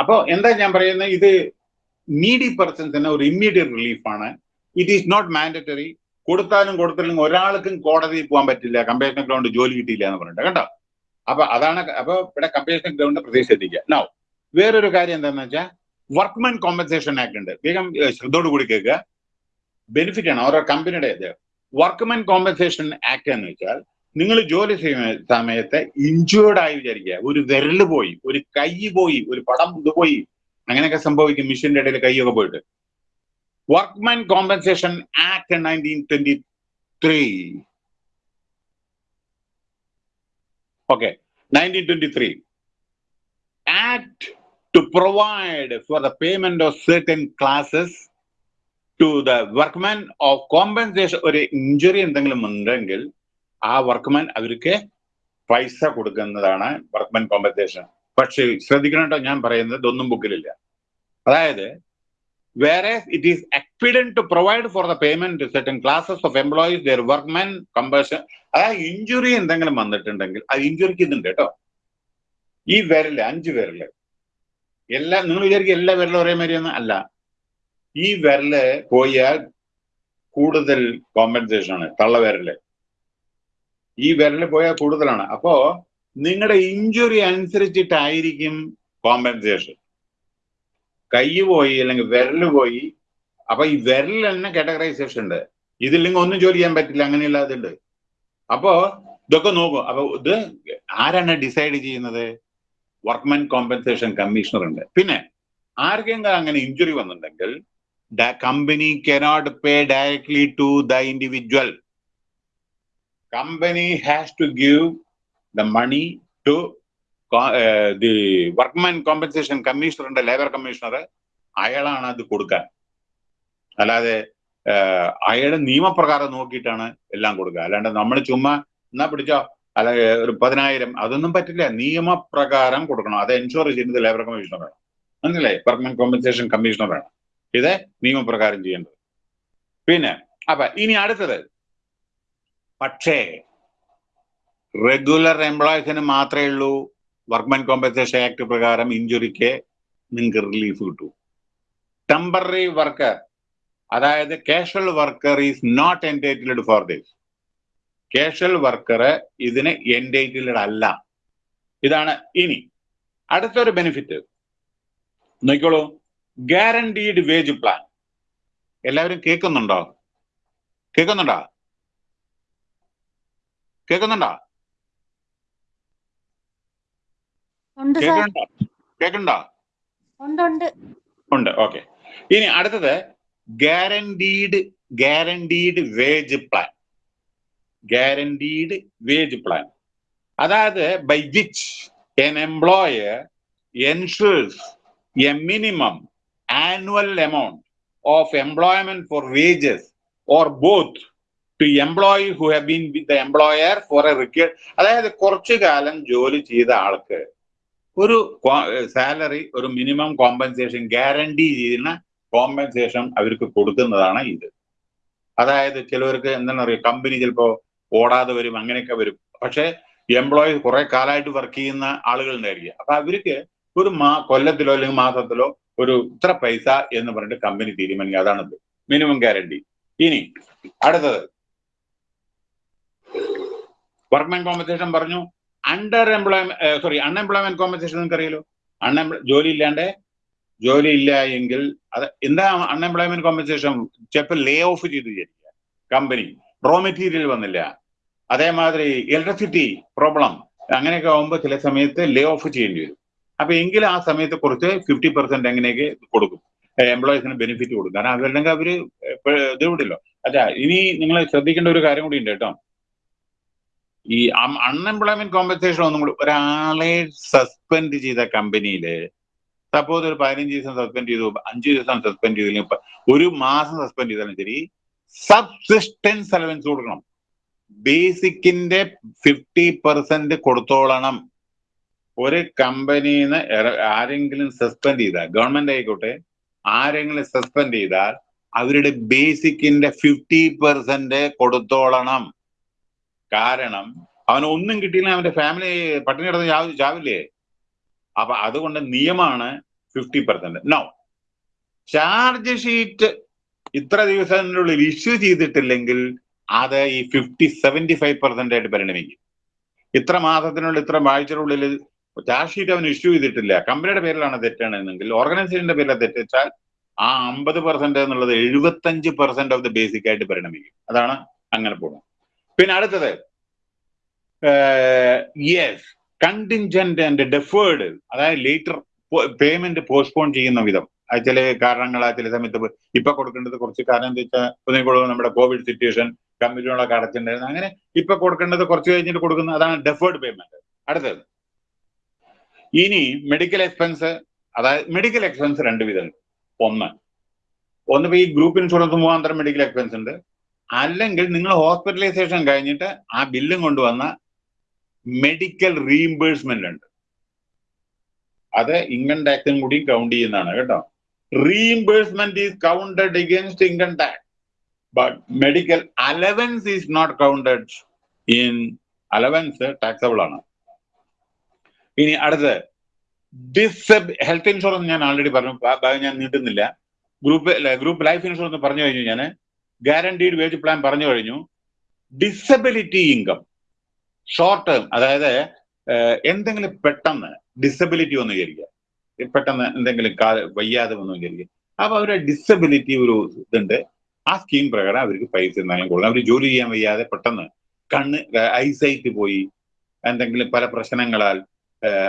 അപ്പോ എന്താ ഞാൻ പറയുന്നത് ഇത് നീഡി പേഴ്സൺസിന് ഒരു ഇമ്മീഡിയറ്റ് റിലീഫാണ് ഇറ്റ് ഈസ് നോട്ട് മാൻഡറ്ററി കൊടുത്താലും കൊടുത്തില്ലെങ്കിൽ ഒരാൾക്കും കോടതിയിൽ പോകാൻ പറ്റില്ല. കമ്പേഷൻ ഗ്രൗണ്ട് ജോലി കിട്ടിയില്ല എന്ന് പറഞ്ഞിട്ട് കേട്ടോ അപ്പൊ അതാണ് അപ്പൊ ഇവിടെ കമ്പേഷൻ ഗ്രൗണ്ട് പ്രതീക്ഷ നോ വേറൊരു കാര്യം എന്താണെന്ന് വെച്ചാൽ വർക്ക്മെൻ കോമ്പൻസേഷൻ ആക്ട് ഉണ്ട്. വേഗം ശ്രദ്ധയോട് കൂടി കേൾക്കുക. ബെനിഫിറ്റ് ആണ്. ഓരോ കമ്പനിയുടെ വർക്ക്മാൻ കോമ്പൻസേഷൻ ആക്ട് എന്ന് വെച്ചാൽ നിങ്ങൾ ജോലി ചെയ്യുന്ന സമയത്ത് ഇഞ്ചുവേർഡായി വിചാരിക്കുക. ഒരു വിരൽ പോയി ഒരു കൈ പോയി ഒരു പടം ഇത് പോയി. അങ്ങനെയൊക്കെ സംഭവിക്കും. മിഷീന്റെ ഇടയിൽ കൈയൊക്കെ പോയിട്ട്. Workman compensation act nineteen twenty three okay nineteen twenty three act to provide for the payment of certain classes to the workman of compensation ഒരു ഇഞ്ചുറി എന്തെങ്കിലും ഉണ്ടെങ്കിൽ ആ വർക്ക്മാൻ അവർക്ക് പൈസ കൊടുക്കുന്നതാണ് വർക്ക്മാൻ കോമ്പൻസേഷൻ പക്ഷെ ശ്രദ്ധിക്കണം ഞാൻ പറയുന്നത് ഇതൊന്നും ബുക്കിലില്ല. അതായത് വേറെ it is expedient to provide for the payment certain classes of employees their workman compensation അതായത് ഇഞ്ചുറി എന്തെങ്കിലും വന്നിട്ടുണ്ടെങ്കിൽ ആ ഇഞ്ചുറിക്ക് ഇതുണ്ട് കേട്ടോ. ഈ വിരൽ അഞ്ച് വിരൽ. എല്ലാ നിങ്ങൾ വിചാരിക്കും എല്ലാ വിരലും ഒരേ മാതിരിയൊന്നും അല്ല. ഈ വിരൽ പോയാൽ കൂടുതൽ കോമ്പൻസേഷൻ ആണ് തള്ള വിരൽ. ഈ വിരൽ പോയാൽ കൂടുതലാണ്. അപ്പോ നിങ്ങളുടെ ഇഞ്ചുറി അനുസരിച്ചിട്ടായിരിക്കും കോമ്പൻസേഷൻ കൈ പോയി അല്ലെങ്കിൽ വിരൽ പോയി. അപ്പൊ ഈ വിരൽ തന്നെ കാറ്റഗറൈസേഷൻ ഉണ്ട്. ഇതില്ലെങ്കിൽ ഒന്നും ജോലി ചെയ്യാൻ പറ്റില്ല അങ്ങനെയുള്ള അതുണ്ട് അപ്പോ ഇതൊക്കെ നോക്കും. അപ്പൊ ഇത് ആരാണ് ഡിസൈഡ് ചെയ്യുന്നത്? വർക്ക്മെൻ കോമ്പൻസേഷൻ കമ്മീഷണർ ഉണ്ട്. പിന്നെ ആർക്കെങ്കിലും അങ്ങനെ ഇഞ്ചുറി വന്നിട്ടുണ്ടെങ്കിൽ company cannot pay directly to the individual company has to give the money to the workman compensation കമ്മീഷണറുണ്ട് labour commissioner അയാളാണ് അത് കൊടുക്കാൻ. അല്ലാതെ അയാളുടെ നിയമപ്രകാരം നോക്കിയിട്ടാണ് എല്ലാം കൊടുക്കുക. അല്ലാണ്ട് നമ്മൾ ചുമ്മാ എന്നാ പിടിച്ചോ അല്ല ഒരു പതിനായിരം അതൊന്നും പറ്റില്ല. നിയമപ്രകാരം കൊടുക്കണം. അത് എൻഷുർ ചെയ്യുന്നത് ലേബർ കമ്മീഷണറാണ് മനസ്സിലായി? വർക്ക്മാൻ കോമ്പൻസേഷൻ കമ്മീഷണറാണ് ഇത് നിയമപ്രകാരം ചെയ്യേണ്ടത്. പിന്നെ അപ്പൊ ഇനി അടുത്തത്. പക്ഷേ റെഗുലർ എംപ്ലോയീസിന് മാത്രമേ ഉള്ളൂ വർക്ക്മെൻ കോമ്പൻസേഷൻ ആക്ട് പ്രകാരം ഇഞ്ചുറിക്ക് നിങ്ങൾക്ക് റിലീഫ് കിട്ടൂ. ടെമ്പററി വർക്കർ അതായത് casual worker is not entitled for this casual worker ഇതിന് എന്റൈറ്റിൽഡ് അല്ല. ഇതാണ് ഇനി. അടുത്തൊരു ബെനിഫിറ്റ് നോക്കിക്കോളൂ. ഗ്യാരണ്ടീഡ് വേജ് പ്ലാൻ എല്ലാവരും കേൾക്കുന്നുണ്ടോ? കേൾക്കുന്നുണ്ടോ? കേൾക്കുന്നുണ്ടോ ഉണ്ട് സാർ. കേൾക്കുന്നുണ്ടോ കേൾക്കുന്നുണ്ടോ ഉണ്ട് ഉണ്ട്. ഉണ്ട് ഓക്കെ ഇനി അടുത്തത് guaranteed guaranteed wage plan guaranteed wage plan അതായത് by which an employer ensures a minimum annual amount of employment for wages or both to employee who have been with the employer for a require അതായത് കുറച്ചു കാലം ജോലി ചെയ്ത ആൾക്ക് ഒരു salary ഒരു minimum compensation guarantee ചെയ്യുന്ന കോമ്പൻസേഷൻ അവർക്ക് കൊടുക്കുന്നതാണ് ഇത്. അതായത് ചിലവർക്ക് എന്താണെന്ന് പറയുക കമ്പനി ചിലപ്പോൾ ഓടാതെ വരും അങ്ങനെയൊക്കെ വരും. പക്ഷെ എംപ്ലോയി കുറെ കാലമായിട്ട് വർക്ക് ചെയ്യുന്ന ആളുകൾ ഉണ്ടായിരിക്കും അപ്പൊ അവർക്ക് ഒരു മാ കൊല്ലത്തിലോ അല്ലെങ്കിൽ മാസത്തിലോ ഒരു ഇത്ര പൈസ എന്ന് പറഞ്ഞിട്ട് കമ്പനി തീരുമാനിക്കുക. അതാണത്. മിനിമം ഗ്യാരണ്ടി ഇനി അടുത്തത്. വർക്ക്മാൻ കോമ്പൻസേഷൻ പറഞ്ഞു. Under employment sorry unemployment compensation നിങ്ങൾക്ക് അറിയാലോ അൺഎംപ്ലോ ജോലി ഇല്ലാണ്ട് ജോലി ഇല്ല എങ്കിൽ അത് എന്താ അൺഎംപ്ലോയ്മെന്റ് കോമ്പൻസേഷൻ ചിലപ്പോൾ ലേ ഓഫ് ചെയ്ത് വിചാരിക്കുക. കമ്പനി റോ മെറ്റീരിയൽ വന്നില്ല. അതേമാതിരി ഇലക്ട്രിസിറ്റി പ്രോബ്ലം അങ്ങനെയൊക്കെ ആകുമ്പോൾ ചില സമയത്ത് ലേ ഓഫ് ചെയ്യേണ്ടി വരും. അപ്പൊ എങ്കിൽ ആ സമയത്ത് കുറച്ച് ഫിഫ്റ്റി പെർസെന്റ് എങ്ങനെയൊക്കെ കൊടുക്കും. എംപ്ലോയീസിന് ബെനിഫിറ്റ് കൊടുക്കും. കാരണം അതല്ലെങ്കിൽ അവർ ഇത് വിടില്ലോ അച്ഛാ ഇനി നിങ്ങൾ ശ്രദ്ധിക്കേണ്ട ഒരു കാര്യം കൂടി ഉണ്ട് കേട്ടോ. ഈ അൺഎംപ്ലോയ്മെന്റ് കോമ്പൻസേഷൻ ഒന്നും കൂടി ഒരാളെ സസ്പെൻഡ് ചെയ്ത കമ്പനിയിൽ സപ്പോസ് ഒരു പതിനഞ്ച് ദിവസം സസ്പെൻഡ് ചെയ്തു അഞ്ചു ദിവസം സസ്പെൻഡ് ചെയ്തില്ലെങ്കിൽ ഒരു മാസം സസ്പെൻഡ് ചെയ്താലും ശരി സബ്സിസ്റ്റൻസ് അലവൻസ് കൊടുക്കണം. ബേസിക്കിന്റെ ഫിഫ്റ്റി പെർസെന്റ് കൊടുത്തോളണം. ഒരു കമ്പനിന്ന് ആരെങ്കിലും സസ്പെൻഡ് ചെയ്താൽ ഗവൺമെന്റ് ആയിക്കോട്ടെ ആരെങ്കിലും സസ്പെൻഡ് ചെയ്താൽ അവരുടെ ബേസിക്കിന്റെ ഫിഫ്റ്റി പെർസെന്റ് കൊടുത്തോളണം. കാരണം അവന് ഒന്നും കിട്ടിയില്ല അവന്റെ ഫാമിലി പട്ടിണി കിടന്ന് ചാവില്ലേ? അപ്പൊ അതുകൊണ്ട് നിയമമാണ് fifty percent no charge sheet ഇത്ര ദിവസത്തിനുള്ളിൽ ഇഷ്യൂ ചെയ്തിട്ടില്ലെങ്കിൽ അത് ഈ ഫിഫ്റ്റി സെവന്റി ഫൈവ് പെർസെന്റ് ആയിട്ട് പരിണമിക്കും. ഇത്ര മാസത്തിനുള്ളിൽ ഇത്ര ആഴ്ചയുടെ ചാർജ് ഷീറ്റ് അവൻ ഇഷ്യൂ ചെയ്തിട്ടില്ല. കമ്പനിയുടെ പേരിലാണ് തെറ്റാണെന്നെങ്കിൽ ഓർഗനൈസേഷന്റെ പേരിൽ തെറ്റിച്ചാൽ ആ അമ്പത് പെർസെന്റ് എന്നുള്ളത് എഴുപത്തഞ്ച് പെർസെന്റ് ഓഫ് ദ ബേസിക് ആയിട്ട് പരിണമിക്കും. അതാണ് അങ്ങനെ പോകുന്നത് പിന്നെ അടുത്തത് യെസ് കണ്ടിൻജന്റ് ആൻഡ് ഡെഫേർഡ് അതായത് ലേറ്റർ പേയ്മെന്റ് പോസ്റ്റ്പോൺ ചെയ്യുന്ന വിധം. ചില കാരണങ്ങൾ ചില സമയത്ത് ഇപ്പൊ കൊടുക്കേണ്ടത് കുറച്ച് കാരണം എന്താ വെച്ചാൽ നമ്മുടെ കോവിഡ് സിറ്റുവേഷൻ കമ്പനികളൊക്കെ അടച്ചിട്ടുണ്ടായിരുന്നു. അങ്ങനെ ഇപ്പൊ കൊടുക്കേണ്ടത് കുറച്ച് കഴിഞ്ഞിട്ട് കൊടുക്കുന്നത് അതാണ് ഡെഫേർഡ് പേയ്മെന്റ് അടുത്തത് ഇനി മെഡിക്കൽ എക്സ്പെൻസ് അതായത് മെഡിക്കൽ എക്സ്പെൻസ് രണ്ട് വിധമുണ്ട് ഒന്ന് ഒന്ന് ഇപ്പൊ ഈ ഗ്രൂപ്പ് ഇൻഷുറൻസ് മുഖാന്തരം മെഡിക്കൽ എക്സ്പെൻസ് ഉണ്ട്. അല്ലെങ്കിൽ നിങ്ങൾ ഹോസ്പിറ്റലൈസേഷൻ കഴിഞ്ഞിട്ട് ആ ബില്ലും കൊണ്ടുവന്ന മെഡിക്കൽ റീഇംബേഴ്സ്മെന്റ് ഉണ്ട്. അത് ഇൻകം ടാക്സും കൂടി കൗണ്ട് ചെയ്യുന്നതാണ് കേട്ടോ. Reimbursement is counted against income tax but medical allowance is not counted in allowance taxable ആണ്. ഇനി അടുത്ത് ഡിസബ് ഹെൽത്ത് ഇൻഷുറൻസ് ഞാൻ ആൾറെഡി പറഞ്ഞു ഞാൻ നീട്ടുന്നില്ല. ഗ്രൂപ്പ് ഗ്രൂപ്പ് ലൈഫ് ഇൻഷുറൻസ് പറഞ്ഞു കഴിഞ്ഞു ഞാൻ ഗ്യാരണ്ടീഡ് വേജ് പ്ലാൻ പറഞ്ഞു കഴിഞ്ഞു. ഡിസബിലിറ്റി ഇൻകം ഷോർട്ട് ടേം അതായത് എന്തെങ്കിലും പെട്ടെന്ന് ഡിസബിലിറ്റി വന്നു വിചാരിക്കുക പെട്ടെന്ന് എന്തെങ്കിലും വയ്യാതെ വന്നു വിചാരിക്കുക അപ്പൊ അവരുടെ ഡിസബിലിറ്റി ഒരു ഇതുണ്ട്. ആ സ്കീം പ്രകാരം അവർക്ക് പൈസ എന്തെങ്കിലും കൊടുക്കണം അവർ ജോലി ചെയ്യാൻ വയ്യാതെ പെട്ടെന്ന് കണ്ണ് ഐസൈറ്റ് പോയി എന്തെങ്കിലും പല പ്രശ്നങ്ങളാൽ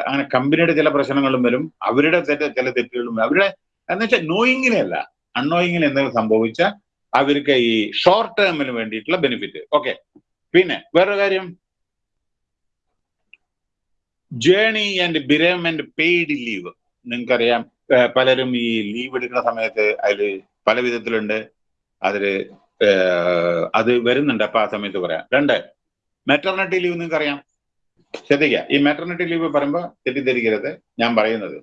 അങ്ങനെ കമ്പനിയുടെ ചില പ്രശ്നങ്ങളും വരും. അവരുടെ ചില തെറ്റുകളും അവരുടെ എന്ന് വെച്ചാൽ നോയിങ്ങിലല്ല അൺനോയിങ്ങിൽ എന്തെങ്കിലും സംഭവിച്ചാൽ അവർക്ക് ഈ ഷോർട്ട് ടേമിന് വേണ്ടിയിട്ടുള്ള ബെനിഫിറ്റ് ഓക്കെ പിന്നെ വേറൊരു കാര്യം. Journey and bereavement paid leave നിങ്ങൾക്കറിയാം പലരും ഈ ലീവ് എടുക്കുന്ന സമയത്ത് അതിൽ പല വിധത്തിലുണ്ട്. അതിൽ അത് വരുന്നുണ്ട്. അപ്പൊ ആ സമയത്ത് പറയാം. രണ്ട് മെറ്റർണിറ്റി ലീവ് നിങ്ങൾക്കറിയാം. ശ്രദ്ധിക്കുക ഈ മെറ്റർണിറ്റി ലീവ് പറയുമ്പോൾ തെറ്റിദ്ധരിക്കരുത്. ഞാൻ പറയുന്നത്.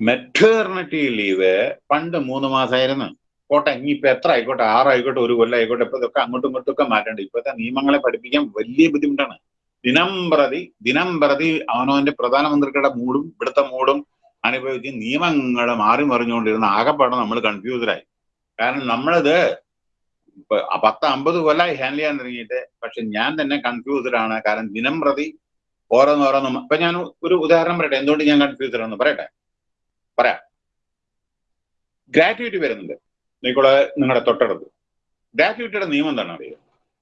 മെറ്റേർണിറ്റി ലീവ് പണ്ട് മൂന്ന് മാസമായിരുന്നു കോട്ടെ ഇനിയിപ്പോ എത്ര ആയിക്കോട്ടെ ആറായിക്കോട്ടെ ഒരു കൊല്ലം ആയിക്കോട്ടെ ഇപ്പൊ ഇതൊക്കെ അങ്ങോട്ടും ഇങ്ങോട്ടും ഒക്കെ മാറ്റേണ്ട. ഇപ്പോഴത്തെ നിയമങ്ങളെ പഠിപ്പിക്കാൻ വലിയ ബുദ്ധിമുട്ടാണ്. ദിനം പ്രതി ദിനം പ്രതി അവനവന്റെ പ്രധാനമന്ത്രിയുടെ മൂടും ഇവിടുത്തെ മൂടും അനുഭവിച്ച് നിയമങ്ങൾ മാറി മറിഞ്ഞുകൊണ്ടിരുന്ന ആകെപ്പാടെ നമ്മൾ കൺഫ്യൂസ്ഡായി കാരണം നമ്മളിത് പത്ത് അമ്പത് കൊല്ലമായി ഹാൻഡിൽ ചെയ്യാൻ തുടങ്ങിയിട്ട് പക്ഷെ ഞാൻ തന്നെ കൺഫ്യൂസ്ഡ് ആണ്. കാരണം ദിനം പ്രതി ഓരോന്നോരോന്നും ഇപ്പൊ ഞാൻ ഒരു ഉദാഹരണം പറയട്ടെ എന്തുകൊണ്ട് ഞാൻ കൺഫ്യൂസ്ഡ് ആണെന്ന് പറയട്ടെ? പറയാം. ഗ്രാറ്റുവിറ്റി വരുന്നുണ്ട്. നിങ്ങളെ നിങ്ങളുടെ തൊട്ടടുത്ത്. ഗ്രാറ്റുവിറ്റിയുടെ നിയമം എന്താണ് അറിയുക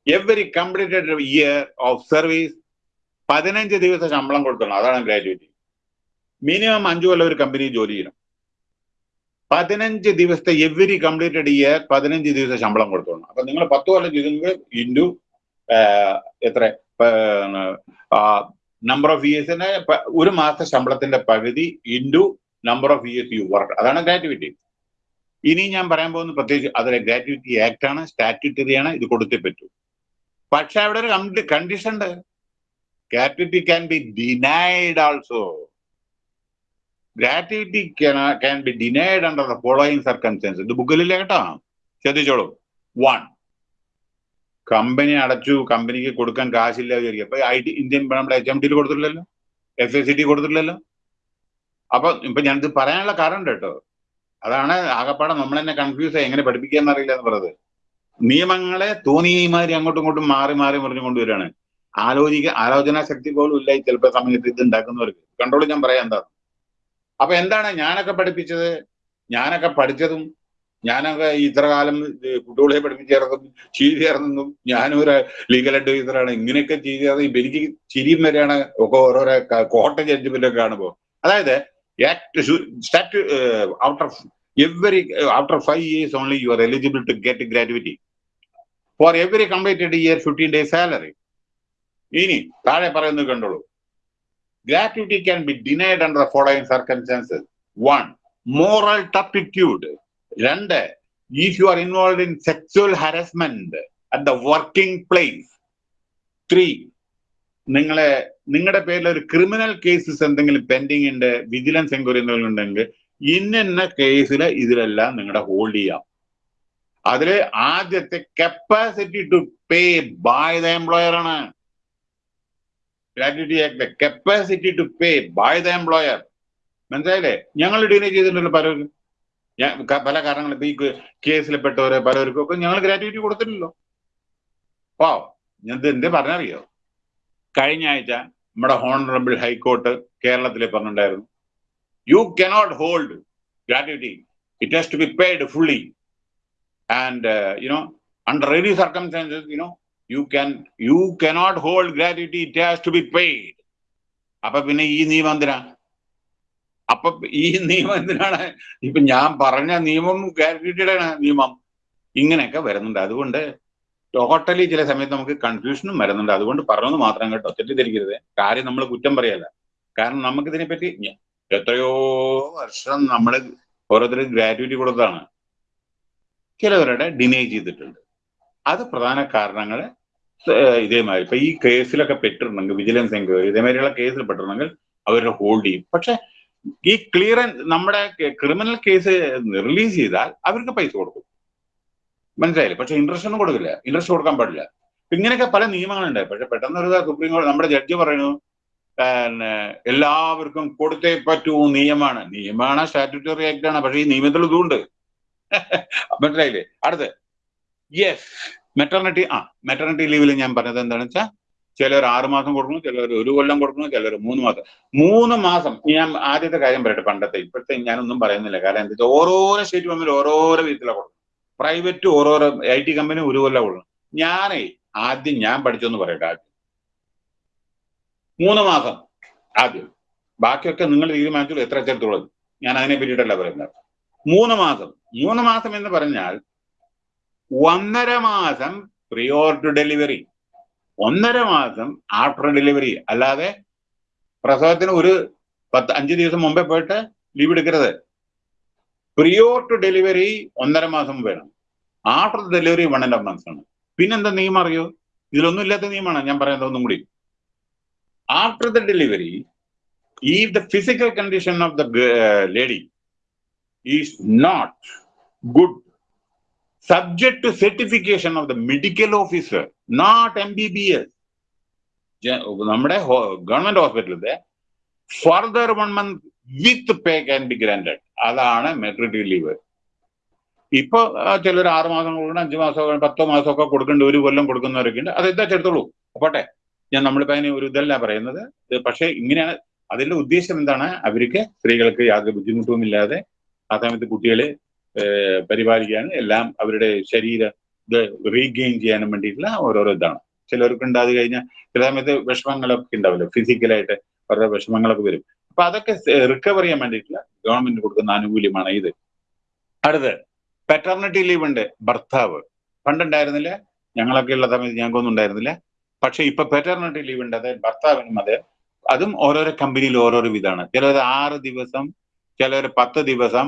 every completed year of service പതിനഞ്ച് ദിവസം ശമ്പളം കൊടുക്കണം. അതാണ് ഗ്രാജുവേറ്റ് മിനിമം അഞ്ചു കൊല്ലം ഒരു കമ്പനി ജോലി ചെയ്യണം. പതിനഞ്ച് ദിവസത്തെ എവരി കംപ്ലീറ്റഡ് ഇയർ പതിനഞ്ച് ദിവസം ശമ്പളം കൊടുത്തോളണം അപ്പൊ നിങ്ങൾ പത്ത് കൊല്ലം ചെയ്തെങ്കിൽ ഇന്റു എത്ര നമ്പർ ഓഫ് ഇയേഴ്സിന് ഒരു മാസത്തെ ശമ്പളത്തിന്റെ പകുതി into number of years you work അതാണ് ഗ്രാറ്റുവിറ്റി ഇനി ഞാൻ പറയാൻ പോകുന്ന പ്രത്യേകിച്ച് അതിലെ ഗ്രാറ്റുവിറ്റി ആക്ട് ആണ് സ്റ്റാറ്റ്യൂട്ടറി ആണ് ഇത് കൊടുത്തേ പറ്റൂ. പക്ഷെ അവിടെ ഒരു കണ്ടീഷൻ ഉണ്ട്. Gratuity can be denied also gratuity can be denied under the following circumstance ഇത് ബുക്കിലില്ല കേട്ടോ? ശ്രദ്ധിച്ചോളൂ. വൺ കമ്പനി അടച്ചു കമ്പനിക്ക് കൊടുക്കാൻ കാശില്ല വിചാരിക്കും അപ്പൊ ഐ ടി ഇന്ത്യൻ നമ്മുടെ എച്ച് എം ടിയിൽ കൊടുത്തിട്ടില്ലല്ലോ. എഫ് എസ് സി ടി കൊടുത്തിട്ടില്ലല്ലോ. അപ്പൊ ഇപ്പൊ ഞാനിത് പറയാനുള്ള കാരണം കേട്ടോ. അതാണ് ആകപ്പാടെ നമ്മൾ തന്നെ കൺഫ്യൂസ് ആയി. എങ്ങനെ പഠിപ്പിക്കാന്ന് അറിയില്ല എന്ന് പറയുന്നത് നിയമങ്ങളെ തോന്നിയമാതിരി അങ്ങോട്ടും ഇങ്ങോട്ടും മാറി മാറി മറിഞ്ഞു കൊണ്ടുവരികയാണ് ആലോചിക്ക ആലോചനാ ശക്തി പോലും ഇല്ല ചിലപ്പോൾ സമയത്ത് ഇത് ഉണ്ടാക്കുന്നവർക്ക്. കൺട്രോൾ ഞാൻ പറയാം എന്താ? അപ്പൊ എന്താണ് ഞാനൊക്കെ പഠിപ്പിച്ചത്? ഞാനൊക്കെ പഠിച്ചതും ഞാനൊക്കെ ഇത്ര കാലം കുട്ടികളെ പഠിപ്പിച്ചേർന്നതും ചെയ്തേർന്നതും ഞാനൊരു ലീഗൽ അഡ്വൈസറാണ് ഇങ്ങനെയൊക്കെ ചെയ്തത് എനിക്ക് ചിരിയും വരെയാണ് ഒക്കെ ഓരോരോ കോട്ട ജഡ്ജ്മെന്റ് ഒക്കെ കാണുമ്പോൾ അതായത് stat outer every after five years only you are eligible to get gratuity for every completed year fifteen days salary ഇനി താഴെ പറയുന്നത് കണ്ടോളൂ gratuity can be denied under the following circumstances one moral turpitude രണ്ട് if you are involve in sexual harassment at the working place three നിങ്ങളെ നിങ്ങളുടെ പേരിൽ ഒരു criminal cases എന്തെങ്കിലും പെൻഡിങ് ഉണ്ട് വിജിലൻസ് എൻക്വയറി എന്തെങ്കിലും ഉണ്ടെങ്കിൽ ഇന്ന കേസിൽ ഇതിലെല്ലാം നിങ്ങളുടെ ഹോൾഡ് ചെയ്യാം. അതിൽ ആദ്യത്തെ capacity to pay by the employer ആണ്. Gratuity act capacity to pay by the employer മനസ്സിലായില്ലേ? ഞങ്ങൾ ഡിലേ ചെയ്തിട്ടുണ്ടല്ലോ പലർക്കും ഞാൻ പല കാരണങ്ങളും ഇപ്പൊ ഈ കേസിൽപ്പെട്ടവരെ പലർക്കും ഒക്കെ ഞങ്ങൾ ഗ്രാറ്റുവിറ്റി കൊടുത്തിട്ടില്ലല്ലോ. ഓ ഞാൻ എന്തേ പറഞ്ഞറിയോ? കഴിഞ്ഞ ആഴ്ച നമ്മുടെ ഹോണറബിൾ ഹൈക്കോർട്ട് കേരളത്തിൽ പറഞ്ഞിട്ടുണ്ടായിരുന്നു. You cannot hold gratuity it has to be paid fully and you know under any circumstances you know you can you cannot hold gratuity it has to be paid അപ്പൊ പിന്നെ ഈ നിയമം എന്തിനാ? അപ്പൊ ഈ നിയമം എന്തിനാണ്? ഇപ്പൊ ഞാൻ പറഞ്ഞ നിയമം ഗ്രാറ്റുവിറ്റിയുടെ നിയമം. ഇങ്ങനെയൊക്കെ വരുന്നുണ്ട്. അതുകൊണ്ട് ടോട്ടലി ചില സമയത്ത് നമുക്ക് കൺഫ്യൂഷനും വരുന്നുണ്ട്. അതുകൊണ്ട് പറഞ്ഞത് മാത്രം കേട്ടോ. തെറ്റിദ്ധരിക്കരുത്. കാര്യം നമ്മൾ കുറ്റം പറയല്ല. കാരണം നമുക്ക് ഇതിനെപ്പറ്റി ഞ- എത്രയോ വർഷം നമ്മൾ ഓരോരുത്തർ ഗ്രാറ്റുവിറ്റി കൊടുത്താണ് ചിലവരുടെ ഡിനേ ചെയ്തിട്ടുണ്ട്. അത് പ്രധാന കാരണങ്ങൾ ഇതേമാതിരി. ഇപ്പൊ ഈ കേസിലൊക്കെ പെട്ടിട്ടുണ്ടെങ്കിൽ വിജിലൻസ് എൻക്വയറി ഇതേമാതിരിയുള്ള കേസിൽ പെട്ടിട്ടുണ്ടെങ്കിൽ അവരെ ഹോൾഡ് ചെയ്യും. പക്ഷെ ഈ ക്ലിയറൻസ് നമ്മുടെ ക്രിമിനൽ കേസ് റിലീസ് ചെയ്താൽ അവർക്ക് പൈസ കൊടുക്കും. മനസ്സിലായില്ലേ? പക്ഷെ ഇൻട്രസ്റ്റ് ഒന്നും കൊടുക്കില്ല. ഇൻട്രസ്റ്റ് കൊടുക്കാൻ പാടില്ല. ഇങ്ങനെയൊക്കെ പല നിയമങ്ങളുണ്ട്. പക്ഷെ പെട്ടെന്ന് ഒരു സുപ്രീം കോടതി നമ്മുടെ ജഡ്ജി പറയുന്നു പിന്നെ എല്ലാവർക്കും കൊടുത്തേ പറ്റൂ നിയമമാണ്. നിയമമാണ് സ്റ്റാറ്റുറ്ററി ആക്ട് ആണ്. പക്ഷെ ഈ നിയമത്തിൽ ഇതുണ്ട്. മനസ്സിലായില്ലേ? അടുത്ത്. യെസ് മെറ്റർണിറ്റി ആ മെറ്റർണിറ്റി ലീവിൽ ഞാൻ പറഞ്ഞത് എന്താണെന്ന് വെച്ചാൽ ചിലർ ആറ് മാസം കൊടുക്കുന്നു ചിലർ ഒരു കൊല്ലം കൊടുക്കുന്നു ചിലർ മൂന്ന് മാസം. മൂന്ന് മാസം. ഞാൻ ആദ്യത്തെ കാര്യം പറയട്ടെ പണ്ടത്തെ. ഇപ്പോഴത്തെ ഞാനൊന്നും പറയുന്നില്ല. കാരണം എന്താ വെച്ചാൽ ഓരോരോ സ്റ്റേറ്റ് തമ്മിൽ ഓരോരോ വിധത്തിലാണ് കൊടുക്കുന്നത്. പ്രൈവറ്റ് ഓരോരോ ഐ ടി കമ്പനി ഒരു കൊല്ലം ഉള്ളു. ഞാനേ ആദ്യം ഞാൻ പഠിച്ചെന്ന് പറയട്ടെ ആദ്യം. മൂന്ന് മാസം ആദ്യം. ബാക്കിയൊക്കെ നിങ്ങൾ തീരുമാനിച്ചോളൂ എത്ര എത്രത്തോളം ഞാൻ അതിനെ പറ്റിയിട്ടല്ല പറയുന്നത്. മൂന്ന് മാസം. മൂന്ന് മാസം എന്ന് പറഞ്ഞാൽ ഒന്നര മാസം പ്രീ ഓർഡർ ഡെലിവറി ഒന്നര മാസം ആഫ്റ്റർ ഡെലിവറി അല്ലാതെ പ്രസവത്തിന് ഒരു പത്ത് അഞ്ച് ദിവസം മുമ്പേ പോയിട്ട് ലീവ് എടുക്കരുത്. പ്രിയോർ ടു ഡെലിവറി ഒന്നര മാസം വേണം. After delivery one and half months ആണ് പിന്നെന്താ നിയമം അറിയോ? ഇതിലൊന്നും ഇല്ലാത്ത നിയമമാണ്. ഞാൻ പറയുന്നത് ഒന്നും കൂടി. ആഫ്റ്റർ ദ ഡെലിവറി ഈ the physical condition of the lady is not good subject to certification of the medical officer, not MBBS. ജ- നമ്മുടെ ഗവൺമെന്റ് ഹോസ്പിറ്റലിലെ further one month with pay can be granted അതാണ് മെറ്റർണിറ്റി ലീവ്. ഇപ്പൊ ചിലർ ആറ് മാസം കൊടുക്കണം അഞ്ച് മാസം പത്തോ മാസം ഒക്കെ കൊടുക്കേണ്ട ഒരു കൊല്ലം കൊടുക്കുന്നവരൊക്കെ ഉണ്ട്. അത് എന്താ ചേർത്തോളൂ പോട്ടെ. ഞാൻ നമ്മളിപ്പോ അതിന് ഒരു ഇതല്ല പറയുന്നത്. പക്ഷെ ഇങ്ങനെയാണ്. അതിന്റെ ഉദ്ദേശം എന്താണ്? അവർക്ക് സ്ത്രീകൾക്ക് യാതൊരു ബുദ്ധിമുട്ടും ഇല്ലാതെ ആ സമയത്ത് കുട്ടികളെ പരിപാലിക്കാനും എല്ലാം അവരുടെ ശരീര ഇത് റീഗെയിൻ ചെയ്യാനും വേണ്ടിയിട്ടുള്ള ഓരോരോ ഇതാണ്. ചിലർക്ക് ഉണ്ടാത് കഴിഞ്ഞാൽ ചില സമയത്ത് വിഷമങ്ങളൊക്കെ ഉണ്ടാവില്ല? ഫിസിക്കലായിട്ട് അവരുടെ വിഷമങ്ങളൊക്കെ വരും. അപ്പൊ അതൊക്കെ റിക്കവർ ചെയ്യാൻ വേണ്ടിയിട്ടുള്ള ഗവൺമെന്റ് കൊടുക്കുന്ന ആനുകൂല്യമാണ് ഇത്. അടുത്ത് പെറ്റർണിറ്റി ലീവ് ഉണ്ട് ഭർത്താവ്. പണ്ടുണ്ടായിരുന്നില്ല ഞങ്ങളൊക്കെ ഉള്ള സമയത്ത് ഞങ്ങൾക്കൊന്നും ഉണ്ടായിരുന്നില്ല. പക്ഷെ ഇപ്പൊ പെറ്റർണിറ്റി ലീവ് ഉണ്ട് അതായത് ഭർത്താവിനും അതെ. അതും ഓരോരോ കമ്പനിയിൽ ഓരോരോ വിധമാണ് ചിലർ ആറ് ദിവസം ചിലർ പത്ത് ദിവസം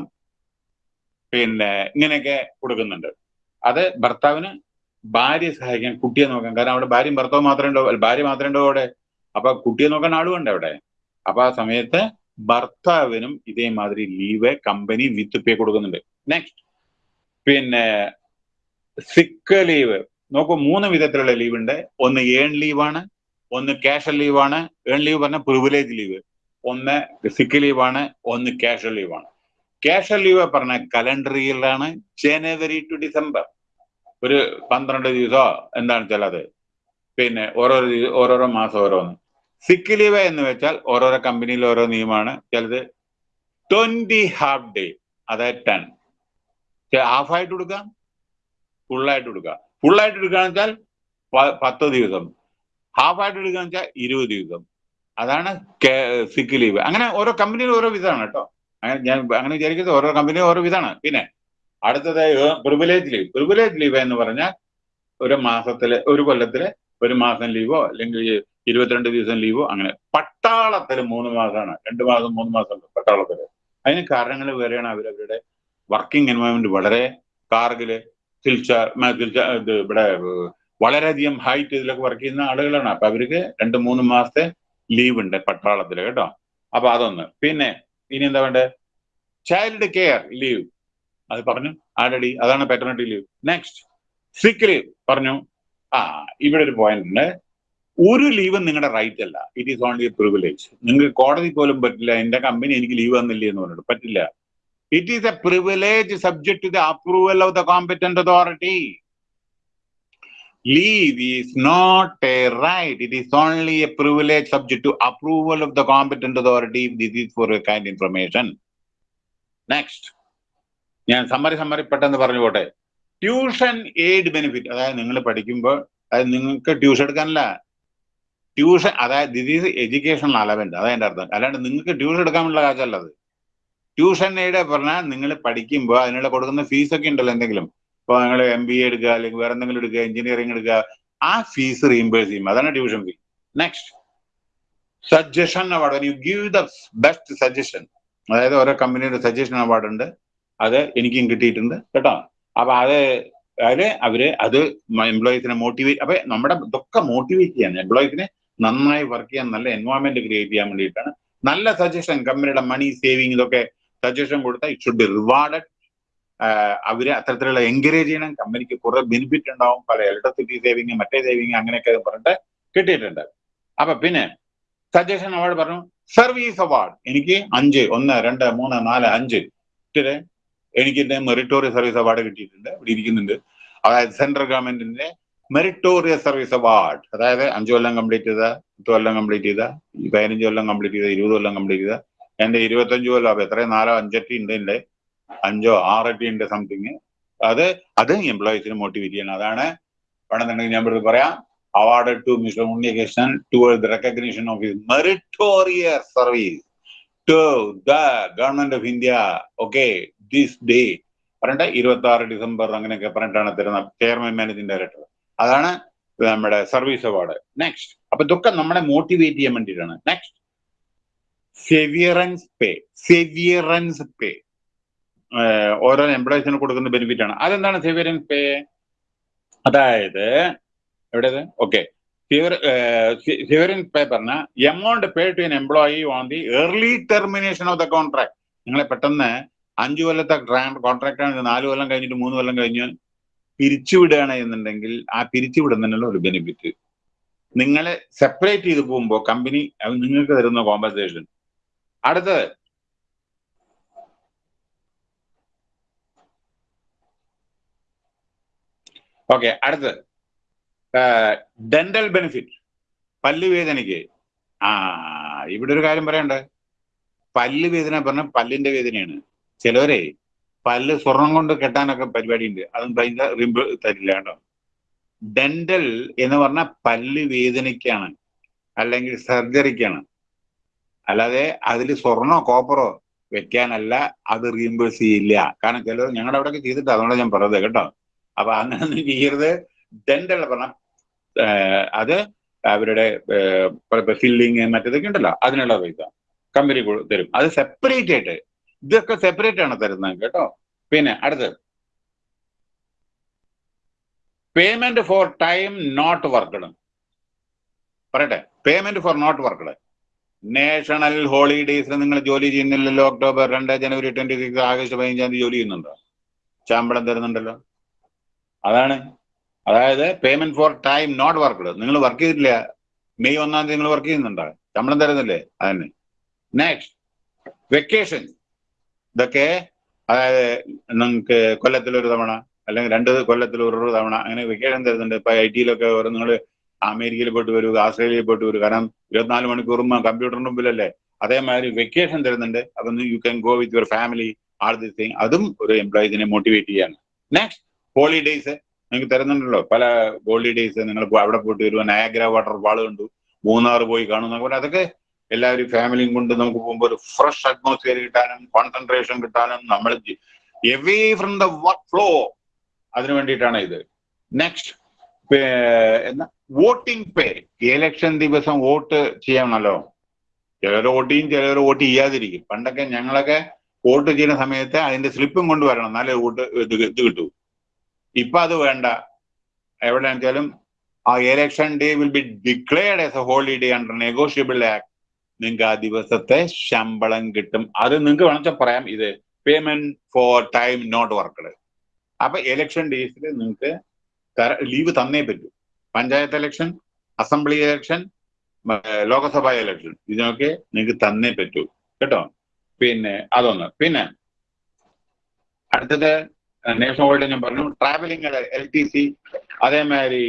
പിന്നെ ഇങ്ങനെയൊക്കെ കൊടുക്കുന്നുണ്ട്. അത് ഭർത്താവിന് ഭാര്യയെ സഹായിക്കാൻ കുട്ടിയെ നോക്കാൻ. കാരണം അവിടെ ഭാര്യയും ഭർത്താവ് മാത്രമേ ഉണ്ടോ? അല്ല, ഭാര്യ മാത്രമേ ഉണ്ടോ അവിടെ? അപ്പൊ കുട്ടിയെ നോക്കാൻ ആളുമുണ്ട് അവിടെ. അപ്പൊ ആ സമയത്ത് ഭർത്താവിനും ഇതേമാതിരി ലീവ് കമ്പനി വിത്ത് പേ കൊടുക്കുന്നുണ്ട്. നെക്സ്റ്റ് പിന്നെ സിക്ക് ലീവ് നോക്കൂ മൂന്ന് വിധത്തിലുള്ള ലീവ് ഉണ്ട്. ഒന്ന് ഏൺ ലീവാണ് ഒന്ന് ക്യാഷൽ ലീവാണ് ഏൺ ലീവ് പറഞ്ഞ പ്രിവിലേജ് ലീവ് ഒന്ന് സിക്ക് ലീവാണ് ഒന്ന് ക്യാഷൽ ലീവാണ് ക്യാഷൽ ലീവ് പറഞ്ഞ കലണ്ടർ ഇയറിലാണ് ജനുവരി ടു ഡിസംബർ. ഒരു പന്ത്രണ്ട് ദിവസമോ എന്താണെന്ന് വെച്ചാൽ അത്. പിന്നെ ഓരോരോ ഓരോരോ മാസം ഓരോന്ന്. സിക്ക് ലീവ് എന്ന് വെച്ചാൽ ഓരോരോ കമ്പനിയിൽ ഓരോ നിയമമാണ്. ചിലത് ട്വന്റി ഹാഫ് ഡേ അതായത് ടെൻ ഹാഫ് ആയിട്ട് കൊടുക്കാം ഫുള്ളായിട്ട് കൊടുക്കാം. ഫുള്ളായിട്ട് എടുക്കുകയെന്ന് വെച്ചാൽ പത്ത് ദിവസം. ഹാഫ് ആയിട്ട് എടുക്കുകയെന്ന് വെച്ചാൽ ഇരുപത് ദിവസം. അതാണ് സിക്ക് ലീവ് അങ്ങനെ ഓരോ കമ്പനിയിൽ ഓരോ വിധമാണ് കേട്ടോ. അങ്ങനെ ഞാൻ അങ്ങനെ വിചാരിക്കുന്നത് ഓരോ കമ്പനി ഓരോ വിധമാണ്. പിന്നെ അടുത്തത് പ്രിവിലേജ് ലീവ് പ്രിവിലേജ് ലീവ് എന്ന് പറഞ്ഞാൽ ഒരു മാസത്തിലെ ഒരു കൊല്ലത്തിലെ ഒരു മാസം ലീവോ അല്ലെങ്കിൽ ഇരുപത്തിരണ്ട് ദിവസം ലീവ് അങ്ങനെ. പട്ടാളത്തിൽ മൂന്ന് മാസമാണ് രണ്ട് മാസം മൂന്ന് മാസം പട്ടാളത്തിൽ അതിന് കാരണങ്ങൾ വേറെയാണ് അവരവരുടെ വർക്കിംഗ് എൻവയോൺമെന്റ് വളരെ കാർഗിൽ സിൽച്ചാർ മ- ഇത് ഇവിടെ വളരെയധികം ഹൈറ്റ് ഇതിലൊക്കെ വർക്ക് ചെയ്യുന്ന ആളുകളാണ്. അപ്പൊ അവർക്ക് രണ്ട് മൂന്ന് മാസത്തെ ലീവ് ഉണ്ട് പട്ടാളത്തിൽ കേട്ടോ. അപ്പൊ അതൊന്ന്. പിന്നെ ഇനി എന്താ വേണ്ടേ? ചൈൽഡ് കെയർ ലീവ് അത് പറഞ്ഞു. ആൾറെഡി അതാണ് paternity leave next sick leave പറഞ്ഞു. ആ ഇവിടെ ഒരു പോയിന്റ് ഉണ്ട്. ഒരു ലീവും നിങ്ങളുടെ റൈറ്റ് അല്ല. It is only a privilege നിങ്ങൾക്ക് കോടതി പോലും പറ്റില്ല. എന്റെ കമ്പനി എനിക്ക് ലീവ് തന്നില്ലേ എന്ന് പറഞ്ഞിട്ട്. പറ്റില്ല. It is a privilege subject to the approval of the competent authority leave is not a right it is only a privilege subject to approval of the competent authority if is for for a information next ഞാൻ summary summary പെട്ടെന്ന് പറഞ്ഞു പോട്ടെ. Tuition aid benefit അതായത് നിങ്ങൾ പഠിക്കുമ്പോൾ അതായത് നിങ്ങൾക്ക് tuition എടുക്കാനല്ല. ട്യൂഷൻ അതായത് ദിസ് എഡ്യൂക്കേഷണൽ അലവന്റ് അതാണ് എന്റെ അർത്ഥം. അല്ലാണ്ട് നിങ്ങൾക്ക് ട്യൂഷൻ എടുക്കാനുള്ള കാശല്ല അത്. ട്യൂഷൻ എയ്ഡ് പറഞ്ഞാൽ നിങ്ങൾ പഠിക്കുമ്പോൾ അതിനുള്ള കൊടുക്കുന്ന ഫീസൊക്കെ ഉണ്ടല്ലോ എന്തെങ്കിലും. ഇപ്പൊ നിങ്ങൾ എം ബി എ എടുക്കുക അല്ലെങ്കിൽ വേറെ എന്തെങ്കിലും എടുക്കുക എഞ്ചിനീയറിംഗ് എടുക്കുക ആ ഫീസ് റീഇംബേഴ്സ് ചെയ്യും. അതാണ് tuition fee next suggestion award you give the best suggestion അതായത് ഓരോ കമ്പനിയുടെ സജഷൻ അവാർഡ് ഉണ്ട്. അത് എനിക്കും കിട്ടിയിട്ടുണ്ട്. കേട്ടോ? അപ്പൊ അത് അതിൽ അവർ അത് എംപ്ലോയീസിനെ മോട്ടിവേറ്റ് അപ്പൊ നമ്മുടെ ഇതൊക്കെ മോട്ടിവേറ്റ് ചെയ്യാൻ എംപ്ലോയീസിനെ നന്നായി വർക്ക് ചെയ്യാൻ നല്ല എൻവയോൺമെന്റ് ക്രിയേറ്റ് ചെയ്യാൻ വേണ്ടിയിട്ടാണ്. നല്ല സജഷൻ കമ്പനിയുടെ മണി സേവിങ് ഇതൊക്കെ സജഷൻ കൊടുത്താൽ ഇറ്റ് ഷുഡ് ബി റിവാർഡഡ് അവരെ അത്തരത്തിലുള്ള എൻകറേജ് ചെയ്യണം. കമ്പനിക്ക് കുറെ ബെനിഫിറ്റ് ഉണ്ടാവും. പല ഇലക്ട്രിസിറ്റി സേവിങ് മറ്റേ സേവിങ് അങ്ങനെയൊക്കെ പറഞ്ഞിട്ട് കിട്ടിയിട്ടുണ്ട്. അപ്പൊ പിന്നെ സജഷൻ അവാർഡ് പറഞ്ഞു സർവീസ് അവാർഡ് എനിക്ക് അഞ്ച് ഒന്ന് രണ്ട് മൂന്ന് നാല് അഞ്ച് എനിക്ക് മെറിറ്റോറിയ സർവീസ് അവാർഡ് കിട്ടിയിട്ടുണ്ട്. ഇവിടെ ഇരിക്കുന്നുണ്ട്. അതായത് സെൻട്രൽ ഗവൺമെന്റിന്റെ മെറിറ്റോറിയസ് സർവീസ് അവാർഡ് അതായത് അഞ്ചു കൊല്ലം കംപ്ലീറ്റ് ചെയ്ത പത്ത് കൊല്ലം കംപ്ലീറ്റ് ചെയ്ത പതിനഞ്ച് കൊല്ലം കംപ്ലീറ്റ് ചെയ്ത ഇരുപത് കൊല്ലം കംപ്ലീറ്റ് ചെയ്ത എന്റെ ഇരുപത്തഞ്ചു കൊല്ലം അപ്പൊ എത്രയും നാലോ അഞ്ചെട്ടി ഉണ്ട് എന്റെ അഞ്ചോ ആറെട്ടി ഉണ്ട് സംതിങ് അത് അത് എംപ്ലോയീസിന് മോട്ടിവേറ്റ് ചെയ്യണം. അതാണ് വേണമെന്നുണ്ടെങ്കിൽ ഞാൻ ഇവിടെ പറയാം. Award to mister Unnikrishnan toward the recognition of his meritorious service to the government of India okay this day പറഞ്ഞിട്ട് ഇരുപത്തി ആറ് ഡിസംബർ അങ്ങനെയൊക്കെ പറഞ്ഞിട്ടാണ് തരുന്ന ചെയർമാൻ മാനേജിംഗ് ഡയറക്ടർ അതാണ് നമ്മുടെ സർവീസ് അവാർഡ് നെക്സ്റ്റ് അപ്പൊ ഇതൊക്കെ നമ്മളെ മോട്ടിവേറ്റ് ചെയ്യാൻ വേണ്ടിയിട്ടാണ്. നെക്സ്റ്റ് സെവിയറൻസ് പേ സെവിയറൻസ് പേ ഓരോ എംപ്ലോയീസിന് കൊടുക്കുന്ന ബെനിഫിറ്റ് ആണ്. അതെന്താണ് സെവിയറൻസ് പേ അതായത് എവിടേത് ഓക്കെ സെവിയറൻസ് പേ പറഞ്ഞ amount pay to an employee on the early termination of the contract നിങ്ങളെ പെട്ടെന്ന് അഞ്ചു കൊല്ലത്തെ കോൺട്രാക്ട് ആണ് നാല് കൊല്ലം കഴിഞ്ഞിട്ട് മൂന്ന് കൊല്ലം കഴിഞ്ഞ് പിരിച്ചുവിടുകയാണ് എന്നുണ്ടെങ്കിൽ ആ പിരിച്ചുവിടുന്നതിനുള്ള ഒരു ബെനിഫിറ്റ് നിങ്ങളെ സെപ്പറേറ്റ് ചെയ്ത് പോകുമ്പോൾ കമ്പനി നിങ്ങൾക്ക് തരുന്ന കോമ്പൻസേഷൻ അടുത്തത്. ഓക്കെ അടുത്തത്. ഡെന്റൽ ബെനിഫിറ്റ് പല്ലുവേദനയ്ക്ക്. ആ ഇവിടെ ഒരു കാര്യം പറയണ്ടേ? പല്ലുവേദന പറഞ്ഞ പല്ലിന്റെ വേദനയാണ്. ചിലവരെ പല്ല് സ്വർണം കൊണ്ട് കെട്ടാനൊക്കെ പരിപാടി ഉണ്ട് അതും പൈസ റിമ്പ് തരില്ല കേട്ടോ. ഡെന്റൽ എന്ന് പറഞ്ഞാൽ പല്ല് വേദനയ്ക്കാണ് അല്ലെങ്കിൽ സർജറിക്കാണ്. അല്ലാതെ അതിൽ സ്വർണോ കോപ്പറോ വെക്കാനല്ല അത് റീംബേഴ്സ് ചെയ്യില്ല. കാരണം ചിലർ ഞങ്ങളുടെ അവിടെയൊക്കെ ചെയ്തിട്ട്. അതുകൊണ്ട് ഞാൻ പറഞ്ഞത് കേട്ടോ. അപ്പൊ അങ്ങനെ ചെയ്യരുത്. ഡെന്റൽ പറഞ്ഞ അത് അവരുടെ ഫില്ലിങ് മറ്റേതൊക്കെ ഉണ്ടല്ലോ അതിനുള്ള പൈസ കമ്പനി തരും. അത് സെപ്പറേറ്റ് ആയിട്ട് ഇതൊക്കെ സെപ്പറേറ്റ് ആണ് തരുന്നത് കേട്ടോ. പിന്നെ അടുത്ത് payment for time not worked പറയട്ടെ. Payment for not worked national ഹോളിഡേയ്സിൽ നിങ്ങൾ ജോലി ചെയ്യുന്നില്ലല്ലോ ഒക്ടോബർ രണ്ട് ജനുവരി ട്വന്റി സിക്സ് ആഗസ്റ്റ് പതിനഞ്ചാം തീയതി ജോലി ചെയ്യുന്നുണ്ടോ? ശമ്പളം തരുന്നുണ്ടല്ലോ. അതാണ്. അതായത് payment for time not worked നിങ്ങൾ വർക്ക് ചെയ്തില്ല മെയ് ഒന്നാം തീയതി നിങ്ങൾ വർക്ക് ചെയ്യുന്നുണ്ടോ? ശമ്പളം തരുന്നില്ലേ? അതന്നെ. നെക്സ്റ്റ് വെക്കേഷൻ ഇതൊക്കെ അതായത് നിങ്ങൾക്ക് കൊല്ലത്തിൽ ഒരു തവണ അല്ലെങ്കിൽ രണ്ട് കൊല്ലത്തിൽ ഒരു തവണ അങ്ങനെ വെക്കേഷൻ തരുന്നുണ്ട്. ഇപ്പൊ ഐ ടിയിലൊക്കെ ഓരോ നിങ്ങൾ അമേരിക്കയിൽ പോയിട്ട് വരൂ ആസ്ട്രേലിയയിൽ പോയിട്ട് വരൂ. കാരണം ഇരുപത്തിനാല് മണിക്കൂറും കമ്പ്യൂട്ടറിന് മുമ്പിലല്ലേ? അതേമാതിരി വെക്കേഷൻ തരുന്നുണ്ട്. അപ്പൊ you can go with your family all the thing അതും ഒരു എംപ്ലോയീസിനെ മോട്ടിവേറ്റ് ചെയ്യാണ്. നെക്സ്റ്റ് ഹോളിഡേയ്സ് നിങ്ങൾക്ക് തരുന്നുണ്ടല്ലോ. പല ഹോളിഡേയ്സ് നിങ്ങൾ അവിടെ പോയിട്ട് വരും നയാഗ്ര വാട്ടർഫാൾ കണ്ടു. മൂന്നാർ പോയി കാണുന്ന പോലെ അതൊക്കെ എല്ലാവരും ഫാമിലിയും കൊണ്ട് നമുക്ക് പോകുമ്പോൾ ഒരു ഫ്രഷ് അറ്റ്മോസ്ഫിയർ കിട്ടാനും കോൺസെൻട്രേഷൻ കിട്ടാനും നമ്മൾ away from the work flow അതിനു വേണ്ടിയിട്ടാണ് ഇത്. നെക്സ്റ്റ് എന്നാ വോട്ടിംഗ് പേ ഇലക്ഷൻ ദിവസം വോട്ട് ചെയ്യണമല്ലോ ചിലർ വോട്ട് ചെയ്യും ചിലർ വോട്ട് ചെയ്യാതിരിക്കും. പണ്ടൊക്കെ ഞങ്ങളൊക്കെ വോട്ട് ചെയ്യുന്ന സമയത്ത് അതിന്റെ സ്ലിപ്പും കൊണ്ടുവരണം. എന്നാലേ വോട്ട് ഇത് ഇത് കിട്ടൂ. ഇപ്പൊ അത് വേണ്ട. എവിടെയാണെന്ന് വെച്ചാലും ആ election day will be declared as a holiday under negotiable act നിങ്ങൾക്ക് ആ ദിവസത്തെ ശമ്പളം കിട്ടും. അത് നിങ്ങൾക്ക് വേണമെച്ചാൽ പറയാം ഇത് payment for time not worked അപ്പൊ ഇലക്ഷൻ ഡേയ്സിൽ നിങ്ങൾക്ക് ലീവ് തന്നേ പറ്റൂ. Panchayat election assembly election Lok Sabha election ഇതിനൊക്കെ നിങ്ങൾക്ക് തന്നേ പറ്റൂ. കേട്ടോ? പിന്നെ അതൊന്ന്. പിന്നെ അടുത്തത് നേഷണൽ ഹോളിഡേ ഞാൻ പറഞ്ഞു ട്രാവലിംഗ് എൽ ടി സി അതേമാതിരി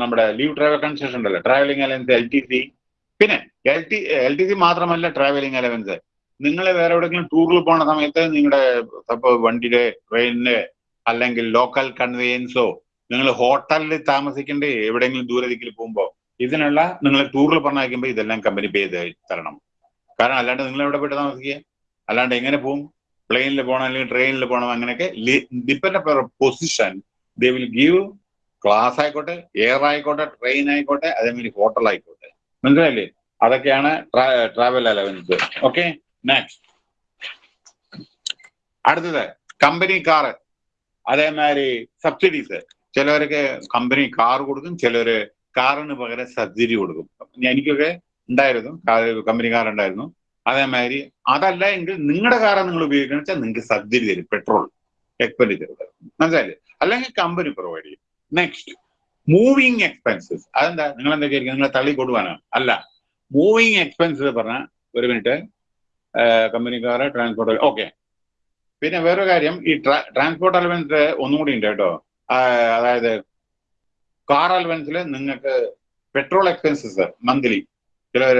നമ്മുടെ ലീവ് ട്രാവൽ കൺസെഷൻ ഉണ്ടല്ലോ. Travelling allowance L T C പിന്നെ L T L T C മാത്രമല്ല ട്രാവലിംഗ് അലവൻസ് നിങ്ങൾ വേറെ എവിടെയെങ്കിലും ടൂറിൽ പോണ സമയത്ത് നിങ്ങളുടെ സപ്പോസ് വണ്ടിയുടെ ട്രെയിനിന്റെ അല്ലെങ്കിൽ ലോക്കൽ കൺവെയൻസോ നിങ്ങൾ ഹോട്ടലിൽ താമസിക്കേണ്ട എവിടെയെങ്കിലും ദൂരെ ദിക്കിൽ പോകുമ്പോൾ ഇതിനുള്ള നിങ്ങൾ ടൂറിൽ പറഞ്ഞയക്കുമ്പോൾ ഇതെല്ലാം കമ്പനി പേ ചെയ്ത് തരണം. കാരണം അല്ലാണ്ട് നിങ്ങൾ എവിടെ പോയിട്ട് താമസിക്കുക? അല്ലാണ്ട് എങ്ങനെ പോകും പ്ലെയിനിൽ പോകണം അല്ലെങ്കിൽ ട്രെയിനിൽ പോകണം അങ്ങനെയൊക്കെ depend position they will give class ആയിക്കോട്ടെ എയർ ആയിക്കോട്ടെ ട്രെയിൻ ആയിക്കോട്ടെ അതേമാതിരി ഹോട്ടൽ ആയിക്കോട്ടെ. മനസ്സിലായില്ലേ? അതൊക്കെയാണ് ട്രാവൽ അലവൻസ് ഓക്കെ നെക്സ്റ്റ് അടുത്തത് കമ്പനി കാറ് അതേമാതിരി സബ്സിഡീസ് ചിലവർക്ക് കമ്പനി കാർ കൊടുക്കും ചിലവര് കാറിന് പകരം സബ്സിഡി കൊടുക്കും. എനിക്കൊക്കെ ഉണ്ടായിരുന്നു കമ്പനി കാർ ഉണ്ടായിരുന്നു. അതേമാതിരി അതല്ല എങ്കിൽ നിങ്ങളുടെ കാറ് നിങ്ങൾ ഉപയോഗിക്കണം വെച്ചാൽ നിങ്ങൾക്ക് സബ്സിഡി തരും പെട്രോൾ എക്സ്പെൻഡിച്ചർ മനസ്സിലായില്ലേ? അല്ലെങ്കിൽ കമ്പനി പ്രൊവൈഡ് ചെയ്യും. നെക്സ്റ്റ് മൂവിങ് എക്സ്പെൻസസ് അതെന്താ? നിങ്ങൾ എന്താ വിചാരിക്കുക നിങ്ങളെ തള്ളി കൊടുവാനോ അല്ല. മൂവിങ് എക്സ്പെൻസസ് പറഞ്ഞാൽ ഒരു മിനിറ്റ് കമ്പനിക്കാർ ട്രാൻസ്പോർട്ട് ഓക്കെ പിന്നെ വേറൊരു കാര്യം ഈ ട്രാൻസ്പോർട്ട് അലവൻസ് ഒന്നും കൂടി ഉണ്ട് കേട്ടോ. അതായത് കാർ അലവൻസിൽ നിങ്ങൾക്ക് പെട്രോൾ എക്സ്പെൻസസ് മന്ത്ലി ചിലവർ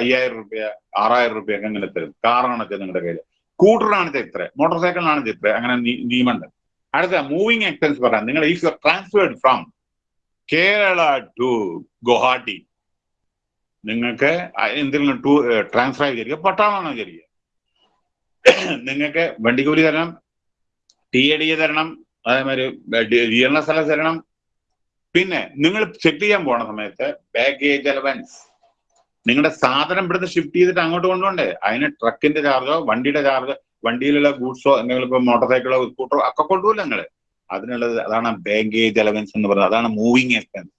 അയ്യായിരം റുപ്യ ആറായിരം റുപ്യ ഒക്കെ അങ്ങനെ തരും. കാറാണ് നിങ്ങളുടെ കയ്യിൽ സ്കൂട്ടറാണ് ഇത്ര. മോട്ടോർ സൈക്കിളിനാണ് ഇത്ര. അങ്ങനെ നിയമമുണ്ട് അടുത്ത മൂവിങ് എക്സ്പെൻസ് പറയാം നിങ്ങൾ is transferred from Kerala to Guwahati. നിങ്ങൾക്ക് എന്തെങ്കിലും ടൂ ട്രാൻസ്ഫർ ആയി വിചാരിക്കുക പട്ടാളമാണ് വിചാരിക്കുക നിങ്ങൾക്ക് വണ്ടിക്കൂലി തരണം ടി എ ഡി എ തരണം അതേമാതിരി ജീർണ സ്ഥലം തരണം. പിന്നെ നിങ്ങൾ ചെക്ക് ചെയ്യാൻ പോണ സമയത്ത് ബാഗേജ് അലവൻസ് നിങ്ങളുടെ സാധനം ഇവിടുന്ന് ഷിഫ്റ്റ് ചെയ്തിട്ട് അങ്ങോട്ട് കൊണ്ടുപോണ്ടേ അതിന് ട്രക്കിന്റെ ചാർജോ വണ്ടിയുടെ ചാർജോ വണ്ടിയിലുള്ള ഗൂഡ്സോ എന്തെങ്കിലും ഇപ്പൊ മോട്ടോർ സൈക്കിളോ സ്കൂട്ടറോ ഒക്കെ കൊണ്ടുപോകില്ല നിങ്ങൾ. അതിനുള്ളത് അതാണ് ബാങ്കേജ് അലവൻസ് എന്ന് പറയുന്നത്. അതാണ് മൂവിങ് എക്സ്പെൻസ്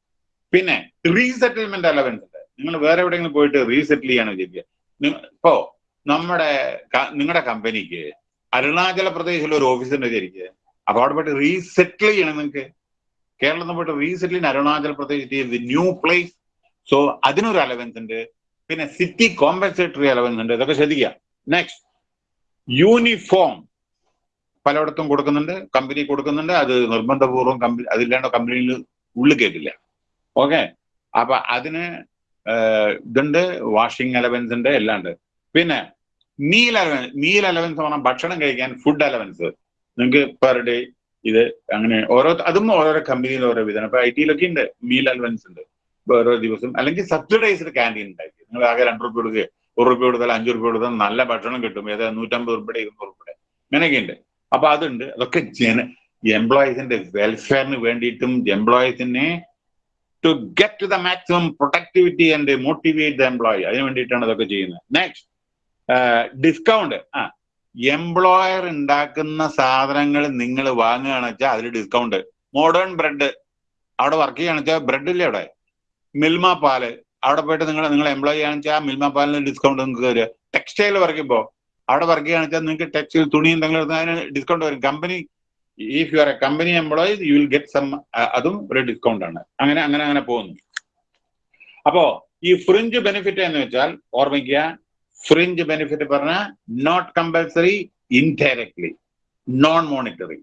പിന്നെ റീസെറ്റിൽമെന്റ് അലവൻസ് ഉണ്ട്. നിങ്ങൾ വേറെ എവിടെയെങ്കിലും പോയിട്ട് റീസെറ്റിൽ ചെയ്യാൻ വിചാരിക്കുക ഇപ്പോ നമ്മുടെ നിങ്ങളുടെ കമ്പനിക്ക് അരുണാചല പ്രദേശിൽ ഒരു ഓഫീസ് ഉണ്ട് വിചാരിക്കുക അപ്പൊ അവിടെ പോയിട്ട് റീസെറ്റിൽ ചെയ്യണം നിങ്ങൾക്ക് കേരളത്തിൽ പോയിട്ട് റീസെറ്റിൽ Arunachal Pradesh new place so അതിനൊരു അലവൻസ് ഉണ്ട്. പിന്നെ സിറ്റി കോമ്പൻസേറ്ററി അലവൻസ് ഉണ്ട്. ഇതൊക്കെ ശ്രദ്ധിക്കുക. നെക്സ്റ്റ് യൂണിഫോം പലയിടത്തും കൊടുക്കുന്നുണ്ട് കമ്പനി കൊടുക്കുന്നുണ്ട്. അത് നിർബന്ധപൂർവം കമ്പനി അതില്ലാണ്ട് കമ്പനിയിൽ ഉള്ളിൽ കേട്ടില്ല ഓക്കെ അപ്പൊ അതിന് ഇതുണ്ട് വാഷിംഗ് അലവൻസ് ഉണ്ട് എല്ലാം ഉണ്ട്. പിന്നെ മീൽ അലവൻസ് മീൽ അലവൻസ് പറഞ്ഞാൽ ഭക്ഷണം കഴിക്കാൻ ഫുഡ് അലവൻസ് നിങ്ങൾക്ക് പെർ ഡേ ഇത് അങ്ങനെ ഓരോ അതും ഓരോരോ കമ്പനിയിൽ ഓരോ വിധമാണ് ഇപ്പൊ ഐ ടിയിലൊക്കെ ഉണ്ട് മീൽ അലവൻസ് ഉണ്ട്. ഓരോ ദിവസം അല്ലെങ്കിൽ സബ്സിഡൈസ്ഡ് ക്യാന്റീൻ ഉണ്ടാക്കി. നിങ്ങൾ ആകെ രണ്ട് റുപ്യ കൊടുക്കുക ഒരു റുപ്യ കൊടുത്താൽ അഞ്ചു റുപ്യ കൊടുത്താൽ നല്ല ഭക്ഷണം കിട്ടും. ഏതാ നൂറ്റമ്പത് റുപ്യ ഇരുന്നൂറ് റുപ്യ അങ്ങനെയൊക്കെ ഉണ്ട്. അപ്പൊ അതുണ്ട്. അതൊക്കെ ജന എംപ്ലോയീസിന്റെ വെൽഫെയറിന് വേണ്ടിയിട്ടും എംപ്ലോയീസിനെ to get to the maximum productivity and motivate the employee അതിന് വേണ്ടിയിട്ടാണ് അതൊക്കെ ചെയ്യുന്നത്. നെക്സ്റ്റ് ഡിസ്കൗണ്ട് ആ എംപ്ലോയർ ഉണ്ടാക്കുന്ന സാധനങ്ങൾ നിങ്ങൾ വാങ്ങുകയാണെന്ന് വെച്ചാൽ അതിൽ ഡിസ്കൗണ്ട് മോഡേൺ ബ്രെഡ് അവിടെ വർക്ക് ചെയ്യുകയാണെന്ന് വെച്ചാൽ ബ്രെഡ് ഇല്ലേ അവിടെ? മിൽമ പാൽ. അവിടെ പോയിട്ട് നിങ്ങൾ നിങ്ങൾ എംപ്ലോയി ആണെന്ന് വെച്ചാൽ മിൽമ പാലിന് ഡിസ്കൗണ്ട് നിങ്ങൾക്ക് തരിക. ടെക്സ്റ്റൈൽ വർക്ക് ചെയ്യുമ്പോൾ അവിടെ വർക്ക് ചെയ്യുകയാണെന്ന് വെച്ചാൽ നിങ്ങൾക്ക് ടെക്സ്റ്റൈൽ തുണി എന്തെങ്കിലും എടുത്താൽ അതിന് ഡിസ്കൗണ്ട് വരും. Company if you are a company employees you will get some അതും ഒരു ഡിസ്കൗണ്ട് ആണ്. അങ്ങനെ അങ്ങനെ അങ്ങനെ പോകുന്നു. അപ്പോ ഈ ഫ്രിഞ്ച് ബെനിഫിറ്റ് എന്ന് വെച്ചാൽ ഓർമ്മിക്കുക ഫ്രിഞ്ച് ബെനിഫിറ്റ് പറഞ്ഞാൽ not compulsory indirectly non monetary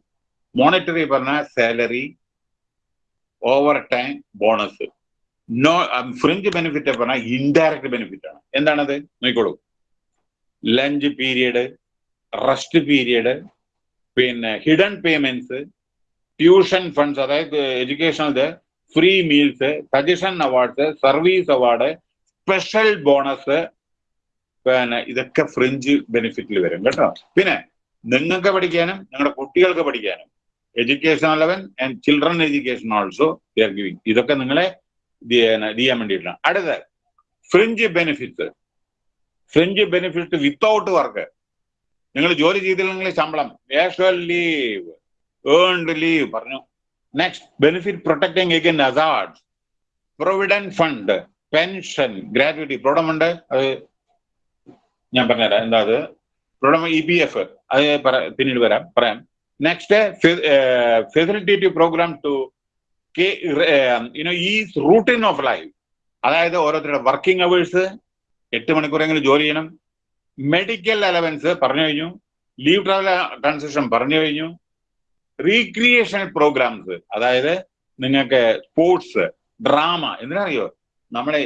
monetary പറഞ്ഞാൽ salary overtime bonus no fringe benefit പറഞ്ഞാൽ ഇൻഡയറക്റ്റ് ബെനിഫിറ്റ് ആണ്. എന്താണത്? നോക്കിക്കോളൂ. ലഞ്ച് പീരിയഡ് റെസ്റ്റ് പീരിയഡ് പിന്നെ ഹിഡൻ പേയ്മെന്റ്സ് ട്യൂഷൻ ഫണ്ട്സ് അതായത് educational free meals suggestion awards service award special bonus പിന്നെ ഇതൊക്കെ fringe ബെനിഫിറ്റിൽ വരും കേട്ടോ. പിന്നെ നിങ്ങൾക്ക് പഠിക്കാനും നിങ്ങളുടെ കുട്ടികൾക്ക് പഠിക്കാനും education allowance and children education also they are giving ഇതൊക്കെ നിങ്ങളെ ഇത് ചെയ്യാൻ വേണ്ടിയിട്ടാണ്. അടുത്ത fringe benefits fringe benefit without work. നിങ്ങൾ ജോലി ചെയ്തില്ലെങ്കിൽ ശമ്പളം. നാഷണൽ ലീവ് ഏൺഡ് ലീവ് പറഞ്ഞു. Next benefit protecting against hazard provident fund pension gratuity പ്രോഡമുണ്ട് അത് ഞാൻ പറഞ്ഞുതരാം. എന്താ അത്? പ്രോഡം ഇ പി എഫ് അത് പിന്നീട് വരാം. പറയാം. Next facilitative programme to you know ഈ റൂട്ടീൻ ഓഫ് ലൈഫ് അതായത് ഓരോരുത്തരുടെ വർക്കിംഗ് അവേഴ്സ് എട്ട് മണിക്കൂറെങ്കിലും ജോലി ചെയ്യണം. മെഡിക്കൽ അലവൻസ് പറഞ്ഞു കഴിഞ്ഞു. ലീവ് ട്രാവൽ ട്രാൻസാക്ഷൻ പറഞ്ഞു കഴിഞ്ഞു. റീക്രിയേഷൻ പ്രോഗ്രാംസ് അതായത് നിങ്ങൾക്ക് സ്പോർട്സ് ഡ്രാമ എന്തിനറിയോ നമ്മളെ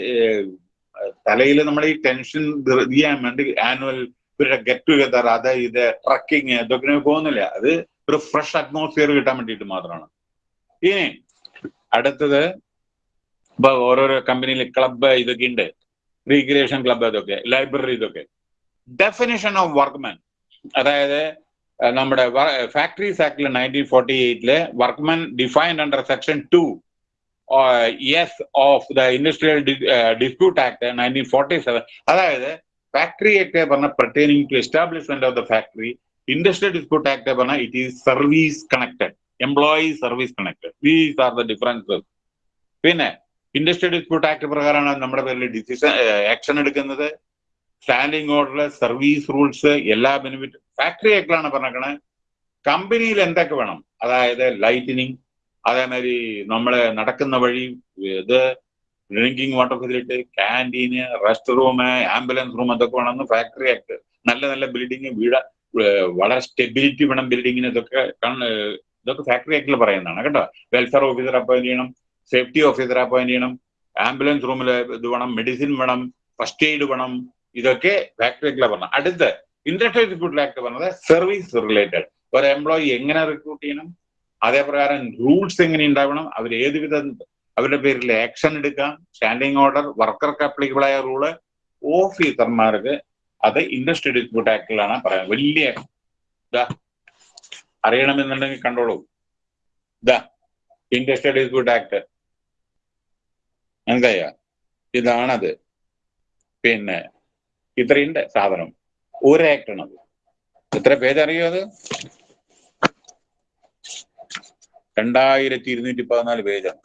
തലയിൽ നമ്മൾ ഈ ടെൻഷൻ ചെയ്യാൻ വേണ്ടി ആനുവൽ ഇവരുടെ ഗെറ്റ് ടുഗദർ അത് ഇത് ട്രക്കിങ് ഇതൊക്കെ പോകുന്നില്ല. അത് ഒരു ഫ്രഷ് അറ്റ്മോസ്ഫിയർ കിട്ടാൻ വേണ്ടിയിട്ട് മാത്രമാണ്. ഇനി അടുത്തത് ഇപ്പൊ ഓരോരോ കമ്പനിയിൽ ക്ലബ്ബ് ഇതൊക്കെ ഉണ്ട്. റീക്രിയേഷൻ ക്ലബ്ബ് ഇതൊക്കെ ലൈബ്രറി ഇതൊക്കെ. ഡെഫിനിഷൻ ഓഫ് വർക്ക്മാൻ അതായത് അഹ് നമ്മുടെ ഫാക്ടറീസ് ആക്ടിൽ nineteen forty എയ്റ്റിൽ workman defined under section two S of the industrial dispute act nineteen forty seven അതായത് ഫാക്ടറി ആക്ട് പറഞ്ഞ pertaining to establishment of the factory industrial dispute act പറഞ്ഞ it is service connected employee service connected these are the differences പിന്നെ industrial dispute act പ്രകാരമാണ് നമ്മുടെ പേരിൽ decision action എടുക്കുന്നത്. Standing order service rules എല്ലാ benefit factory ആക്ടിലാണ് പറഞ്ഞേക്കണേ. കമ്പനിയിൽ എന്തൊക്കെ വേണം? അതായത് ലൈറ്റിനിങ് അതേമാതിരി നമ്മൾ നടക്കുന്ന വഴി ഇത് drinking water facility canteen rest room ambulance room അതൊക്കെ വേണമെന്ന് ഫാക്ടറി ആക്ട് നല്ല നല്ല ബിൽഡിംഗ് വീട് വളരെ സ്റ്റെബിലിറ്റി വേണം ബിൽഡിങ്ങിന് ഇതൊക്കെ ഇതൊക്കെ ഫാക്ടറി ആക്ടിൽ പറയുന്നതാണ് കേട്ടോ. വെൽഫെയർ ഓഫീസർ അപ്പോയിന്റ് ചെയ്യണം. സേഫ്റ്റി ഓഫീസറെ അപ്പോയിന്റ് ചെയ്യണം. ആംബുലൻസ് റൂമിൽ ഇത് വേണം മെഡിസിൻ വേണം ഫസ്റ്റ് എയ്ഡ് വേണം ഇതൊക്കെ ഫാക്ടറിയിലെ പറഞ്ഞത്. അടുത്ത് ഇൻഡസ്ട്രിയൽ റിക്രൂട്ട് ആക്ട് പറഞ്ഞത് സർവീസ് റിലേറ്റഡ് ഒരു എംപ്ലോയി എങ്ങനെ റിക്രൂട്ട് ചെയ്യണം അതേപ്രകാരം റൂൾസ് എങ്ങനെ ഉണ്ടാവണം അവർ ഏത് വിധം അവരുടെ പേരിൽ ആക്ഷൻ എടുക്കാം സ്റ്റാൻഡിംഗ് ഓർഡർ വർക്കർക്ക് അപ്ലിക്കബിൾ ആയ റൂൾ ഓഫീസർമാർക്ക് അത് ഇൻഡസ്ട്രി ഡിസ്പ്യൂട്ട് ആക്ടിലാണ് പറയുന്നത്. വലിയ ഇതാ അറിയണമെന്നുണ്ടെങ്കിൽ കണ്ടോളൂ. ഇതാ ഇൻഡസ്ട്രി ഡിസ്പ്യൂട്ട് ആക്ട് മനസ്സിലായ ഇതാണത്. പിന്നെ ഇത്രയുണ്ട് സാധനം. ഒരു ആക്ട് ആണത് എത്ര പേജറിയോ അത്? രണ്ടായിരത്തി ഇരുന്നൂറ്റി പതിനാല് പേജാണ്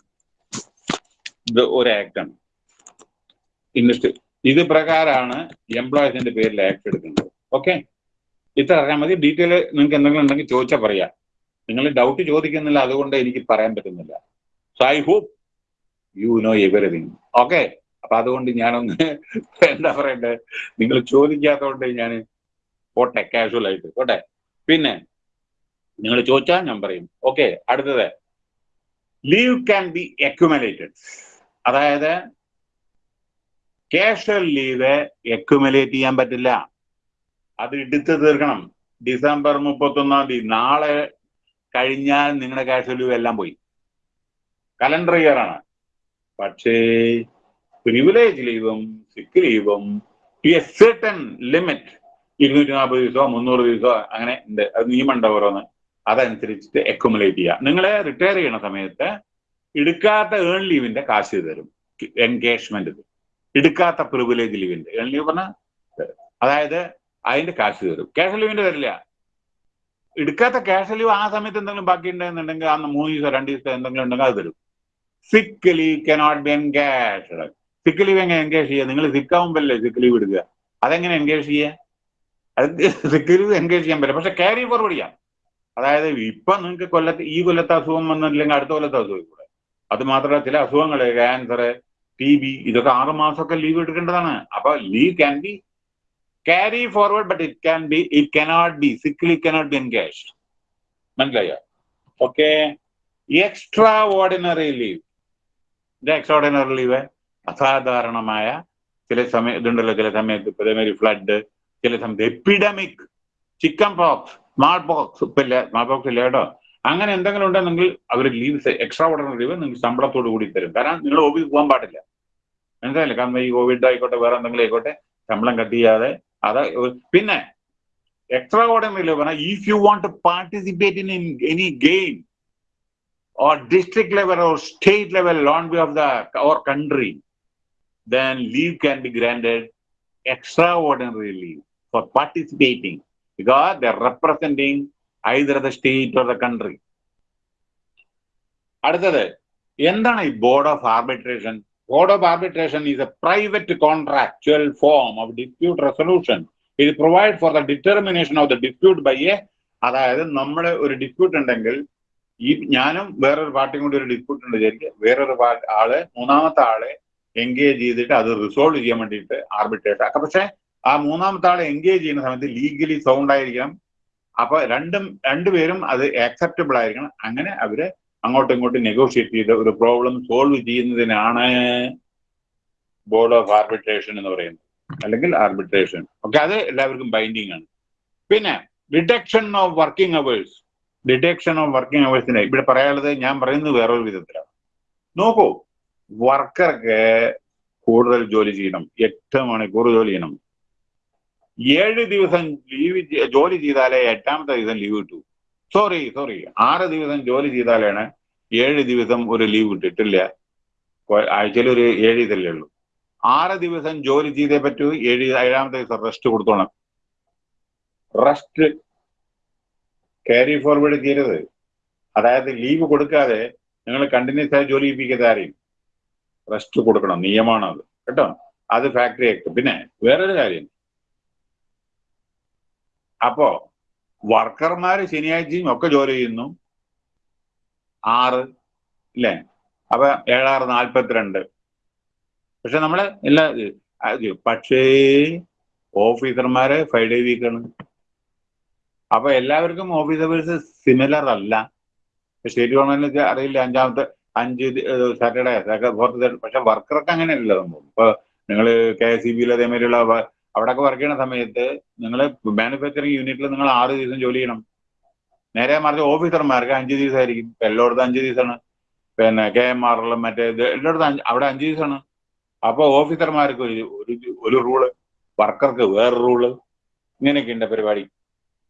ഇത് ഒരു ആക്ടാണ് ഇൻഡസ്ട്രി ഇത് പ്രകാരമാണ് എംപ്ലോയീസിന്റെ പേരിൽ ആക്ട് എടുക്കുന്നത്. ഓക്കെ ഇത്ര അറിയാൻ മതി. ഡീറ്റെയിൽ നിങ്ങൾക്ക് എന്തെങ്കിലും ഉണ്ടെങ്കിൽ ചോദിച്ചാൽ പറയാം. നിങ്ങൾ ഡൗട്ട് ചോദിക്കുന്നില്ല അതുകൊണ്ട് എനിക്ക് പറയാൻ പറ്റുന്നില്ല. So I hope you know everything okay അപ്പൊ അതുകൊണ്ട് ഞാനൊന്ന് എന്താ പറയണ്ടേ? നിങ്ങൾ ചോദിക്കാത്തതുകൊണ്ട് ഞാൻ പോട്ടെ കാഷ്വൽ ആയിട്ട്. പോട്ടെ. പിന്നെ നിങ്ങൾ ചോദിച്ചാൽ ഞാൻ പറയും. ഓക്കെ അടുത്തത്. ലീവ് ക്യാൻ ബി അക്യുമലേറ്റഡ് അതായത് കാഷ്വൽ ലീവ് അക്യുമലേറ്റ് ചെയ്യാൻ പറ്റില്ല. അത് എടുത്തു തീർക്കണം. ഡിസംബർ മുപ്പത്തൊന്നാം തീയതി. നാളെ കഴിഞ്ഞാൽ നിങ്ങളുടെ കാഷ്വൽ ലീവ് എല്ലാം പോയി. കലണ്ടർ ഇയർ ആണ്. പക്ഷേ പ്രിവിലേജ് ലീവും സിക്ക് ലീവും ടു എ സെർട്ടൺ ലിമിറ്റ് ഇരുന്നൂറ്റി നാൽപ്പത് ദിവസമോ മുന്നൂറ് ദിവസമോ അങ്ങനെ ഉണ്ട് അത് നിയമം ഉണ്ട് ഓരോന്ന് അതനുസരിച്ചിട്ട് അക്യുമുലേറ്റ് ചെയ്യുക. നിങ്ങൾ റിട്ടയർ ചെയ്യണ സമയത്ത് എടുക്കാത്ത ഏൺ ലീവിന്റെ കാശ് തരും എൻഗേജ്മെന്റ് എടുക്കാത്ത പ്രിവിലേജ് ലീവിന്റെ ഏൺ ലീവ് പറഞ്ഞാൽ അതായത് അതിന്റെ കാശ് തരും. ക്യാഷ് ലീവിന്റെ തരില്ല. എടുക്കാത്ത ക്യാഷ് ലീവ് ആ സമയത്ത് എന്തെങ്കിലും ബാക്കി ഉണ്ടെന്നുണ്ടെങ്കിൽ അന്ന് മൂന്ന് ദിവസം രണ്ട് ദിവസം എന്തെങ്കിലും ഉണ്ടെങ്കിൽ അത് തരും. സിക്ക് ലീവ് കനോട്ട് ബി എൻഗേജ് സിക്ക് എങ്ങനെ എൻഗേജ് ചെയ്യുക? നിങ്ങൾ സിക്കാവുമ്പല്ലേ സിക്ക് ലീവ് എടുക്കുക അതെങ്ങനെ എൻഗേജ് ചെയ്യുക? അത് സിക്ക് എൻഗേജ് ചെയ്യാൻ പറ്റില്ല. പക്ഷെ ക്യാരി ഫോർവേഡ് ചെയ്യാം. അതായത് ഇപ്പൊ നിങ്ങൾക്ക് കൊല്ലത്ത് ഈ കൊല്ലത്തെ അസുഖം വന്നില്ലെങ്കിൽ അടുത്ത കൊല്ലത്തെ അസുഖം കൂടെ. അത് മാത്രമല്ല ചില അസുഖങ്ങൾ ക്യാൻസർ ടി ബി ഇതൊക്കെ ആറ് മാസമൊക്കെ ലീവ് എടുക്കേണ്ടതാണ്. അപ്പൊ leave can be carry forward but it can be it cannot be sick leave cannot be engage മനസ്സിലായോ? ഓക്കെ എക്സ്ട്രാ ഓർഡിനറി ലീവ് ഇത് എക്സോർഡിനറിലി അസാധാരണമായ ചില സമയ ഇതുണ്ടല്ലോ ചില സമയത്ത് ഇപ്പൊ ഇതേമാതിരി ഫ്ലഡ് ചില സമയത്ത് epidemic chicken pox small pox ഇപ്പൊ ഇല്ല സ്മാൾ പോക്സ് ഇല്ല കേട്ടോ. അങ്ങനെ എന്തെങ്കിലും ഉണ്ടെങ്കിൽ അവർ ലീവ് എക്സ്ട്രാ ഓർഡിനറി ലീവ് നിങ്ങൾക്ക് ശമ്പളത്തോട് കൂടി തരും. കാരണം നിങ്ങൾ ഓഫീസ് പോകാൻ പാടില്ല. മനസ്സിലായില്ലേ? കാരണം ഈ കോവിഡ് ആയിക്കോട്ടെ വേറെ എന്തെങ്കിലും ആയിക്കോട്ടെ ശമ്പളം കട്ട് ചെയ്യാതെ അത് പിന്നെ എക്സ്ട്രാ ഓർഡിനറി ലീവ് പറഞ്ഞാൽ if you want participate in any game or district level or state level on behalf of the our country, then leave can be granted extraordinary leave for participating because they're representing either the state or the country. അടുത്തത് എന്താണ് ഈ board of arbitration board of arbitration is a private contractual form of dispute resolution ഇത് provide for the determination of the dispute by a അതായത് നമ്മുടെ ഒരു dispute ഉണ്ടെങ്കിൽ ഈ ഞാനും വേറൊരു പാർട്ടിയും കൂടി ഒരു ഡിസ്പ്യൂട്ട് ഉണ്ട് വിചാരിക്കുക. വേറൊരു ആളെ മൂന്നാമത്തെ ആളെ എൻഗേജ് ചെയ്തിട്ട് അത് റിസോൾവ് ചെയ്യാൻ വേണ്ടിയിട്ട് ആർബിട്രേഷൻ ഒക്കെ പക്ഷെ ആ മൂന്നാമത്തെ ആളെ എൻഗേജ് ചെയ്യുന്ന സമയത്ത് ലീഗലി സൗണ്ട് ആയിരിക്കണം. അപ്പൊ രണ്ടും രണ്ടുപേരും അത് ആക്സെപ്റ്റബിൾ ആയിരിക്കണം. അങ്ങനെ അവർ അങ്ങോട്ടും ഇങ്ങോട്ടും നെഗോഷിയേറ്റ് ചെയ്ത് ഒരു പ്രോബ്ലം സോൾവ് ചെയ്യുന്നതിനാണ് ബോർഡ് ഓഫ് ആർബിട്രേഷൻ എന്ന് പറയുന്നത്. അല്ലെങ്കിൽ ആർബിട്രേഷൻ ഓക്കെ അത് എല്ലാവർക്കും ബൈൻഡിങ് ആണ്. പിന്നെ deduction of working hours deduction of working അവേഴ്സിന് ഇവിടെ പറയാനുള്ളത് ഞാൻ പറയുന്നത് വേറൊരു വിധത്തിലാണ്. നോക്കൂ വർക്കർക്ക് കൂടുതൽ ജോലി ചെയ്യണം. എട്ട് മണിക്കൂർ ജോലി ചെയ്യണം. ഏഴ് ദിവസം ലീവ് ജോലി ചെയ്താലേ എട്ടാമത്തെ ദിവസം ലീവ് കിട്ടൂ. സോറി സോറി ആറ് ദിവസം ജോലി ചെയ്താലാണ് ഏഴ് ദിവസം ഒരു ലീവ് കിട്ടിയിട്ടില്ല ആഴ്ചയിൽ ഒരു ഏഴ് ഇതല്ലേ ഉള്ളൂ. ആറ് ദിവസം ജോലി ചെയ്തേ പറ്റൂ ഏഴ് ഏഴാമത്തെ ദിവസം റെസ്റ്റ് കൊടുത്തോണം. റെസ്റ്റ് ക്യാരി ഫോർവേഡ് ചെയ്യരുത്. അതായത് ലീവ് കൊടുക്കാതെ നിങ്ങൾ കണ്ടിന്യൂസ് ആയി ജോലി ചെയ്യിപ്പിക്കാതെ ആരെയും. റെസ്റ്റ് കൊടുക്കണം. നിയമമാണ് അത്. കേട്ടോ? അത് ഫാക്ടറി ആക്ട് പിന്നെ വേറൊരു കാര്യം. അപ്പോ വർക്കർമാര് ശനിയാഴ്ചയും ഒക്കെ ജോലി ചെയ്യുന്നു. ആറ് ഇല്ലേ? അപ്പൊ ഏഴാറ് നാൽപ്പത്തിരണ്ട് പക്ഷെ നമ്മൾ എല്ലാ പക്ഷേ ഓഫീസർമാരെ ഫൈവ് ഡേ വീക്കാണ് അപ്പൊ എല്ലാവർക്കും ഓഫീസ് അവേഴ്സ് സിമിലർ അല്ല സ്റ്റേറ്റ് ഗവൺമെന്റിന് അറിയില്ല അഞ്ചാമത്തെ അഞ്ച് സാറ്റർഡേ ഫോർത്ത് പക്ഷെ വർക്കർക്ക് അങ്ങനെയല്ല സംഭവം. ഇപ്പൊ നിങ്ങൾ കെ എസ് സി ബിയിൽ അതേമാതിരിയുള്ള അവിടെയൊക്കെ വർക്ക് ചെയ്യുന്ന സമയത്ത് നിങ്ങൾ മാനുഫാക്ചറിങ് യൂണിറ്റിൽ നിങ്ങൾ ആറ് ദിവസം ജോലി ചെയ്യണം. നേരെ മറിച്ച് ഓഫീസർമാർക്ക് അഞ്ച് ദിവസമായിരിക്കും എല്ലായിടത്തും അഞ്ച് ദിവസമാണ് പിന്നെ കെ എം ആറിലും മറ്റേ എല്ലായിടത്തും അവിടെ അഞ്ച് ദിവസമാണ് അപ്പൊ ഓഫീസർമാർക്ക് ഒരു ഒരു റൂൾ വർക്കർക്ക് വേറെ റൂൾ ഇങ്ങനെയൊക്കെ ഉണ്ട് പരിപാടി.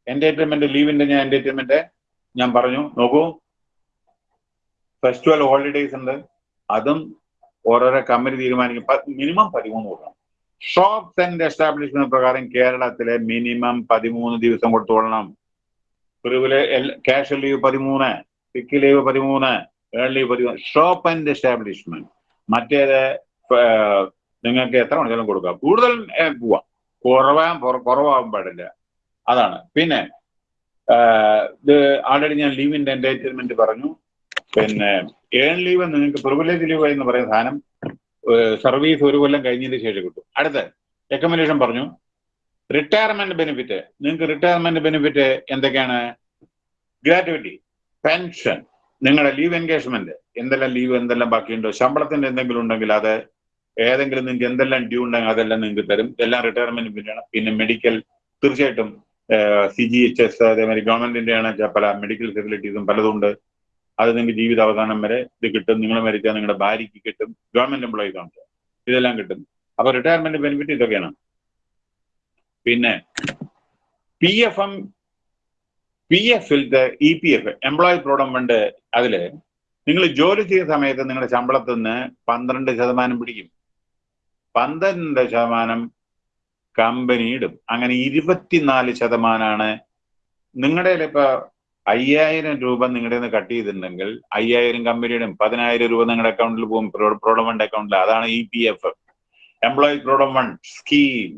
എന്റർടൈൻമെന്റ് ലീവിന്റെ ഞാൻ എന്റർടൈൻമെന്റ് ഞാൻ പറഞ്ഞു. നോക്കൂ. ഫെസ്റ്റിവൽ ഹോളിഡേയ്സ് ഉണ്ട്. അതും ഓരോരോ കമ്പനി തീരുമാനിക്കും. മിനിമം പതിമൂന്ന് കൊടുക്കണം. ഷോപ്സ് ആൻഡ് എസ്റ്റാബ്ലിഷ്മെന്റ് പ്രകാരം കേരളത്തിലെ മിനിമം പതിമൂന്ന് ദിവസം കൊടുത്തോളണം. പ്രിവിലെ ക്യാഷ് ലീവ് പതിമൂന്ന് സിക്ക് ലീവ് പതിമൂന്ന് ഏൺ ലീവ് പതിമൂന്ന്. ഷോപ്പ് ആൻഡ് എസ്റ്റാബ്ലിഷ്മെന്റ് മറ്റേത് നിങ്ങൾക്ക് എത്ര മണിക്കൂറും കൊടുക്കാം. കൂടുതൽ പോവാം. കുറവാൻ കുറവാകാൻ പാടില്ല. അതാണ്. പിന്നെ ഇത് ആൾറെഡി ഞാൻ ലീവിന്റെ എന്റർടൈൻമെന്റ് പറഞ്ഞു. പിന്നെ ഏൺ ലീവ് നിങ്ങൾക്ക് പ്രിവിലേജ് ലീവ് എന്ന് പറയുന്ന സാധനം സർവീസ് ഒരു കൊല്ലം കഴിഞ്ഞതിന് ശേഷം കിട്ടും. അടുത്ത റെക്കമെൻഡേഷൻ പറഞ്ഞു. റിട്ടയർമെന്റ് ബെനിഫിറ്റ് നിങ്ങൾക്ക് റിട്ടയർമെന്റ് ബെനിഫിറ്റ് എന്തൊക്കെയാണ്? ഗ്രാറ്റുവിറ്റി പെൻഷൻ നിങ്ങളുടെ ലീവ് എൻഗേജ്മെന്റ് എന്തെല്ലാം ലീവ് എന്തെല്ലാം ബാക്കിയുണ്ടോ? ശമ്പളത്തിന്റെ എന്തെങ്കിലും ഉണ്ടെങ്കിൽ അത് ഏതെങ്കിലും നിങ്ങൾക്ക് എന്തെല്ലാം ഡ്യൂ ഉണ്ടെങ്കിൽ അതെല്ലാം നിങ്ങൾക്ക് തരും. എല്ലാം റിട്ടയർമെന്റ് പിന്നെ മെഡിക്കൽ തീർച്ചയായിട്ടും സി ജി എച്ച് എസ് അതേമാതിരി ഗവൺമെന്റിന്റെയാണ് പല മെഡിക്കൽ ഫെസിലിറ്റീസും പലതും ഉണ്ട്. അത് നിങ്ങൾക്ക് ജീവിത അവസാനം വരെ ഇത് കിട്ടും. നിങ്ങൾ മരിച്ചാൽ നിങ്ങളുടെ ഭാര്യയ്ക്ക് കിട്ടും. ഗവൺമെന്റ് എംപ്ലോയീസ് ആണ്. ഇതെല്ലാം കിട്ടും. അപ്പൊ റിട്ടയർമെന്റ് ബെനിഫിറ്റ് ഇതൊക്കെയാണ്. പിന്നെ P F M P എഫിലത്തെ E P F employee provident fund അതിൽ നിങ്ങൾ ജോലി ചെയ്ത സമയത്ത് നിങ്ങളുടെ ശമ്പളത്തിൽ നിന്ന് പന്ത്രണ്ട് ശതമാനം പിടിക്കും. പന്ത്രണ്ട് ശതമാനം കമ്പനി ഇടും അങ്ങനെ ഇരുപത്തിനാല് ശതമാനമാണ് നിങ്ങളുടെ ഇപ്പൊ അയ്യായിരം രൂപ നിങ്ങളുടെ നിന്ന് കട്ട് ചെയ്തിട്ടുണ്ടെങ്കിൽ അയ്യായിരം കമ്പനിയുടെ പതിനായിരം രൂപ നിങ്ങളുടെ അക്കൗണ്ടിൽ പോകും. പ്രോഡം ഫണ്ട് അക്കൗണ്ടിൽ അതാണ് E P F employee provident fund scheme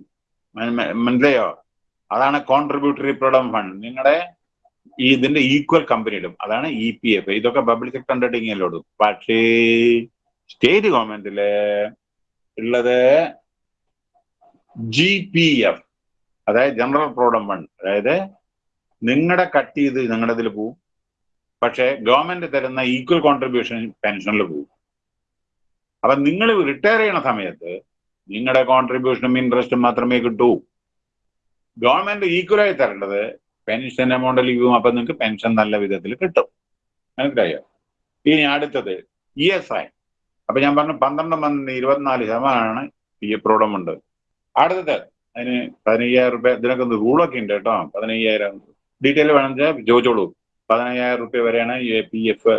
മനസ്സിലെയോ? അതാണ് കോൺട്രിബ്യൂട്ടറി പ്രോഡം ഫണ്ട് നിങ്ങളുടെ ഈ ഇതിന്റെ ഈക്വൽ കമ്പനി ഇടും അതാണ് ഇ പി എഫ് ഇതൊക്കെ പബ്ലിക് സെക്ടർ അണ്ടർടേക്കിങ്ങിലോടും പക്ഷേ സ്റ്റേറ്റ് ഗവൺമെന്റിൽ ഉള്ളത് ജി പി എഫ് അതായത് ജനറൽ പ്രോഡം ഫണ്ട് അതായത് നിങ്ങളുടെ കട്ട് ചെയ്ത് നിങ്ങളുടെ ഇതിൽ പോവും. പക്ഷെ ഗവൺമെന്റ് തരുന്ന ഈക്വൽ കോൺട്രിബ്യൂഷൻ പെൻഷനിൽ പോവും. അപ്പൊ നിങ്ങൾ റിട്ടയർ ചെയ്യണ സമയത്ത് നിങ്ങളുടെ കോൺട്രിബ്യൂഷനും ഇൻട്രസ്റ്റും മാത്രമേ കിട്ടൂ. ഗവൺമെന്റ് ഈക്വലായി തരേണ്ടത് പെൻഷൻ എമൗണ്ട് ലീവും അപ്പൊ നിങ്ങൾക്ക് പെൻഷൻ നല്ല വിധത്തിൽ കിട്ടും. മനസ്സിലായോ? ഇനി അടുത്തത് ഇ എസ് ഐ അപ്പൊ ഞാൻ പറഞ്ഞു പന്ത്രണ്ട് പന്ത്രണ്ട് ഇരുപത്തിനാല് ശതമാനമാണ് പി എഫ് പ്രോഡം ഉണ്ട് അടുത്തത് അതിന് പതിനയ്യായിരം റുപ്യ ഇതിനൊക്കെ ഒന്ന് റൂളൊക്കെ ഉണ്ട് കേട്ടോ. പതിനയ്യായിരം ഡീറ്റെയിൽ വേണമെന്ന് ചോദിച്ചോളൂ. പതിനയ്യായിരം റുപ്യ വരെയാണ് പി എഫ്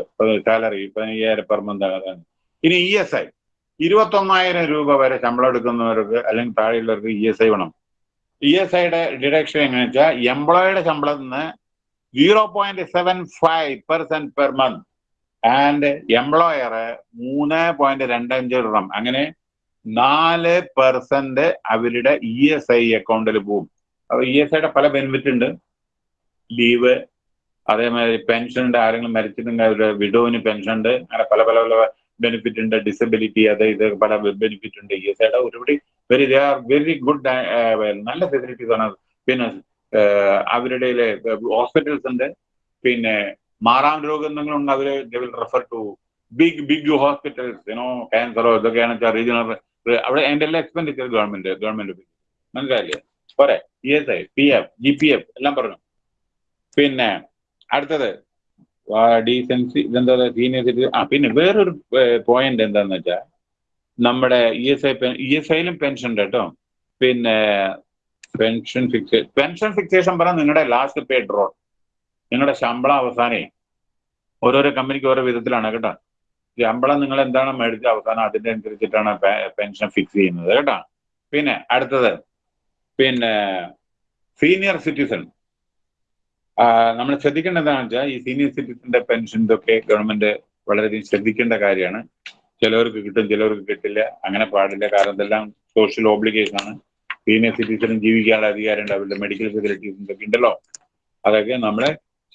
സാലറി പതിനയ്യായിരം പെർ മന്ത് ഇനി ഇ എസ് ഐ ഇരുപത്തൊന്നായിരം രൂപ വരെ ശമ്പളം എടുക്കുന്നവർക്ക് അല്ലെങ്കിൽ താഴെയുള്ളവർക്ക് ഇ എസ് ഐ വേണം. ഇ എസ് ഐയുടെ ഡിഡക്ഷൻ എങ്ങനെയാ വെച്ചാൽ എംപ്ലോയിയുടെ ശമ്പളത്തിൽ നിന്ന് zero point seven five percent per month and employer മൂന്ന് പോയിന്റ് രണ്ട് അഞ്ച് ഇടണം അങ്ങനെ നാല് പെർസെന്റ് അവരുടെ ഇ എസ് ഐ അക്കൗണ്ടിൽ പോകും അപ്പൊ ഇ എസ് ഐയുടെ പല ബെനിഫിറ്റ് ഉണ്ട്. ലീവ് അതേമാതിരി പെൻഷൻ ഉണ്ട് ആരെങ്കിലും മരിച്ചിട്ടുണ്ടെങ്കിൽ അവരുടെ വിഡോവിന് പെൻഷൻ ഉണ്ട്. അങ്ങനെ പല പല പല ബെനിഫിറ്റ് ഉണ്ട്. ഡിസബിലിറ്റി അത് ഇത് പല ബെനിഫിറ്റ് ഉണ്ട്. ഇ എസ് ഐയുടെ ഒരുപടി very they are very good നല്ല ഫെസിലിറ്റീസ് ആണ്. പിന്നെ അവരുടെ ഹോസ്പിറ്റൽസ് ഉണ്ട്. പിന്നെ മാറാൻ രോഗം എന്തെങ്കിലും ഉണ്ട്. അവർ will refer to big big hospitals you know ക്യാൻസറോ ഇതൊക്കെയാണ് വെച്ചാൽ റീജിയണൽ അവിടെ അതിന്റെ എല്ലാ എക്സ്പെൻഡിച്ചർ ഗവൺമെന്റ് ഗവൺമെന്റ് മനസ്സിലായില്ലേ? പോരെ. E S I P F G P F എല്ലാം പറഞ്ഞു. പിന്നെ അടുത്തത് ഡീസൻസി ഇതെന്താ സീനിയർ സിറ്റിസൺ ആ പിന്നെ വേറൊരു പോയിന്റ് എന്താന്ന് വെച്ചാൽ നമ്മുടെ E S I E S ഐയിലും pension ഉണ്ട് കേട്ടോ. പിന്നെ പെൻഷൻ ഫിക്സേ പെൻഷൻ ഫിക്സേഷൻ പറഞ്ഞാൽ നിങ്ങളുടെ ലാസ്റ്റ് പേ ഡ്രോ നിങ്ങളുടെ ശമ്പളം അവസാനേ ഓരോരോ കമ്പനിക്ക് ഓരോ വിധത്തിലാണ് കേട്ടോ. ശമ്പളം നിങ്ങൾ എന്താണ് മേടിച്ച അവസാനം അതിന്റെ അനുസരിച്ചിട്ടാണ് പെൻഷൻ ഫിക്സ് ചെയ്യുന്നത് കേട്ടോ. പിന്നെ അടുത്തത് പിന്നെ സീനിയർ സിറ്റിസൺ നമ്മൾ ശ്രദ്ധിക്കേണ്ട എന്താണെന്ന് വെച്ചാൽ ഈ സീനിയർ സിറ്റിസന്റെ പെൻഷൻ ഇതൊക്കെ ഗവൺമെന്റ് വളരെയധികം ശ്രദ്ധിക്കേണ്ട കാര്യമാണ്. ചിലവർക്ക് കിട്ടും ചിലവർക്ക് കിട്ടില്ല. അങ്ങനെ പാടില്ല. കാരണം ഇതെല്ലാം സോഷ്യൽ ഓബ്ലിഗേഷൻ ആണ്. സീനിയർ സിറ്റിസണും ജീവിക്കാനുള്ള അധികാരം ഉണ്ട് അവരുടെ മെഡിക്കൽ ഫെസിലിറ്റീസ് ഇതൊക്കെ ഉണ്ടല്ലോ. അതൊക്കെ നമ്മൾ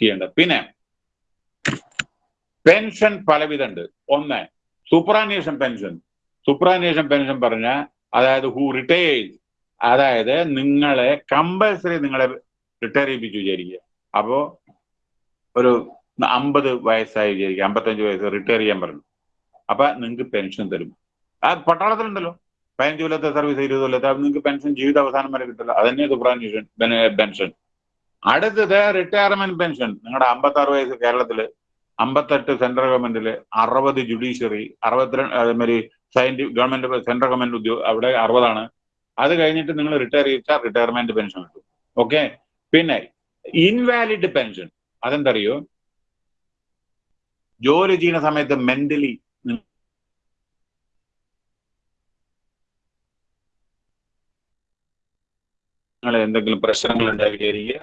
ചെയ്യേണ്ടത് പിന്നെ പെൻഷൻ പലവിധമുണ്ട്. ഒന്ന് സൂപ്പറാനേഷൻ പെൻഷൻ സൂപ്പറാനേഷൻ പെൻഷൻ പറഞ്ഞ അതായത് ഹൂ റിട്ടയേഴ്സ് അതായത് നിങ്ങളെ കമ്പൽസറി നിങ്ങളെ റിട്ടയർ ചെയ്യിപ്പിച്ചു വിചാരിക്കുക. അപ്പോ ഒരു അമ്പത് വയസ്സായി വിചാരിക്കുക. അമ്പത്തഞ്ച് വയസ്സ് റിട്ടയർ ചെയ്യാൻ പറഞ്ഞു. അപ്പൊ നിങ്ങൾക്ക് പെൻഷൻ തരും. ആ പട്ടാളത്തിലുണ്ടല്ലോ. പതിനഞ്ച് കൊല്ലത്തെ സർവീസ് ഇരുപത് കൊല്ലത്തെ അത് നിങ്ങൾക്ക് പെൻഷൻ ജീവിത അവസാനം വരെ കിട്ടില്ല അതന്നെ സൂപ്പറാനേഷൻ പെൻഷൻ അടുത്തത് റിട്ടയർമെന്റ് പെൻഷൻ നിങ്ങളുടെ അമ്പത്താറ് വയസ്സ് കേരളത്തിൽ അമ്പത്തെട്ട് സെൻട്രൽ ഗവൺമെന്റിൽ അറുപത് ജുഡീഷ്യറി അറുപത്തിരണ്ട് അതേമാതിരി സയന്റിഫിക് ഗവൺമെന്റ് സെൻട്രൽ ഗവൺമെന്റ് ഉദ്യോഗ അവിടെ അറുപതാണ്. അത് കഴിഞ്ഞിട്ട് നിങ്ങൾ റിട്ടയർ ചെയ്താൽ റിട്ടയർമെന്റ് പെൻഷൻ കിട്ടും. ഓക്കെ പിന്നെ ഇൻവാലിഡ് പെൻഷൻ അതെന്തറിയോ? ജോലി ചെയ്യുന്ന സമയത്ത് മെന്റലി നിങ്ങൾ എന്തെങ്കിലും പ്രശ്നങ്ങൾ ഉണ്ടായി വിചാരിക്കുക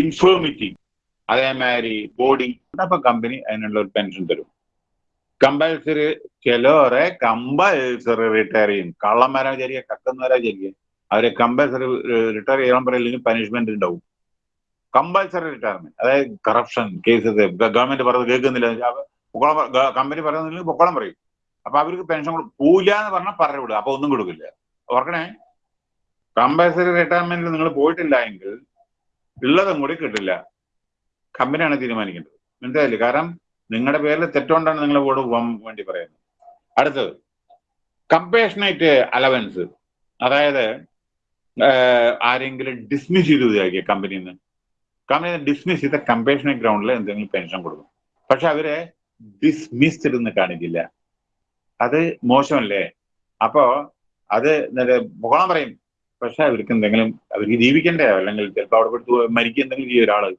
ഇൻഫേമിറ്റി അതേമാതിരി ബോഡി അപ്പൊ കമ്പനി അതിനുള്ള ഒരു പെൻഷൻ തരും. കമ്പൽസറി ചിലവരെ കമ്പൽസറി റിട്ടയർ ചെയ്യും. കള്ളന്മാരാ ചെറിയ കക്കുന്നവരെ ചെറിയ അവരെ കമ്പൽസറി റിട്ടയർ ചെയ്യാൻ പറയില്ലെങ്കിൽ പനിഷ്മെന്റ് ഉണ്ടാവും. കമ്പൽസറി റിട്ടയർമെന്റ് അതായത് കറപ്ഷൻ കേസസ് ഗവൺമെന്റ് പറഞ്ഞത് കേൾക്കുന്നില്ല. കമ്പനി പറയുന്നില്ലെങ്കിൽ പൊക്കോളം പറയും. അപ്പൊ അവർക്ക് പെൻഷൻ പോവില്ല എന്ന് പറഞ്ഞാൽ പറഞ്ഞു വിടുക. അപ്പൊ ഒന്നും കൊടുക്കില്ല. ഓർക്കണേ? കമ്പൽസറി റിട്ടയർമെന്റിൽ നിങ്ങൾ പോയിട്ടില്ല എങ്കിൽ ഉള്ളതും കൂടി കിട്ടില്ല. കമ്പനിയാണ് തീരുമാനിക്കേണ്ടത്. മനസ്സിലായില്ലേ? കാരണം നിങ്ങളുടെ പേരിൽ തെറ്റുകൊണ്ടാണ് നിങ്ങളെ വോട് പോകാൻ വേണ്ടി പറയുന്നത്. അടുത്തത് കമ്പേഷനേറ്റ് അലവൻസ് അതായത് ആരെങ്കിലും ഡിസ്മിസ് ചെയ്ത് വിചാരിക്കുക കമ്പനിയിൽ നിന്ന് കമ്പനി ഡിസ്മിസ് ചെയ്ത കമ്പേഷനേറ്റ് ഗ്രൗണ്ടിൽ എന്തെങ്കിലും പെൻഷൻ കൊടുക്കും. പക്ഷെ അവരെ ഡിസ്മിസ്ഡ് എന്ന് കാണിക്കില്ല. അത് മോശമല്ലേ? അപ്പോ അത് പോകണം പറയും. പക്ഷെ അവർക്ക് എന്തെങ്കിലും അവർക്ക് ജീവിക്കണ്ടേ? അല്ലെങ്കിൽ ചിലപ്പോൾ അവിടെ കൊടുത്ത് മരിക്കുക എന്തെങ്കിലും ചെയ്യും ഒരാൾ.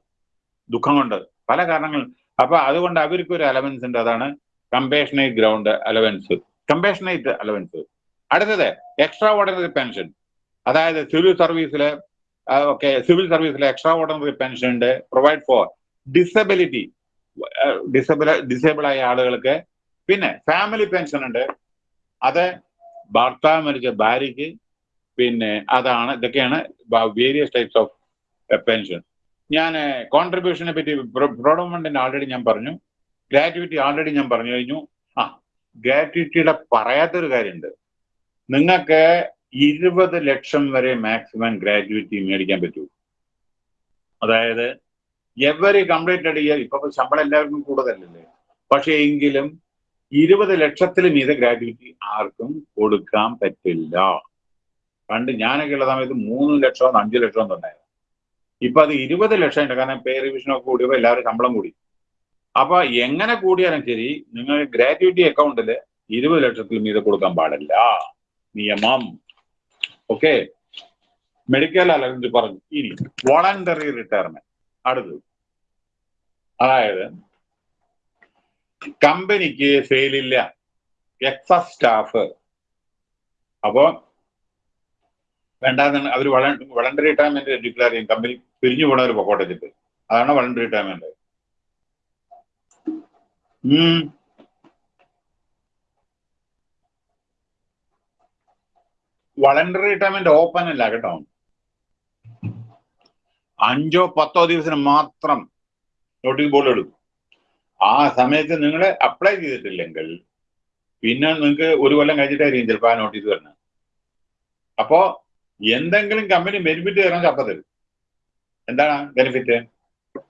ദുഃഖം കൊണ്ട്. പല കാരണങ്ങൾ. അപ്പൊ അതുകൊണ്ട് അവർക്ക് ഒരു അലവൻസ് ഉണ്ട്. അതാണ് compassionate ground allowance compassionate allowance അടുത്തത് എക്സ്ട്രാ ഓർഡിനറി പെൻഷൻ അതായത് സിവിൽ സർവീസിലെ ഓക്കെ സിവിൽ സർവീസിലെ എക്സ്ട്രാ ഓർഡിനറി പെൻഷൻ ഉണ്ട്. Provide for disability disable disable ആയ ആളുകൾക്ക്. പിന്നെ ഫാമിലി പെൻഷൻ ഉണ്ട്. അത് ഭർത്താവ് മരിച്ച ഭാര്യയ്ക്ക് പിന്നെ അതാണ് ഇതൊക്കെയാണ് വേരിയസ് ടൈപ്സ് ഓഫ് പെൻഷൻ ഞാൻ കോൺട്രിബ്യൂഷനെ പറ്റി പ്രോഡോമെന്റിന് ആൾറെഡി ഞാൻ പറഞ്ഞു. ഗ്രാറ്റുവിറ്റി ആൾറെഡി ഞാൻ പറഞ്ഞു കഴിഞ്ഞു. ആ ഗ്രാറ്റുവിറ്റിയുടെ പറയാത്തൊരു കാര്യമുണ്ട്. നിങ്ങൾക്ക് ഇരുപത് ലക്ഷം വരെ മാക്സിമം ഗ്രാറ്റുവിറ്റി മേടിക്കാൻ പറ്റൂ. അതായത് എവറി കംപ്ലീറ്റഡ് ഇയർ ഇപ്പൊ ശമ്പളം എല്ലാവർക്കും കൂടുതലല്ലേ? പക്ഷേ എങ്കിലും ഇരുപത് ലക്ഷത്തിലും മീതെ ഗ്രാറ്റുവിറ്റി ആർക്കും കൊടുക്കാൻ പറ്റില്ല. പണ്ട് ഞാനൊക്കെ ഉള്ള സമയത്ത് മൂന്ന് ലക്ഷം അഞ്ചു ലക്ഷം ഉണ്ടായിരുന്നു. ഇപ്പൊ അത് ഇരുപത് ലക്ഷം ഉണ്ട്. കാരണം പേ റിവിഷനൊക്കെ കൂടിയപ്പോ എല്ലാവരും ശമ്പളം കൂടി. അപ്പൊ എങ്ങനെ കൂടിയാലും ശരി നിങ്ങൾ ഗ്രാറ്റുവിറ്റി അക്കൗണ്ടിൽ ഇരുപത് ലക്ഷത്തിൽ മീതെ കൊടുക്കാൻ പാടില്ല. നിയമം. ഓക്കെ? മെഡിക്കൽ അലവൻസ് പറഞ്ഞു. ഇനി വോളണ്ടറി റിട്ടയർമെന്റ്. അടുത്തത്. അതായത് കമ്പനിക്ക് സെയിലില്ല എക്സസ് സ്റ്റാഫ്. അപ്പോ വേണ്ടാന്നാണ് അവർ വളണ്ടറി റിട്ടയർമെന്റ് ഡിക്ലെയർ ചെയ്യും. കമ്പനി പിരിഞ്ഞു പോണ പൊക്കോട്ടെ വെച്ചിട്ട്. അതാണ് voluntary retirement voluntary retirement open അല്ല കേട്ടോ. അഞ്ചോ പത്തോ ദിവസത്തിന് മാത്രം നോട്ടീസ് ബോർഡ് എടുക്കും ആ സമയത്ത് നിങ്ങൾ അപ്ലൈ ചെയ്തിട്ടില്ലെങ്കിൽ പിന്നെ നിങ്ങൾക്ക് ഒരു കൊല്ലം കഴിഞ്ഞിട്ടായിരിക്കും ചിലപ്പോൾ ആ നോട്ടീസ് വരുന്നത് അപ്പോ എന്തെങ്കിലും കമ്പനി ബെനിഫിറ്റ് തരാൻ അപ്പൊ തരും. എന്താണ് ബെനിഫിറ്റ്